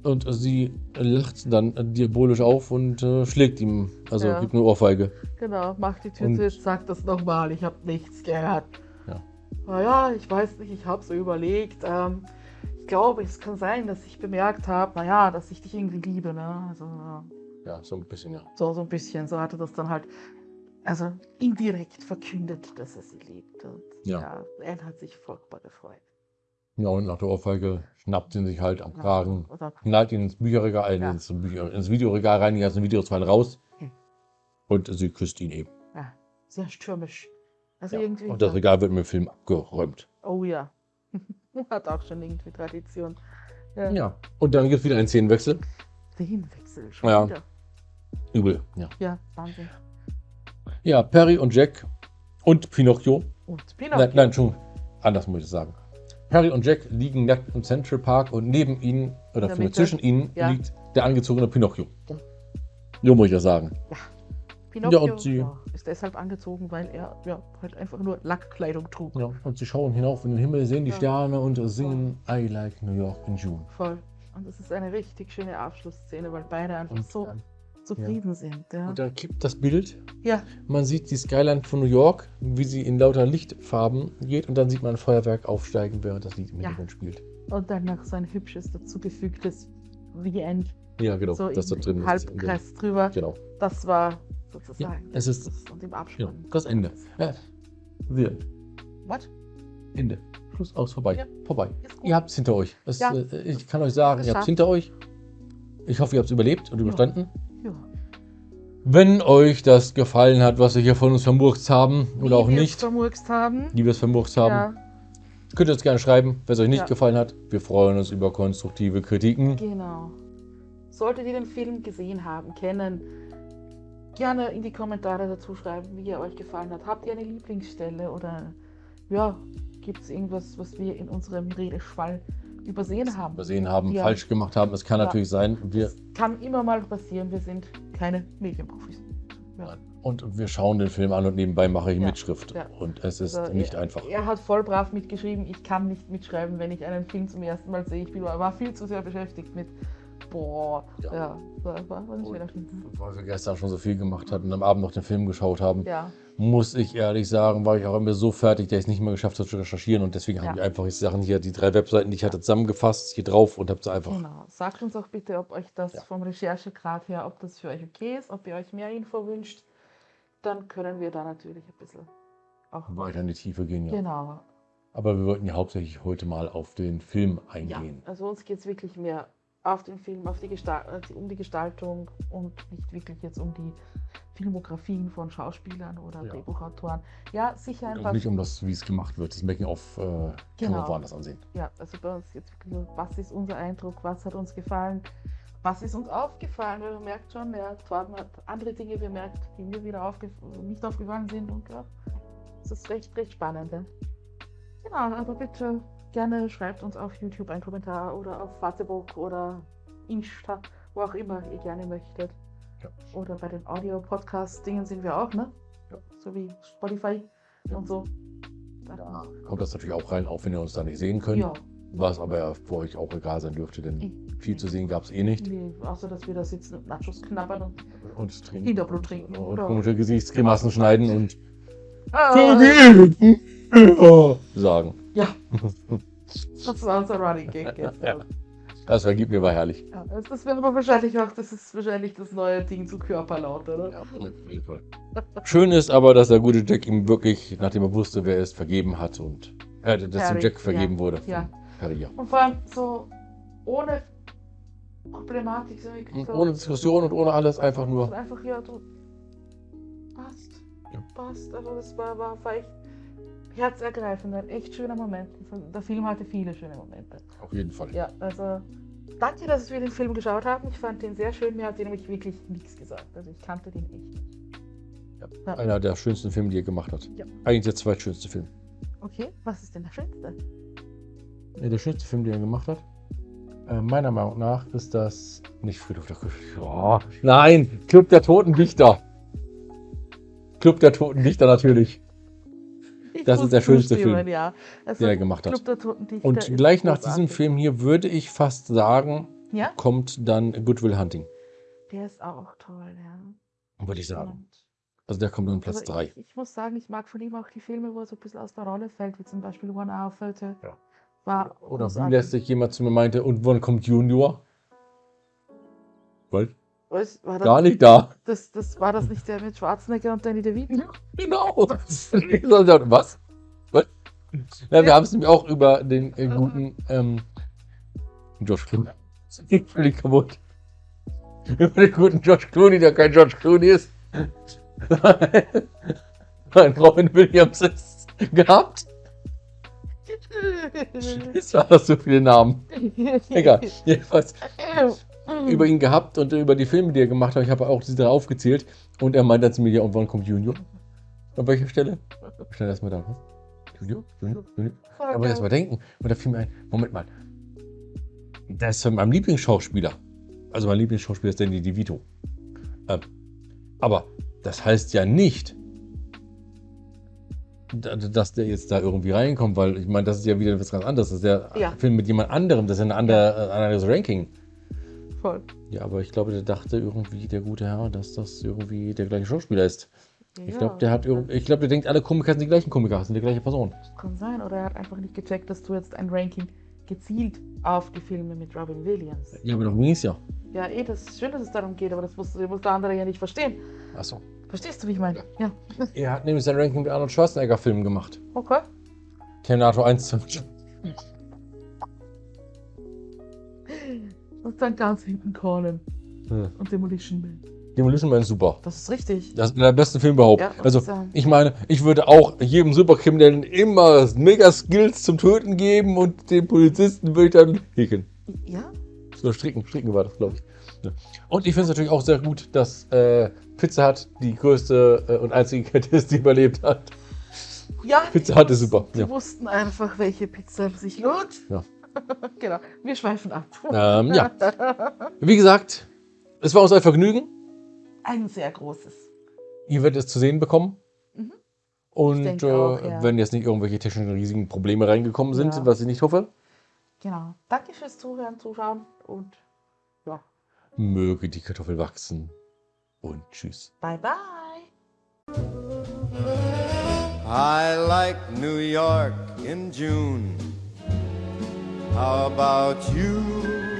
Und sie lacht dann diabolisch auf und äh, schlägt ihm, also Ja. gibt eine Ohrfeige. Genau, macht die Tür Und- zu, sagt das nochmal, ich habe nichts gehört. Ja. Naja, ich weiß nicht, ich habe so überlegt. Ähm, ich glaube, es kann sein, dass ich bemerkt habe, naja, dass ich dich irgendwie liebe. Ne? Also, ja, so ein bisschen, ja. so, so ein bisschen, so hatte das dann halt, also indirekt verkündet, dass er sie liebt. Und Ja. ja, er hat sich furchtbar gefreut. Ja, und nach der Ohrfeige schnappt sie ihn sich halt am Kragen, Oder, knallt ihn ins Bücherregal, äh, Ja. ins, Bücher, ins Videoregal rein, die ganzen Videos fallen raus. Hm. Und sie küsst ihn eben. ja, sehr stürmisch. Also Ja. irgendwie. Und das Regal wird im Film abgeräumt. oh ja. [LAUGHS] hat auch schon irgendwie Tradition. Ja. Ja. Und dann gibt es wieder einen Szenenwechsel. Themenwechsel schon Ja. wieder. Übel, ja. Ja, Wahnsinn. Ja, Perry und Jack und Pinocchio. Und Nein, Pinocchio. nein, schon anders muss ich das sagen. Perry und Jack liegen nackt im Central Park und neben ihnen, oder zwischen ihnen, Ja. liegt der angezogene Pinocchio. So muss ich das sagen. Pinocchio Ja, und sie- ja, ist deshalb angezogen, weil er ja, halt einfach nur Lackkleidung trug. Ja, und sie schauen hinauf in den Himmel, sehen die. Sterne und singen I like New York in June. Voll. Und das ist eine richtig schöne Abschlussszene, weil beide einfach Und so zufrieden sind. Ja. und dann kippt das Bild. ja, Man sieht die Skyline von New York, wie sie in lauter Lichtfarben geht und dann sieht man ein Feuerwerk aufsteigen, während das Lied im. Hintergrund spielt. und dann noch so ein hübsches dazugefügtes The End, Ja, genau, so das da drin im ist. Halbkreis drüber. Genau. Das war sozusagen. Ja, es ist- das, und im Ja, Abspann. das Ende. Ja. The. What? Ende. Schluss aus, vorbei. Ja. Vorbei. Ihr habt es hinter euch. Es, Ja. äh, ich kann euch sagen, ihr habt es hinter euch. Ich hoffe, ihr habt es überlebt und überstanden. Ja. Wenn euch das gefallen hat, was wir hier von uns vermurkst haben oder auch nicht, vermurkst haben. wie wir es vermurkst haben, Ja, könnt ihr uns gerne schreiben, wenn es euch nicht Ja. gefallen hat. Wir freuen uns über konstruktive Kritiken. genau. Solltet ihr den Film gesehen haben, kennen, gerne in die Kommentare dazu schreiben, wie er euch gefallen hat. Habt ihr eine Lieblingsstelle oder ja, gibt es irgendwas, was wir in unserem Redeschwall übersehen haben? Übersehen haben, Ja. falsch gemacht haben. Es kann Ja. natürlich sein. Wir, Kann immer mal passieren, wir sind keine Medienprofis. Ja. und wir schauen den Film an und nebenbei mache ich. Mitschrift. Und es ist Also, nicht er, einfach. Er hat voll brav mitgeschrieben. Ich kann nicht mitschreiben, wenn ich einen Film zum ersten Mal sehe. Ich bin, war viel zu sehr beschäftigt mit. Boah, Ja. ja, war, war, war nicht Und weil wir gestern schon so viel gemacht hatten und am Abend noch den Film geschaut haben, Ja, muss ich ehrlich sagen, war ich auch immer so fertig, dass ich es nicht mehr geschafft habe zu recherchieren. Und deswegen Ja. habe ich einfach die Sachen hier, die drei Webseiten, die ich hatte, zusammengefasst, hier drauf und habe sie einfach. genau. Sagt uns auch bitte, ob euch das Ja. vom Recherchegrad her, ob das für euch okay ist, ob ihr euch mehr Info wünscht. Dann können wir da natürlich ein bisschen auch. weiter in die Tiefe gehen, ja. Genau. Aber wir wollten ja hauptsächlich heute mal auf den Film Ja, eingehen. also uns geht es wirklich mehr auf den Film, auf die äh, um die Gestaltung und nicht wirklich jetzt um die Filmografien von Schauspielern oder Ja. Drehbuchautoren. Ja, sicher Und einfach. nicht um das, wie es gemacht wird. Das Making-of äh, kann man Genau. woanders ansehen. Ja, also bei uns jetzt wirklich nur, was ist unser Eindruck, was hat uns gefallen, was ist uns aufgefallen, weil man merkt schon, ja, Torben hat andere Dinge bemerkt, die mir wieder aufgef nicht aufgefallen sind und ja, es ist recht, recht spannend. Ja. Genau, aber bitte gerne schreibt uns auf YouTube einen Kommentar oder auf Facebook oder Insta, wo auch immer ihr gerne möchtet. Ja. Oder bei den Audio-Podcast-Dingen sind wir auch, ne? Ja. So wie Spotify Ja. und so. Da kommt das natürlich auch rein, auch wenn ihr uns da nicht sehen könnt. Ja, Was aber ja für euch auch egal sein dürfte, denn viel zu sehen gab es eh nicht. Nee, außer dass wir da sitzen und Nachos knabbern und Und trinken. Hinterblut trinken. Und komische Gesichtsgrimassen schneiden und Ah, sagen. Ja, [LAUGHS] das war unser Running Gag jetzt. Ja. Das vergibt mir war herrlich. Ja, das- wäre aber wahrscheinlich auch, das ist wahrscheinlich das neue Ding zu Körperlaut, oder? Ja, auf jeden Fall. Schön ist aber, dass der gute Jack ihm wirklich, nachdem er wusste, wer er ist, vergeben hat und äh, dass dem Harry, Jack vergeben ja, wurde. ja. Harry, ja. Und vor allem so ohne Problematik, so Und ohne Diskussion und ohne alles, einfach nur. einfach, ja, du passt. Ja. Passt. Also das war, war, war echt herzergreifend, ein echt schöner Moment. Der Film hatte viele schöne Momente. Auf jeden Fall. Ja, also danke, dass wir den Film geschaut haben. Ich fand den sehr schön. Mir hat der nämlich wirklich nichts gesagt. Also ich kannte den echt nicht. Ja. Einer der schönsten Filme, die er gemacht hat. Ja. Eigentlich der zweitschönste Film. Okay, was ist denn der schönste? Der schönste Film, den er gemacht hat. Äh, meiner Meinung nach ist das nicht Friedhof der Kuschel. Oh, nein, Club der Toten Dichter. Club der Toten Dichter natürlich, Ich Das ist der schönste Film, Ja. Also, den er gemacht hat. Und gleich nach diesem. Film hier würde ich fast sagen, Ja, kommt dann Good Will Hunting. der ist auch toll, ja. Würde ich sagen. Und- Also der kommt in Platz also 3. Ich, ich muss sagen, ich mag von ihm auch die Filme, wo er so ein bisschen aus der Rolle fällt, wie zum Beispiel One Hour Photo. Ja. War Oder wie lässt jemand zu mir meinte, und wann kommt Junior? Weil Was, war das, gar nicht da. Das, das, war das nicht der mit Schwarzenegger und Danny DeVito? Genau. [LAUGHS] Was? Was? Ja, wir haben es nämlich auch über den äh, guten ähm, George Clooney. Das geht völlig kaputt. Über den guten George Clooney, der kein George Clooney ist. [LAUGHS] Ein Robin Williams ist gehabt. [LAUGHS] Jetzt war das so viele Namen. Egal. Jedenfalls über ihn gehabt und über die Filme, die er gemacht hat. Ich habe auch diese drei aufgezählt. Und er meinte dann zu mir, ja, und wann kommt Junior? An welcher Stelle? Schnell erstmal da. Was? Junior? Junior? Junior? Aber erst mal denken. Und da fiel mir ein, Moment mal. Das ist von meinem Lieblingsschauspieler. Also mein Lieblingsschauspieler ist Danny DeVito. Ähm, aber das heißt ja nicht, da- dass der jetzt da irgendwie reinkommt, weil ich meine, das ist ja wieder etwas ganz anderes. Das ist der Ja. Film mit jemand anderem, das ist ein ein anderes Ranking. Voll. Ja, aber ich glaube, der dachte irgendwie, der gute Herr, dass das irgendwie der gleiche Schauspieler ist. Ich Ja, glaube, der hat irgendwie, ich glaube, der denkt, alle Komiker sind die gleichen Komiker, sind die gleiche Person. Kann sein, oder er hat einfach nicht gecheckt, dass du jetzt ein Ranking gezielt auf die Filme mit Robin Williams. Ja, aber darum ging es ja. Ja, eh, das ist schön, dass es darum geht, aber das muss, muss der andere ja nicht verstehen. Achso. Verstehst du, wie ich meine? Ja. Er hat nämlich sein Ranking mit Arnold Schwarzenegger-Filmen gemacht. Okay. Terminator 1 zum [LAUGHS] Und dann ganz hinten Conan Hm. und Demolition Man. Demolition Man ist super. Das ist richtig. Das ist der besten Filme überhaupt. Ja, also, ich meine, ich würde auch jedem Superkriminellen immer mega Skills zum Töten geben und den Polizisten würde ich dann häkeln. Ja? So stricken, stricken war das, glaube ich. Ja. Und ich finde es natürlich auch sehr gut, dass äh, Pizza Hut die größte äh, und einzige Kette ist, die überlebt hat. Ja, Pizza Hut ist super. die Ja. wussten einfach, welche Pizza sich lohnt. Ja. [LAUGHS] genau, wir schweifen ab. Ähm, ja. [LAUGHS] Wie gesagt, es war uns ein Vergnügen. Ein sehr großes. Ihr werdet es zu sehen bekommen. Mhm. Und äh, auch, ja. wenn jetzt nicht irgendwelche technischen riesigen Probleme reingekommen sind, Ja. was ich nicht hoffe, Genau. Danke fürs Zuhören, Zuschauen und ja, möge die Kartoffel wachsen. Und tschüss. bye bye. I like New York in June. How about you?